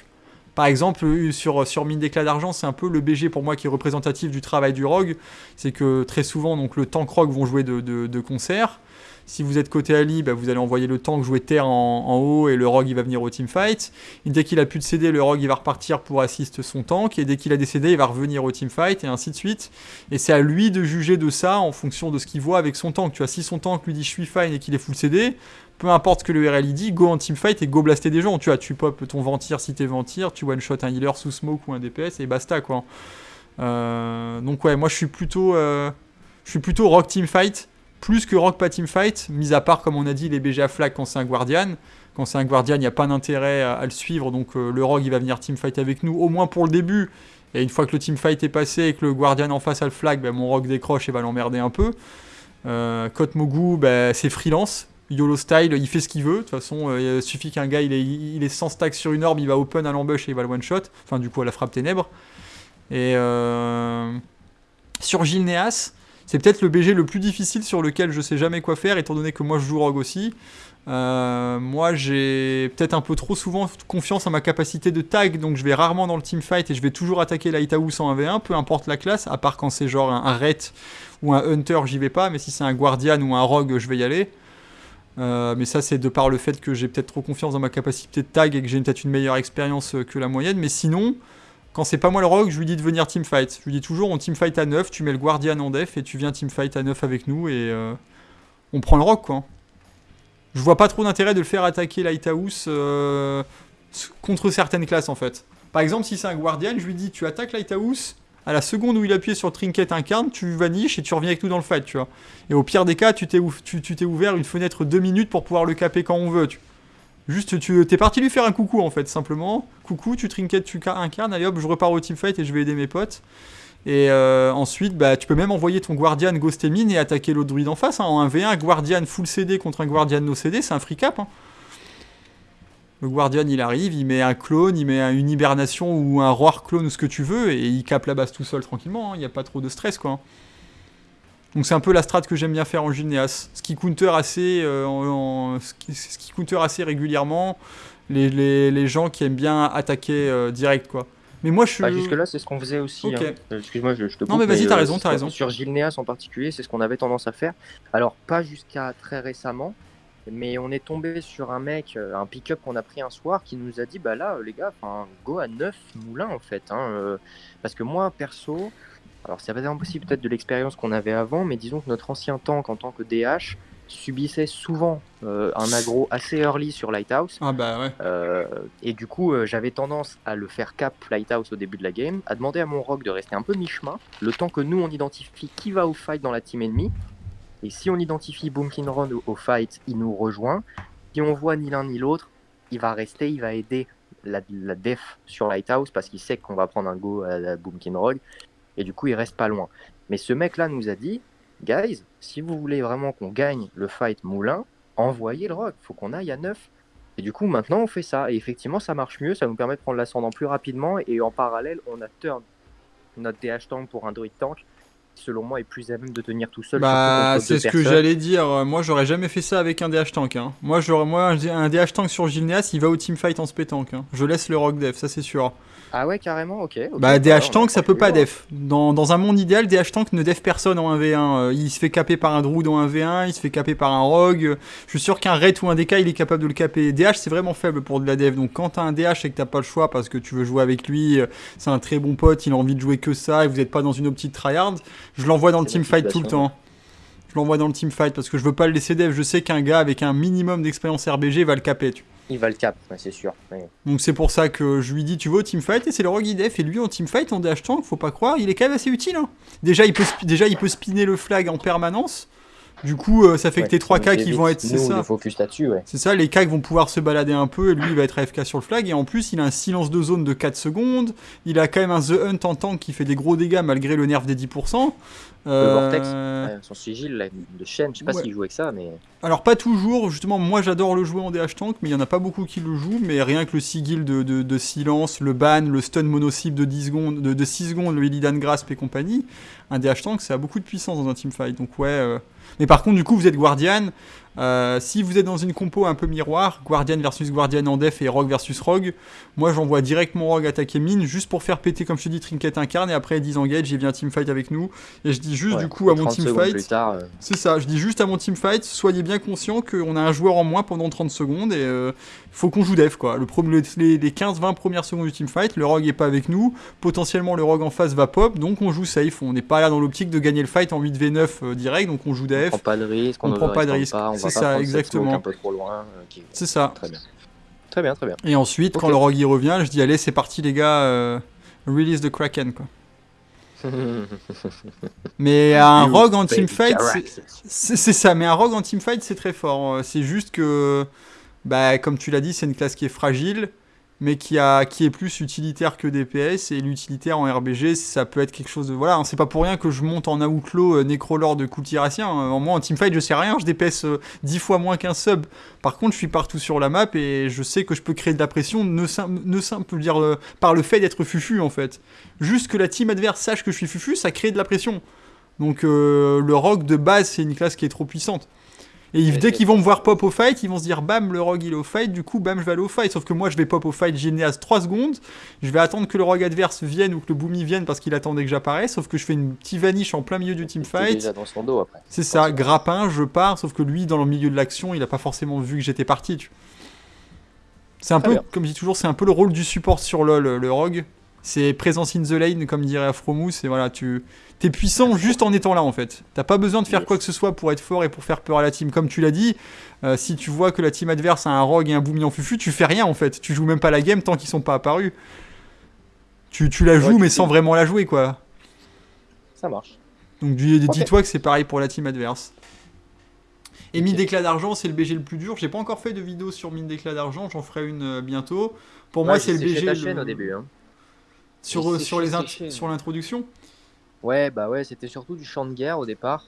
Par exemple, euh, sur, sur mine d'éclat d'argent, c'est un peu le BG pour moi qui est représentatif du travail du rogue. C'est que très souvent, donc, le tank rogue vont jouer de, de, concert. Si vous êtes côté Ali, bah, vous allez envoyer le tank jouer terre en, haut et le rogue va venir au teamfight. Et dès qu'il a plus de CD, le rogue il va repartir pour assister son tank. Et dès qu'il a des CD, il va revenir au teamfight et ainsi de suite. Et c'est à lui de juger de ça en fonction de ce qu'il voit avec son tank. Tu si son tank lui dit je suis fine et qu'il est full CD, peu importe ce que le RL dit, go en teamfight et go blaster des gens. Tu vois, tu pop ton ventir si t'es ventir, tu one shot un healer sous smoke ou un DPS et basta quoi. Euh, donc ouais, moi je suis plutôt, euh, je suis plutôt teamfight plus que rock pas teamfight, mis à part comme on a dit les BG à flag quand c'est un guardian. Quand c'est un guardian, il n'y a pas d'intérêt à, le suivre, donc euh, le rogue il va venir teamfight avec nous, au moins pour le début. Et une fois que le teamfight est passé et que le guardian en face a le flag, ben, mon rogue décroche et va l'emmerder un peu. Euh, Mogu, ben, c'est freelance, YOLO style, il fait ce qu'il veut. De toute façon, euh, il suffit qu'un gars il est, sans stack sur une orbe, il va open à l'ambush et il va le one shot. Enfin, du coup, à la frappe ténèbres. Et euh, sur Gilneas, c'est peut-être le BG le plus difficile sur lequel je sais jamais quoi faire, étant donné que moi je joue Rogue aussi. Euh, moi, j'ai peut-être un peu trop souvent confiance en ma capacité de tag, donc je vais rarement dans le team fight et je vais toujours attaquer Lighthouse en 1v1, peu importe la classe, à part quand c'est genre un, un ou un Hunter, j'y vais pas, mais si c'est un Guardian ou un Rogue, je vais y aller. Euh, mais ça, c'est de par le fait que j'ai peut-être trop confiance dans ma capacité de tag et que j'ai peut-être une meilleure expérience que la moyenne. Mais sinon, quand c'est pas moi le rogue, je lui dis de venir teamfight. Je lui dis toujours on teamfight à 9, tu mets le guardian en def et tu viens teamfight à 9 avec nous et euh, on prend le rogue quoi. Je vois pas trop d'intérêt de le faire attaquer Lighthouse contre certaines classes en fait. Par exemple, si c'est un guardian, je lui dis tu attaques Lighthouse, à la seconde où il appuie sur Trinket incarne, tu vaniches et tu reviens avec nous dans le fight, tu vois. Et au pire des cas, tu t'es ouvert une fenêtre de minutes pour pouvoir le caper quand on veut, Juste, tu es parti lui faire un coucou en fait, simplement. Coucou, tu trinket, tu incarnes, allez hop, je repars au teamfight et je vais aider mes potes. Et euh, ensuite, bah, tu peux même envoyer ton Guardian Ghost et attaquer l'autre druide en face. Hein. En 1v1, Guardian full CD contre un Guardian no CD, c'est un free cap. Hein. Le Guardian, il arrive, il met un clone, il met une hibernation ou un roar clone ou ce que tu veux, et il cape la base tout seul tranquillement, hein. il n'y a pas trop de stress, quoi. Donc c'est un peu la strat que j'aime bien faire en Gilneas. Ce qui counter assez, euh, ce, qui, counter assez régulièrement les, gens qui aiment bien attaquer euh, direct, quoi. Mais moi, je suis. Bah, Jusque-là, c'est ce qu'on faisait aussi. Hein. Excuse-moi, je, te coupe, Non, mais vas-y, t'as euh, raison, t'as raison. Sur Gilneas en particulier, c'est ce qu'on avait tendance à faire. Alors, pas jusqu'à très récemment, mais on est tombé sur un mec, euh, un pick-up qu'on a pris un soir qui nous a dit bah là les gars, go à 9 moulins en fait. Hein, euh. parce que moi perso, alors ça va être impossible peut-être de l'expérience qu'on avait avant, mais disons que notre ancien tank en tant que DH subissait souvent euh, un aggro assez early sur Lighthouse. Ah bah ouais. et du coup j'avais tendance à le faire cap Lighthouse au début de la game, à demander à mon rock de rester un peu mi-chemin, le temps que nous on identifie qui va au fight dans la team ennemie et si on identifie Boomkin Run au, fight, il nous rejoint. Si on voit ni l'un ni l'autre, il va rester, il va aider la, def sur Lighthouse parce qu'il sait qu'on va prendre un go à la Boomkin Rogue. Et du coup, il reste pas loin. Mais ce mec-là nous a dit, guys, si vous voulez vraiment qu'on gagne le fight moulin, envoyez le rogue. Faut qu'on aille à 9. Et du coup, maintenant, on fait ça. Et effectivement, ça marche mieux. Ça nous permet de prendre l'ascendant plus rapidement. Et en parallèle, on a turn notre DH tank pour un druid tank selon moi, est plus à même de tenir tout seul. Bah, c'est ce que j'allais dire. Moi, j'aurais jamais fait ça avec un DH tank. Hein. Moi, moi un DH tank sur Gilneas, il va au teamfight en spé-tank. Hein. Je laisse le rock def, ça c'est sûr. Ah ouais, carrément, ok. bah, DH tank, ça peut pas def. Dans, dans, un monde idéal, DH tank ne def personne en 1v1. Euh, il se fait caper par un druid en 1v1, il se fait caper par un rogue. Je suis sûr qu'un raid ou un DK, il est capable de le caper. DH, c'est vraiment faible pour de la def. Donc, quand t'as un DH et que t'as pas le choix parce que tu veux jouer avec lui, euh, c'est un très bon pote, il a envie de jouer que ça et vous êtes pas dans une optique tryhard, je l'envoie dans le teamfight tout le temps. Je l'envoie dans le teamfight parce que je veux pas le laisser def. Je sais qu'un gars avec un minimum d'expérience RBG va le caper. Tu il va le cap, c'est sûr. Donc c'est pour ça que je lui dis tu veux au teamfight et c'est le rogue def et lui en teamfight en DH tank, faut pas croire, il est quand même assez utile. Hein. Déjà il peut déjà il peut spinner le flag en permanence. Du coup, euh, ça fait que tes 3 K qui vont être. C'est ça. focus là-dessus, ouais. C'est ça, les K vont pouvoir se balader un peu et lui il va être AFK sur le flag. Et en plus, il a un silence de zone de 4 secondes. Il a quand même un The Hunt en tank qui fait des gros dégâts malgré le nerf des 10%. Le Vortex, euh, son sigil de chaîne, je sais pas s'il joue avec ça, mais. Alors, pas toujours, justement, moi j'adore le jouer en DH tank, mais il y en a pas beaucoup qui le jouent. Mais rien que le sigil de, de, silence, le ban, le stun mono-cible de, 10 secondes, de, de 6 secondes, le Illidan Grasp et compagnie, un DH tank, ça a beaucoup de puissance dans un teamfight. Donc, ouais. Euh, mais par contre, du coup, vous êtes Guardian. Euh, si vous êtes dans une compo un peu miroir, Guardian versus Guardian en def et Rogue versus Rogue, moi j'envoie direct mon Rogue attaquer mine juste pour faire péter, comme je te dis, Trinket incarne et après 10 engage, il vient teamfight avec nous. Et je dis juste du coup à mon teamfight. Euh. C'est ça, je dis juste à mon teamfight, soyez bien conscient qu'on a un joueur en moins pendant 30 secondes et euh, faut qu'on joue def quoi. Le, les, les 15-20 premières secondes du teamfight, le Rogue est pas avec nous, potentiellement le Rogue en face va pop, donc on joue safe. On n'est pas là dans l'optique de gagner le fight en 8v9 direct, donc on joue def. On prend pas de risque, on, prend pas de risque. C'est ça, exactement. Un peu trop loin. Euh, c'est ça. Très bien. Très bien, très bien. Et ensuite, quand le rogue y revient, je dis allez, c'est parti les gars, euh, release the Kraken quoi. (laughs) mais un rogue en teamfight, c'est ça. Mais un rogue en teamfight, c'est très fort. C'est juste que, bah, comme tu l'as dit, c'est une classe qui est fragile mais qui, a, qui est plus utilitaire que DPS. Et l'utilitaire en RBG, ça peut être quelque chose de. Voilà, hein, c'est pas pour rien que je monte en Outlaw euh, Necrolord de Kultirassien. En moi, en teamfight, je sais rien, je DPS 10 euh, fois moins qu'un sub. Par contre, je suis partout sur la map et je sais que je peux créer de la pression, ne, ne simple dire euh, par le fait d'être fufu en fait. Juste que la team adverse sache que je suis fufu, ça crée de la pression. Donc le rogue de base, c'est une classe qui est trop puissante. Et dès qu'ils vont me voir pop au fight, ils vont se dire bam, le rogue il est au fight, du coup bam, je vais aller au fight. Sauf que moi je vais pop au fight Gilneas 3 secondes, je vais attendre que le rogue adverse vienne ou que le boomy vienne parce qu'il attendait que j'apparaisse. Sauf que je fais une petite vaniche en plein milieu du team fight. C'est ça, grappin, je pars. Sauf que lui, dans le milieu de l'action, il a pas forcément vu que j'étais parti. C'est un peu, comme je dis toujours, c'est un peu le rôle du support sur LoL, le rogue. C'est présence in the lane, comme dirait Afromous, et voilà, tu es puissant juste en étant là en fait. T'as pas besoin de faire quoi que ce soit pour être fort et pour faire peur à la team. Comme tu l'as dit, euh, si tu vois que la team adverse a un rogue et un boomy en fufu, tu fais rien en fait. Tu joues même pas la game tant qu'ils sont pas apparus. Tu, la joues mais sans vraiment la jouer quoi. Ça marche. Donc dis-toi que c'est pareil pour la team adverse. Et mine d'éclat d'argent, c'est le BG le plus dur. J'ai pas encore fait de vidéo sur mine d'éclat d'argent, j'en ferai une euh, bientôt. Pour moi, c'est le BG. Ta chaîne au début. Hein. Sur, sur, les sur l'introduction Ouais, bah ouais, c'était surtout du champ de guerre au départ.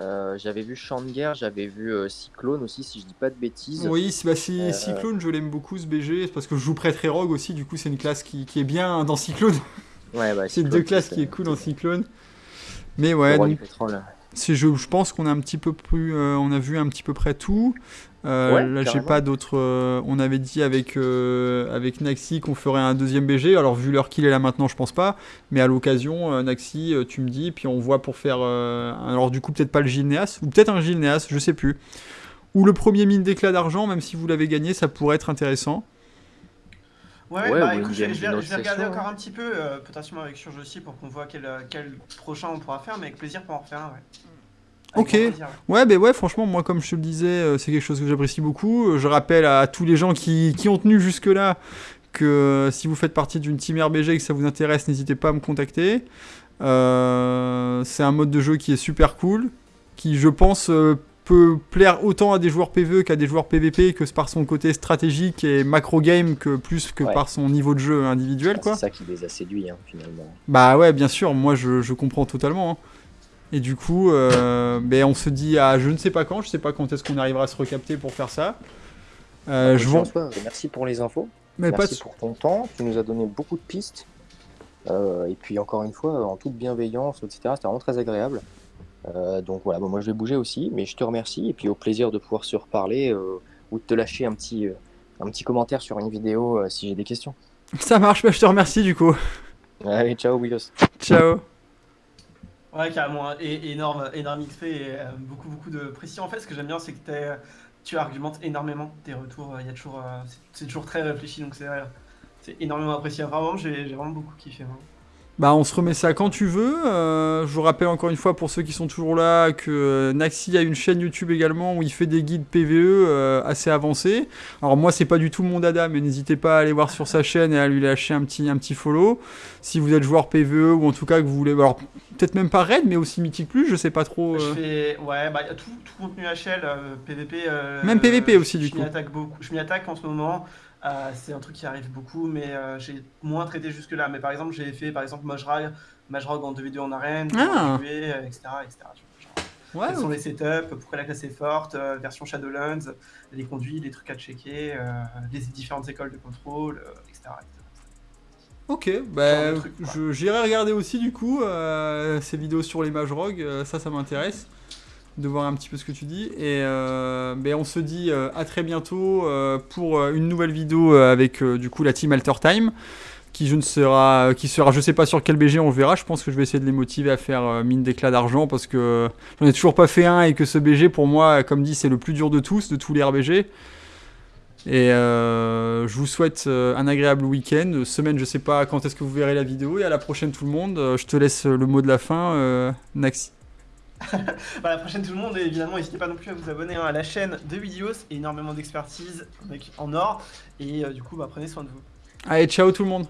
Euh, j'avais vu champ de guerre, j'avais vu euh, Cyclone aussi, si je dis pas de bêtises. Oui, bah, euh, Cyclone, je l'aime beaucoup ce BG, parce que je joue prêtre rogue aussi, du coup c'est une classe qui, qui, est bien dans Cyclone. Ouais, bah, (laughs) c'est deux classes qui est cool dans Cyclone. Mais ouais, donc, je, je pense qu'on a un petit peu plus, on a vu un petit peu près tout. Euh, là, j'ai pas d'autres. Euh, on avait dit avec, euh, avec Naxi qu'on ferait un deuxième BG. Alors, vu l'heure qu'il est là maintenant, je pense pas. Mais à l'occasion, Naxi, tu me dis, puis on voit pour faire. alors, du coup, peut-être pas le Gilneas, ou peut-être un Gilneas, je sais plus. ou le premier mine d'éclat d'argent, même si vous l'avez gagné, ça pourrait être intéressant. Ouais, bah écoute, je vais, regarder encore un petit peu, euh, potentiellement avec Surge aussi, pour qu'on voit quel, quel, prochain on pourra faire, mais avec plaisir pour en refaire un, ouais. Ok, ouais, ben ouais, franchement, moi, comme je te le disais, euh, c'est quelque chose que j'apprécie beaucoup. Je rappelle à tous les gens qui, qui ont tenu jusque-là que euh, si vous faites partie d'une team RBG et que ça vous intéresse, n'hésitez pas à me contacter. c'est un mode de jeu qui est super cool, qui, je pense, peut plaire autant à des joueurs PvE qu'à des joueurs PvP que par son côté stratégique et macro game que plus que par son niveau de jeu individuel quoi. C'est ça qui les a séduits hein, finalement. Bah ouais bien sûr, moi je, je comprends totalement. Hein. Et du coup, euh, ben, on se dit à je ne sais pas quand, je sais pas quand est-ce qu'on arrivera à se recapter pour faire ça. Euh, je vous... merci pour les infos. Mais merci pour ton temps, tu nous as donné beaucoup de pistes. Euh, et puis encore une fois, en toute bienveillance, etc. C'était vraiment très agréable. Donc voilà, moi je vais bouger aussi, mais je te remercie et puis au plaisir de pouvoir se reparler ou de te lâcher un petit, un petit commentaire sur une vidéo si j'ai des questions. (laughs) Ça marche, bah, je te remercie du coup. Allez, ciao Willos. Ciao. Ouais, carrément, et, énorme, énorme XP et beaucoup, beaucoup de précision. En fait, ce que j'aime bien, c'est que tu argumentes énormément tes retours. Y a toujours, c'est toujours très réfléchi, donc c'est énormément apprécié. Vraiment, j'ai vraiment beaucoup kiffé. Bah on se remet ça quand tu veux. Euh, je vous rappelle encore une fois pour ceux qui sont toujours là que euh, Naxi a une chaîne YouTube également où il fait des guides PVE euh, assez avancés. Alors moi c'est pas du tout mon dada mais n'hésitez pas à aller voir sur sa chaîne et à lui lâcher un petit, un petit follow. Si vous êtes joueur PVE ou en tout cas que vous voulez... Alors peut-être même pas Raid mais aussi Mythic Plus, je sais pas trop. Je fais... Ouais bah tout, tout contenu HL, PVP... même PVP aussi du coup. Je m'y attaque en ce moment. Euh, c'est un truc qui arrive beaucoup, mais euh, j'ai moins traité jusque-là. Mais par exemple, j'ai fait par exemple Majrag en 2v2 en arène, ah. etc. etc. quels sont les setups, pourquoi la classe est forte, euh, version Shadowlands, les conduits, les trucs à checker, les différentes écoles de contrôle, etc. Ok, bah, j'irai regarder aussi du coup ces vidéos sur les Majrog, ça ça m'intéresse de voir un petit peu ce que tu dis. Et euh, ben, on se dit euh, à très bientôt euh, pour une nouvelle vidéo avec du coup la team Alter Time. Qui je ne sera, qui sera, je sais pas sur quel BG on verra. Je pense que je vais essayer de les motiver à faire mine d'éclat d'argent parce que j'en ai toujours pas fait un et que ce BG pour moi, comme dit, c'est le plus dur de tous, de tous les RBG. Et je vous souhaite un agréable week-end. Semaine, je sais pas quand est-ce que vous verrez la vidéo. Et à la prochaine tout le monde. je te laisse le mot de la fin, Naxi. (laughs) bah, la prochaine tout le monde et évidemment n'hésitez pas non plus à vous abonner hein, à la chaîne de Vidéos, énormément d'expertise en or et euh, du coup bah, prenez soin de vous. Allez ciao tout le monde